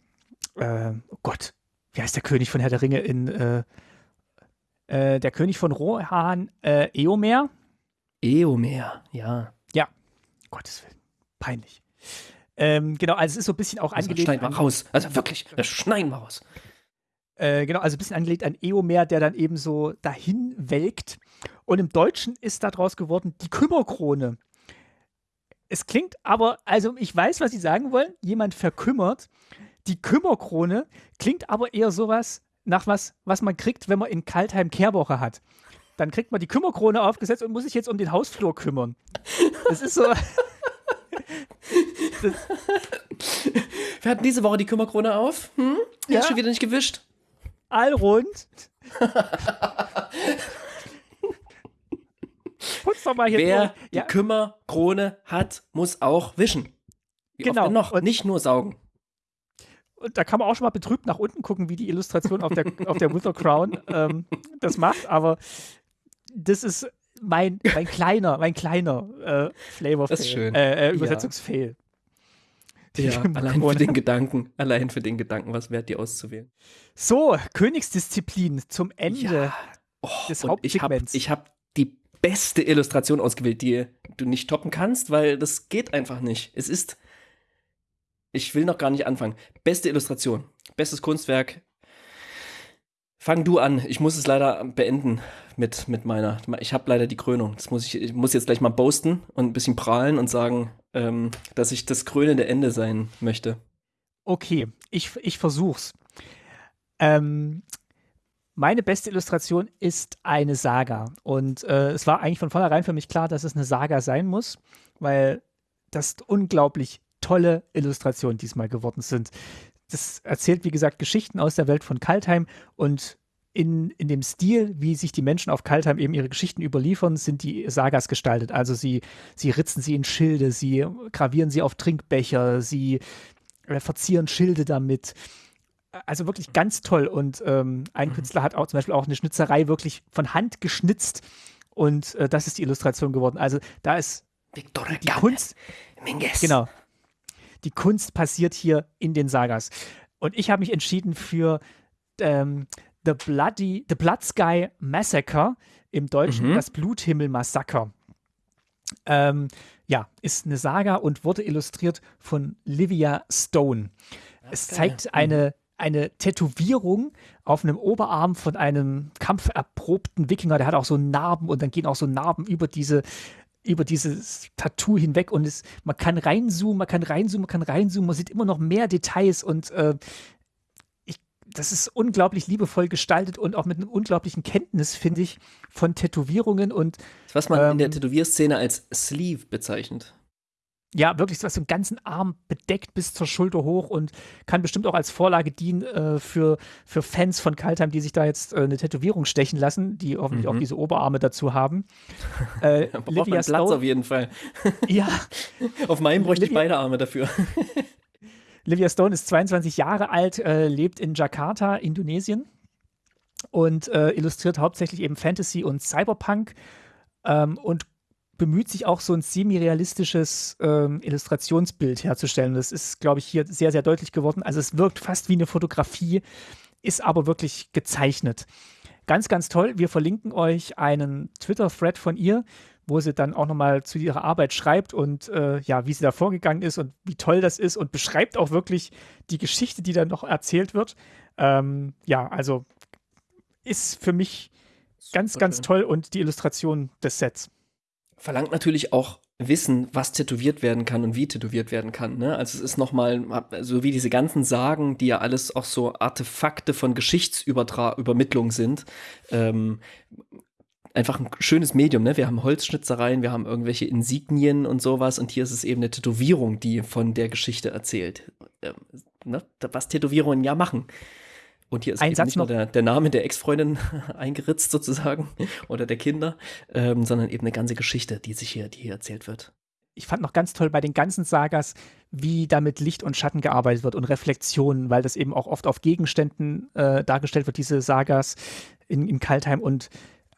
Äh, oh Gott, wie heißt der König von Herr der Ringe in äh, äh, der König von Rohan, Eomer? Eomer, ja. Ja, Gottes Willen, peinlich. Ähm, genau, also es ist so ein bisschen auch also angelegt. Schneiden wir raus. Also wirklich, schneiden wir raus. Äh, genau, also ein bisschen angelegt an Eomer, der dann eben so dahin welkt. Und im Deutschen ist daraus geworden die Kümmerkrone. Es klingt aber, also ich weiß, was Sie sagen wollen, jemand verkümmert. Die Kümmerkrone klingt aber eher sowas nach was, was man kriegt, wenn man in Kaltheim Kehrwoche hat. Dann kriegt man die Kümmerkrone aufgesetzt und muss sich jetzt um den Hausflur kümmern. Das ist so. Wir hatten diese Woche die Kümmerkrone auf. Hm? Ja. Hast schon wieder nicht gewischt allrund. Putz doch mal hier Wer durch. die ja. Kümmerkrone hat, muss auch wischen. Wie genau. noch? Und nicht nur saugen. Und da kann man auch schon mal betrübt nach unten gucken, wie die Illustration auf der, auf der Wither Crown ähm, das macht. Aber das ist mein, mein kleiner, mein kleiner äh, Flavor Das ist schön. äh, äh, Übersetzungsfail. Die Ja, allein für den Gedanken, allein für den Gedanken, was wert, die auszuwählen. So, Königsdisziplin zum Ende. Oh, des und ich habe hab die beste Illustration ausgewählt, die du nicht toppen kannst, weil das geht einfach nicht. Es ist. Ich will noch gar nicht anfangen. Beste Illustration, bestes Kunstwerk. Fang du an. Ich muss es leider beenden mit, mit meiner. Ich habe leider die Krönung. Das muss ich, ich muss jetzt gleich mal boasten und ein bisschen prahlen und sagen, ähm, dass ich das krönende Ende sein möchte. Okay, ich, ich versuch's. Ähm, meine beste Illustration ist eine Saga. Und äh, es war eigentlich von vornherein für mich klar, dass es eine Saga sein muss, weil das unglaublich tolle Illustrationen diesmal geworden sind. Das erzählt, wie gesagt, Geschichten aus der Welt von Kaltheim und in, in dem Stil, wie sich die Menschen auf Kaltheim eben ihre Geschichten überliefern, sind die Sagas gestaltet. Also sie, sie ritzen sie in Schilde, sie gravieren sie auf Trinkbecher, sie äh, verzieren Schilde damit. Also wirklich ganz toll. Und ähm, ein Künstler hat auch zum Beispiel auch eine Schnitzerei wirklich von Hand geschnitzt. Und äh, das ist die Illustration geworden. Also da ist Victor die Kunst, Minges. genau. Die Kunst passiert hier in den Sagas. Und ich habe mich entschieden für ähm, The Bloody, The Blood Sky Massacre, im Deutschen Mhm. das Bluthimmel-Massaker. Ähm, ja, ist eine Saga und wurde illustriert von Livia Stone. Es geil. zeigt eine, eine Tätowierung auf einem Oberarm von einem kampferprobten Wikinger. Der hat auch so Narben und dann gehen auch so Narben über diese über dieses Tattoo hinweg und es, man kann reinzoomen, man kann reinzoomen, man kann reinzoomen, man sieht immer noch mehr Details und äh, das ist unglaublich liebevoll gestaltet und auch mit einem unglaublichen Kenntnis, finde ich, von Tätowierungen und Was man in der Ähm, Tätowierszene als Sleeve bezeichnet. ja, wirklich was einen ganzen Arm bedeckt bis zur Schulter hoch und kann bestimmt auch als Vorlage dienen äh, für, für Fans von Kaltheim, die sich da jetzt äh, eine Tätowierung stechen lassen, die hoffentlich Mhm. auch diese Oberarme dazu haben. Äh, Da braucht man Platz auf jeden Fall. ja, Auf meinem bräuchte ich Livia- beide Arme dafür. Livia Stone ist 22 Jahre alt, äh, lebt in Jakarta, Indonesien und äh, illustriert hauptsächlich eben Fantasy und Cyberpunk ähm, und bemüht sich auch so ein semi-realistisches ähm, Illustrationsbild herzustellen. Das ist, glaube ich, hier sehr, sehr deutlich geworden. Also es wirkt fast wie eine Fotografie, ist aber wirklich gezeichnet. Ganz, ganz toll. Wir verlinken euch einen Twitter-Thread von ihr, wo sie dann auch nochmal zu ihrer Arbeit schreibt und äh, ja, wie sie da vorgegangen ist und wie toll das ist und beschreibt auch wirklich die Geschichte, die dann noch erzählt wird. Ähm, ja, also ist für mich ganz, ganz toll und die Illustration des Sets. Verlangt natürlich auch Wissen, was tätowiert werden kann und wie tätowiert werden kann. Ne? Also es ist nochmal, so wie diese ganzen Sagen, die ja alles auch so Artefakte von Geschichtsübermittlung sind, ähm, einfach ein schönes Medium. Ne? Wir haben Holzschnitzereien, wir haben irgendwelche Insignien und sowas und hier ist es eben eine Tätowierung, die von der Geschichte erzählt. Ähm, ne? Was Tätowierungen ja machen. Und hier ist Ein eben Satz nicht nur noch. der, der Name der Ex-Freundin eingeritzt sozusagen oder der Kinder, ähm, sondern eben eine ganze Geschichte, die sich hier, die hier erzählt wird. ich fand noch ganz toll bei den ganzen Sagas, wie da mit Licht und Schatten gearbeitet wird und Reflexionen, weil das eben auch oft auf Gegenständen äh, dargestellt wird, diese Sagas in, in Kaltheim. Und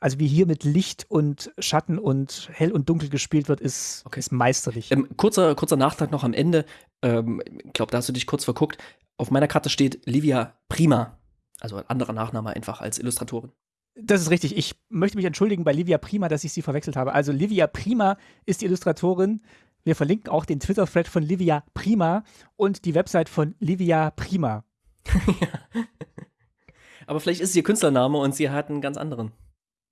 also wie hier mit Licht und Schatten und hell und dunkel gespielt wird, ist, Okay. ist meisterlich. Ähm, kurzer, kurzer Nachtrag noch am Ende. Ähm, ich glaube, da hast du dich kurz verguckt. Auf meiner Karte steht Livia Prima. Also ein anderer Nachname einfach als Illustratorin. Das ist richtig. Ich möchte mich entschuldigen bei Livia Prima, dass ich sie verwechselt habe. Also Livia Prima ist die Illustratorin. Wir verlinken auch den Twitter-Thread von Livia Prima und die Website von Livia Prima. Aber vielleicht ist es ihr Künstlername und sie hat einen ganz anderen.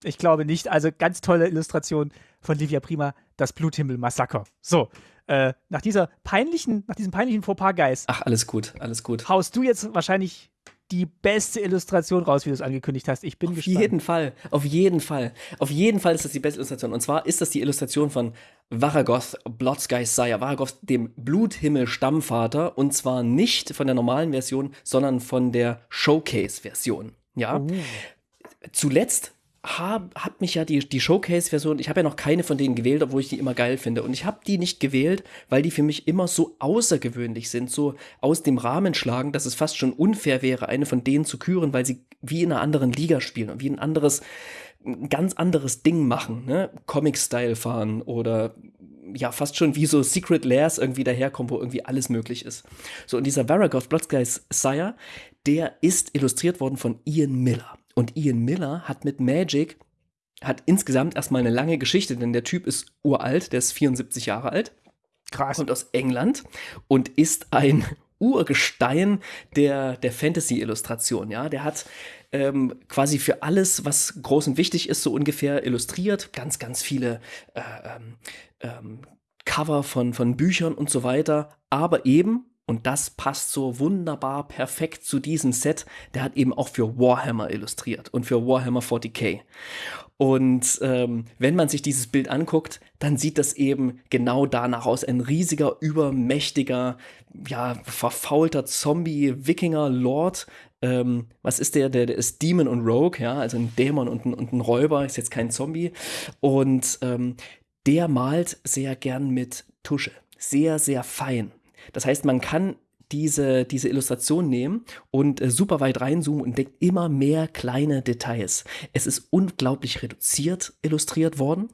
Ich glaube nicht. Also ganz tolle Illustration von Livia Prima, das Bluthimmel-Massaker. So, äh, nach dieser peinlichen, nach diesem peinlichen Fauxpas, Geist, Ach, alles gut, alles gut. haust du jetzt wahrscheinlich die beste Illustration raus, wie du es angekündigt hast. Ich bin Auf gespannt. jeden Fall, auf jeden Fall. Auf jeden Fall ist das die beste Illustration. Und zwar ist das die Illustration von Varagoth Blood-Sky Sire, Varagoth, dem Bluthimmel-Stammvater. Und zwar nicht von der normalen Version, sondern von der Showcase-Version. Ja. Uh, Zuletzt habe hab mich ja die, die Showcase-Version, ich habe ja noch keine von denen gewählt, obwohl ich die immer geil finde. Und ich habe die nicht gewählt, weil die für mich immer so außergewöhnlich sind, so aus dem Rahmen schlagen, dass es fast schon unfair wäre, eine von denen zu küren, weil sie wie in einer anderen Liga spielen und wie ein anderes, ein ganz anderes Ding machen, ne? Comic-Style fahren oder ja, fast schon wie so Secret Lairs irgendwie daherkommen, wo irgendwie alles möglich ist. So, und dieser Varagoth Bloodskies Sire, der ist illustriert worden von Ian Miller. Und Ian Miller hat mit Magic, hat insgesamt erstmal eine lange Geschichte, denn der Typ ist uralt, der ist 74 Jahre alt. Krass. Kommt aus England und ist ein Urgestein der, der Fantasy-Illustration, ja. Der hat ähm, quasi für alles, was groß und wichtig ist, so ungefähr illustriert. Ganz, ganz viele äh, ähm, ähm, Cover von, von Büchern und so weiter. Aber eben, und das passt so wunderbar perfekt zu diesem Set. Der hat eben auch für Warhammer illustriert und für Warhammer 40k. Und ähm, wenn man sich dieses Bild anguckt, dann sieht das eben genau danach aus. Ein riesiger, übermächtiger, ja, verfaulter Zombie-Wikinger-Lord. Ähm, was ist der? der? Der ist Demon und Rogue, ja, also ein Dämon und ein, und ein Räuber, ist jetzt kein Zombie. Und ähm, der malt sehr gern mit Tusche. Sehr, sehr fein. Das heißt, man kann diese, diese Illustration nehmen und äh, super weit reinzoomen und entdeckt immer mehr kleine Details. Es ist unglaublich reduziert illustriert worden.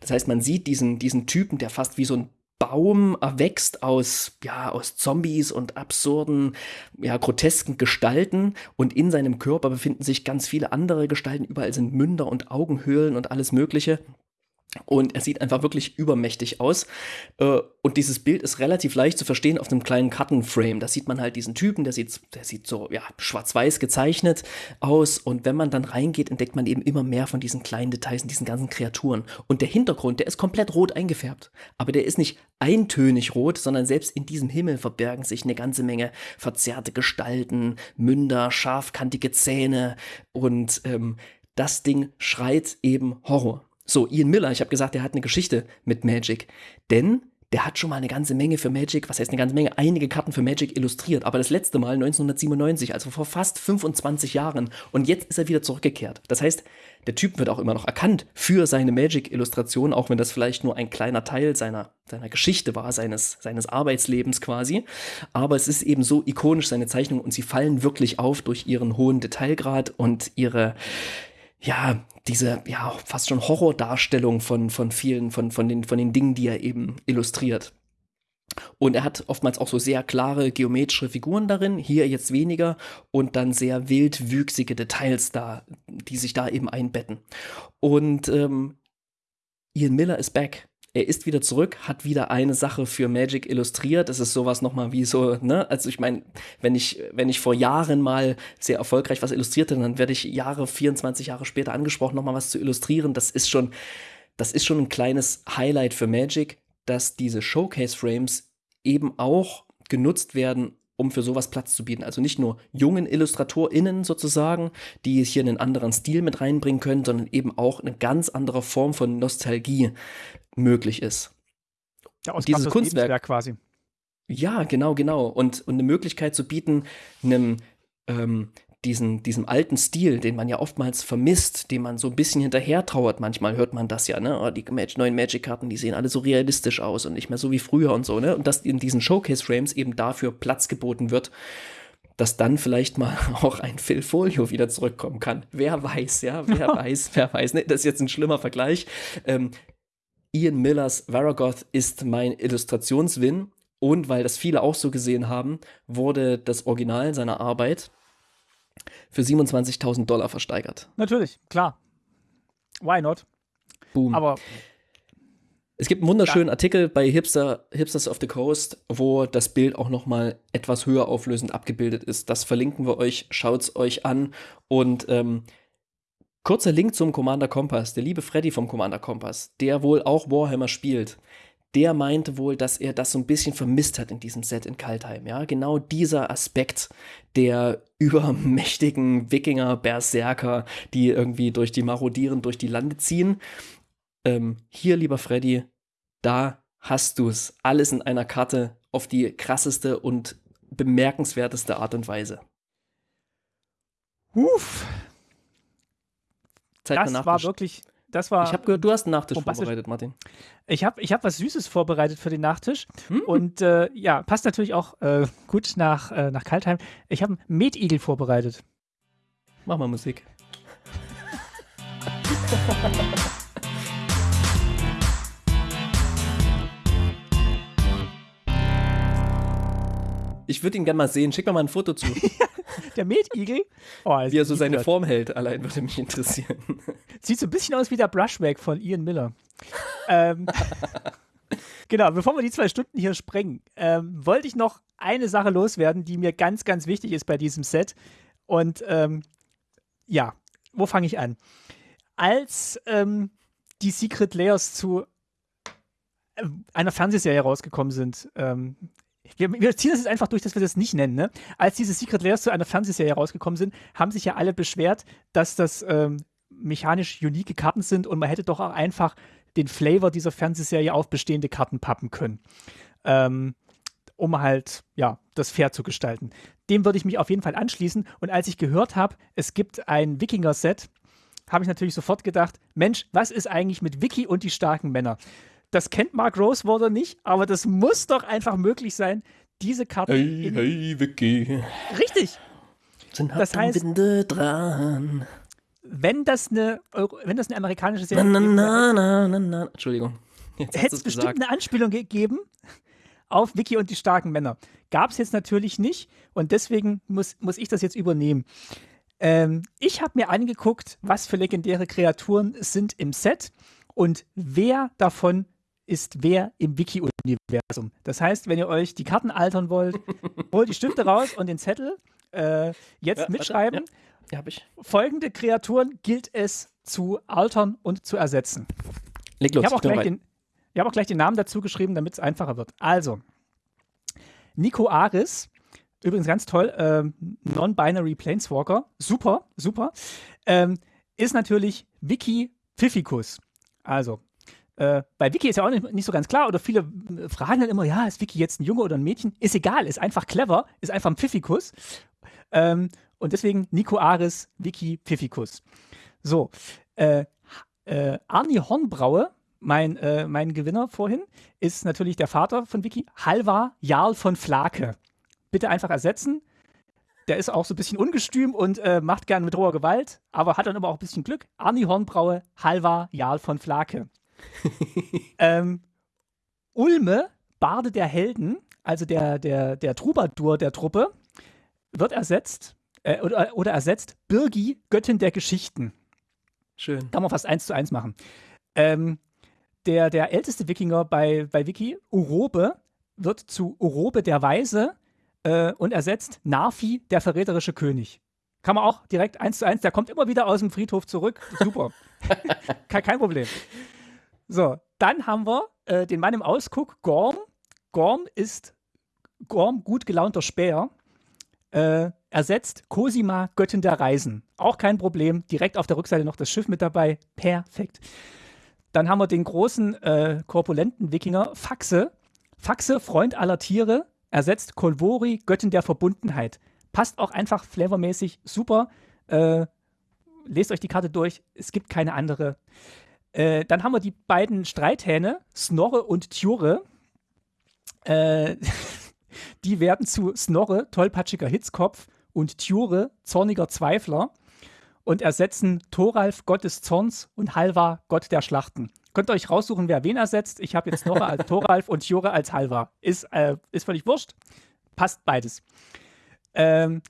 Das heißt, man sieht diesen, diesen Typen, der fast wie so ein Baum erwächst aus, ja, aus Zombies und absurden, ja, grotesken Gestalten und in seinem Körper befinden sich ganz viele andere Gestalten. Überall sind Münder und Augenhöhlen und alles Mögliche. Und er sieht einfach wirklich übermächtig aus. Äh, und dieses Bild ist relativ leicht zu verstehen auf einem kleinen Kartenframe. Da sieht man halt diesen Typen, der sieht, der sieht so ja, schwarz-weiß gezeichnet aus. Und wenn man dann reingeht, entdeckt man eben immer mehr von diesen kleinen Details und diesen ganzen Kreaturen. Und der Hintergrund, der ist komplett rot eingefärbt. Aber der ist nicht eintönig rot, sondern selbst in diesem Himmel verbergen sich eine ganze Menge verzerrte Gestalten, Münder, scharfkantige Zähne. Und ähm, das Ding schreit eben Horror. So, Ian Miller, ich habe gesagt, der hat eine Geschichte mit Magic. Denn der hat schon mal eine ganze Menge für Magic, was heißt eine ganze Menge, einige Karten für Magic illustriert. Aber das letzte Mal 1997, also vor fast 25 Jahren. Und jetzt ist er wieder zurückgekehrt. Das heißt, der Typ wird auch immer noch erkannt für seine Magic-Illustration, auch wenn das vielleicht nur ein kleiner Teil seiner, seiner Geschichte war, seines, seines Arbeitslebens quasi. Aber es ist eben so ikonisch, seine Zeichnungen, und sie fallen wirklich auf durch ihren hohen Detailgrad und ihre, ja, diese, ja, fast schon Horrordarstellung von, von vielen, von, von, den, von den Dingen, die er eben illustriert. Und er hat oftmals auch so sehr klare geometrische Figuren darin, hier jetzt weniger, und dann sehr wildwüchsige Details da, die sich da eben einbetten. Und ähm, Ian Miller ist back er ist wieder zurück, hat wieder eine Sache für Magic illustriert. Das ist sowas nochmal wie so, ne? Also ich meine, wenn ich, wenn ich vor Jahren mal sehr erfolgreich was illustrierte, dann werde ich Jahre, 24 Jahre später angesprochen, nochmal was zu illustrieren. Das ist schon, das ist schon ein kleines Highlight für Magic, dass diese Showcase-Frames eben auch genutzt werden, um für sowas Platz zu bieten. Also nicht nur jungen IllustratorInnen sozusagen, die hier einen anderen Stil mit reinbringen können, sondern eben auch eine ganz andere Form von Nostalgie möglich ist. Ja, aus dieses Kunstwerk quasi. Ja, genau, genau. Und, und eine Möglichkeit zu bieten, einem ähm, diesen, diesem alten Stil, den man ja oftmals vermisst, dem man so ein bisschen hinterher trauert. Manchmal hört man das ja, ne? Oh, die neuen Magic-Karten, die sehen alle so realistisch aus und nicht mehr so wie früher und so, ne? Und dass in diesen Showcase-Frames eben dafür Platz geboten wird, dass dann vielleicht mal auch ein Phil Folio wieder zurückkommen kann. Wer weiß, ja, wer weiß, wer weiß. Ne? Das ist jetzt ein schlimmer Vergleich. Ähm, Ian Millers Varagoth ist mein Illustrationswin. Und weil das viele auch so gesehen haben, wurde das Original seiner Arbeit für 27.000 Dollar versteigert. Natürlich, klar. Why not? Boom. Aber es gibt einen wunderschönen ja. Artikel bei Hipster, Hipsters of the Coast, wo das Bild auch noch mal etwas höher auflösend abgebildet ist. Das verlinken wir euch, schaut es euch an. Und ähm, kurzer Link zum Commander Kompass. Der liebe Freddy vom Commander Kompass, der wohl auch Warhammer spielt, der meinte wohl, dass er das so ein bisschen vermisst hat in diesem Set in Kaltheim. Ja, genau dieser Aspekt der übermächtigen Wikinger, Berserker, die irgendwie durch die Marodieren durch die Lande ziehen. Ähm, hier, lieber Freddy, da hast du es. Alles in einer Karte auf die krasseste und bemerkenswerteste Art und Weise. Uff. Zeit das war wirklich, das war. Ich habe gehört, du hast einen Nachtisch bombastisch. vorbereitet, Martin. Ich habe ich hab was Süßes vorbereitet für den Nachtisch. Hm? Und äh, ja, passt natürlich auch äh, gut nach, äh, nach Kaltheim. Ich habe einen Metigel vorbereitet. Mach mal Musik. Ich würde ihn gerne mal sehen. Schick mir mal ein Foto zu, Der Metigel, oh, wie er so seine Form. Form hält. Allein würde mich interessieren. Sieht so ein bisschen aus wie der Brushback von Ian Miller. ähm, genau, bevor wir die zwei Stunden hier sprengen, ähm, wollte ich noch eine Sache loswerden, die mir ganz, ganz wichtig ist bei diesem Set. Und ähm, ja, wo fange ich an? Als ähm, die Secret Layers zu äh, einer Fernsehserie rausgekommen sind, ähm, wir, wir ziehen das jetzt einfach durch, dass wir das nicht nennen. Ne? Als diese Secret Layers zu einer Fernsehserie rausgekommen sind, haben sich ja alle beschwert, dass das ähm, mechanisch unique Karten sind und man hätte doch auch einfach den Flavor dieser Fernsehserie auf bestehende Karten pappen können. Ähm, um halt, ja, das fair zu gestalten. Dem würde ich mich auf jeden Fall anschließen. Und als ich gehört habe, es gibt ein Wikinger-Set, habe ich natürlich sofort gedacht, Mensch, was ist eigentlich mit Wiki und die starken Männer? Das kennt Mark Rosewater nicht, aber das muss doch einfach möglich sein, diese Karten Hey, in, hey, Vicky. richtig, Sind Das heißt- dran. wenn das eine, wenn das eine amerikanische Na, Serie na, gewesen wäre, na, na, na, na. Entschuldigung. Hätte es es bestimmt gesagt. eine Anspielung gegeben auf Vicky und die starken Männer. Gab es jetzt natürlich nicht und deswegen muss, muss ich das jetzt übernehmen. Ähm, ich habe mir angeguckt, was für legendäre Kreaturen es sind im Set und wer davon ist wer im Wiki-Universum. Das heißt, wenn ihr euch die Karten altern wollt, holt die Stifte raus und den Zettel. Äh, jetzt Ja, warte, mitschreiben. Ja, hab ich. Folgende Kreaturen gilt es zu altern und zu ersetzen. Leg los. Ich habe auch, gleich den- ich hab auch gleich den Namen dazu geschrieben, damit es einfacher wird. Also, Nico Aris, übrigens ganz toll, ähm, Non-Binary Planeswalker, super, super, ähm, ist natürlich Wiki Pfiffikus. Also, äh, bei Wiki ist ja auch nicht, nicht so ganz klar, oder viele äh, fragen dann immer, ja, ist Wiki jetzt ein Junge oder ein Mädchen? Ist egal, ist einfach clever, ist einfach ein Pfiffikus. Ähm, und deswegen Nico Aris, Wiki Pfiffikus. So, äh, äh, Arni Hornbraue, mein, äh, mein Gewinner vorhin, ist natürlich der Vater von Vicky, Halvar Jarl von Flake. Bitte einfach ersetzen. Der ist auch so ein bisschen ungestüm und äh, macht gern mit roher Gewalt, aber hat dann immer auch ein bisschen Glück. Arni Hornbraue, Halvar Jarl von Flake. ähm, Ulme, Barde der Helden, also der, der, der Troubadour der Truppe, wird ersetzt äh, oder, oder ersetzt Birgi, Göttin der Geschichten. Schön. Kann man fast eins zu eins machen. Ähm, der, der älteste Wikinger bei, bei Wiki, Urobe, wird zu Urobe der Weise äh, und ersetzt Narfi, der verräterische König. Kann man auch direkt eins zu eins, der kommt immer wieder aus dem Friedhof zurück. Super. kein, kein Problem. So, dann haben wir äh, den Mann im Ausguck, Gorm. Gorm ist Gorm, gut gelaunter Späher. Äh, ersetzt Cosima, Göttin der Reisen. Auch kein Problem. Direkt auf der Rückseite noch das Schiff mit dabei. Perfekt. Dann haben wir den großen, äh, korpulenten Wikinger Faxe. Faxe, Freund aller Tiere. Ersetzt Kolvori, Göttin der Verbundenheit. Passt auch einfach flavormäßig super. Äh, lest euch die Karte durch. Es gibt keine andere. Äh, dann haben wir die beiden Streithähne, Snorre und Tjure. Äh, die werden zu Snorre, tollpatschiger Hitzkopf, und Tjure, zorniger Zweifler, und ersetzen Thoralf, Gott des Zorns, und Halvar, Gott der Schlachten. Könnt ihr euch raussuchen, wer wen ersetzt. Ich habe jetzt Snorre als Thoralf und Tjure als Halvar. Ist, äh, ist völlig wurscht. Passt beides. Ähm,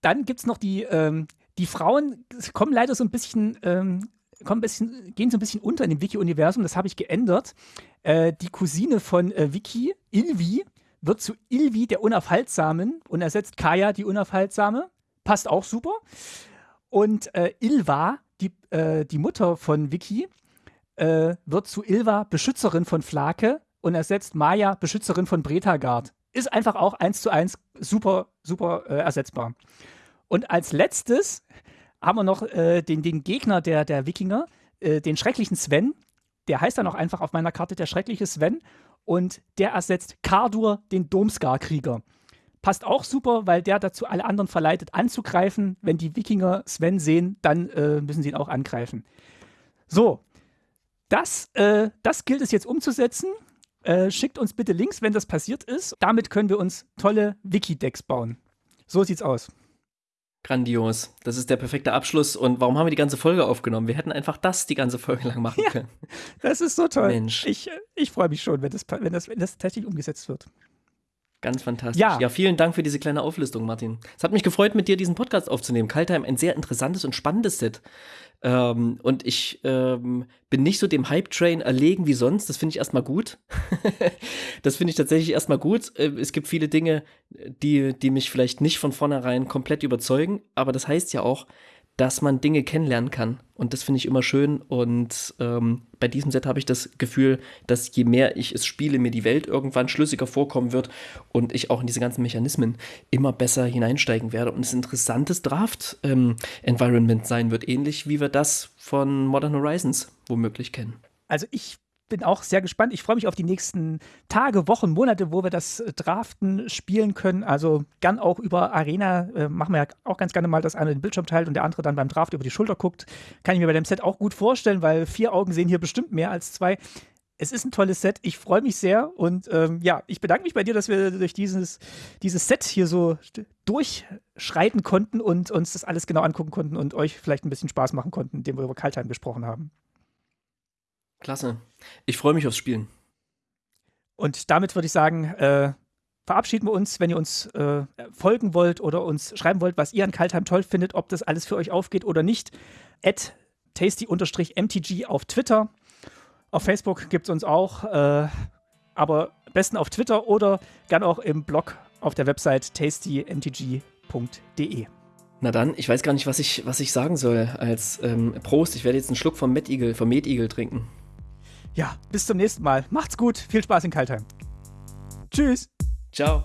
dann gibt es noch die, ähm, die Frauen, kommen leider so ein bisschen, ähm, kommen bisschen, gehen so ein bisschen unter in dem Wiki-Universum. Das habe ich geändert. Äh, die Cousine von äh, Vicky, Ilvi, wird zu Ilvi der Unaufhaltsamen und ersetzt Kaya die Unaufhaltsame. Passt auch super. Und äh, Ilva, die, äh, die Mutter von Vicky, äh, wird zu Ilva Beschützerin von Flake und ersetzt Maya Beschützerin von Bretagard. Ist einfach auch eins zu eins super, super äh, ersetzbar. Und als letztes haben wir noch äh, den, den Gegner der, der Wikinger, äh, den schrecklichen Sven. Der heißt dann auch einfach auf meiner Karte der schreckliche Sven. Und der ersetzt Kardur, den Domskar-Krieger. passt auch super, weil der dazu alle anderen verleitet, anzugreifen. Wenn die Wikinger Sven sehen, dann äh, müssen sie ihn auch angreifen. So, das, äh, das gilt es jetzt umzusetzen. Äh, schickt uns bitte Links, wenn das passiert ist. Damit können wir uns tolle Wiki-Decks bauen. So sieht's aus. Grandios. Das ist der perfekte Abschluss. Und warum haben wir die ganze Folge aufgenommen? Wir hätten einfach das die ganze Folge lang machen ja, können. Das ist so toll. Mensch. Ich, ich freue mich schon, wenn das, wenn, das, wenn das tatsächlich umgesetzt wird. Ganz fantastisch. Ja. ja, vielen Dank für diese kleine Auflistung, Martin. Es hat mich gefreut, mit dir diesen Podcast aufzunehmen. Kaltheim, ein sehr interessantes und spannendes Set. Ähm, und ich ähm, bin nicht so dem Hype-Train erlegen wie sonst. Das finde ich erstmal gut. das finde ich tatsächlich erstmal gut. Äh, es gibt viele Dinge, die, die mich vielleicht nicht von vornherein komplett überzeugen. Aber das heißt ja auch, dass man Dinge kennenlernen kann. Und das finde ich immer schön. Und ähm, bei diesem Set habe ich das Gefühl, dass je mehr ich es spiele, mir die Welt irgendwann schlüssiger vorkommen wird und ich auch in diese ganzen Mechanismen immer besser hineinsteigen werde und es ein interessantes Draft-Environment ähm, sein wird, ähnlich wie wir das von Modern Horizons womöglich kennen. Also ich bin auch sehr gespannt. Ich freue mich auf die nächsten Tage, Wochen, Monate, wo wir das äh, Draften spielen können. Also gern auch über Arena. Äh, machen wir ja auch ganz gerne mal, dass einer den Bildschirm teilt und der andere dann beim Draft über die Schulter guckt. Kann ich mir bei dem Set auch gut vorstellen, weil vier Augen sehen hier bestimmt mehr als zwei. Es ist ein tolles Set. Ich freue mich sehr. Und ähm, ja, ich bedanke mich bei dir, dass wir durch dieses, dieses Set hier so durchschreiten konnten und uns das alles genau angucken konnten und euch vielleicht ein bisschen Spaß machen konnten, indem wir über Kaltheim gesprochen haben. Klasse. Ich freue mich aufs Spielen. Und damit würde ich sagen, äh, verabschieden wir uns, wenn ihr uns äh, folgen wollt oder uns schreiben wollt, was ihr an Kaltheim toll findet, ob das alles für euch aufgeht oder nicht. At tasty-mtg auf Twitter. Auf Facebook gibt es uns auch, äh, aber am besten auf Twitter oder gern auch im Blog auf der Website tastymtg.de. Na dann, ich weiß gar nicht, was ich, was ich sagen soll als ähm, Prost. Ich werde jetzt einen Schluck vom Met Eagle, vom trinken. Ja, bis zum nächsten Mal. Macht's gut. Viel Spaß in Kaltheim. Tschüss. Ciao.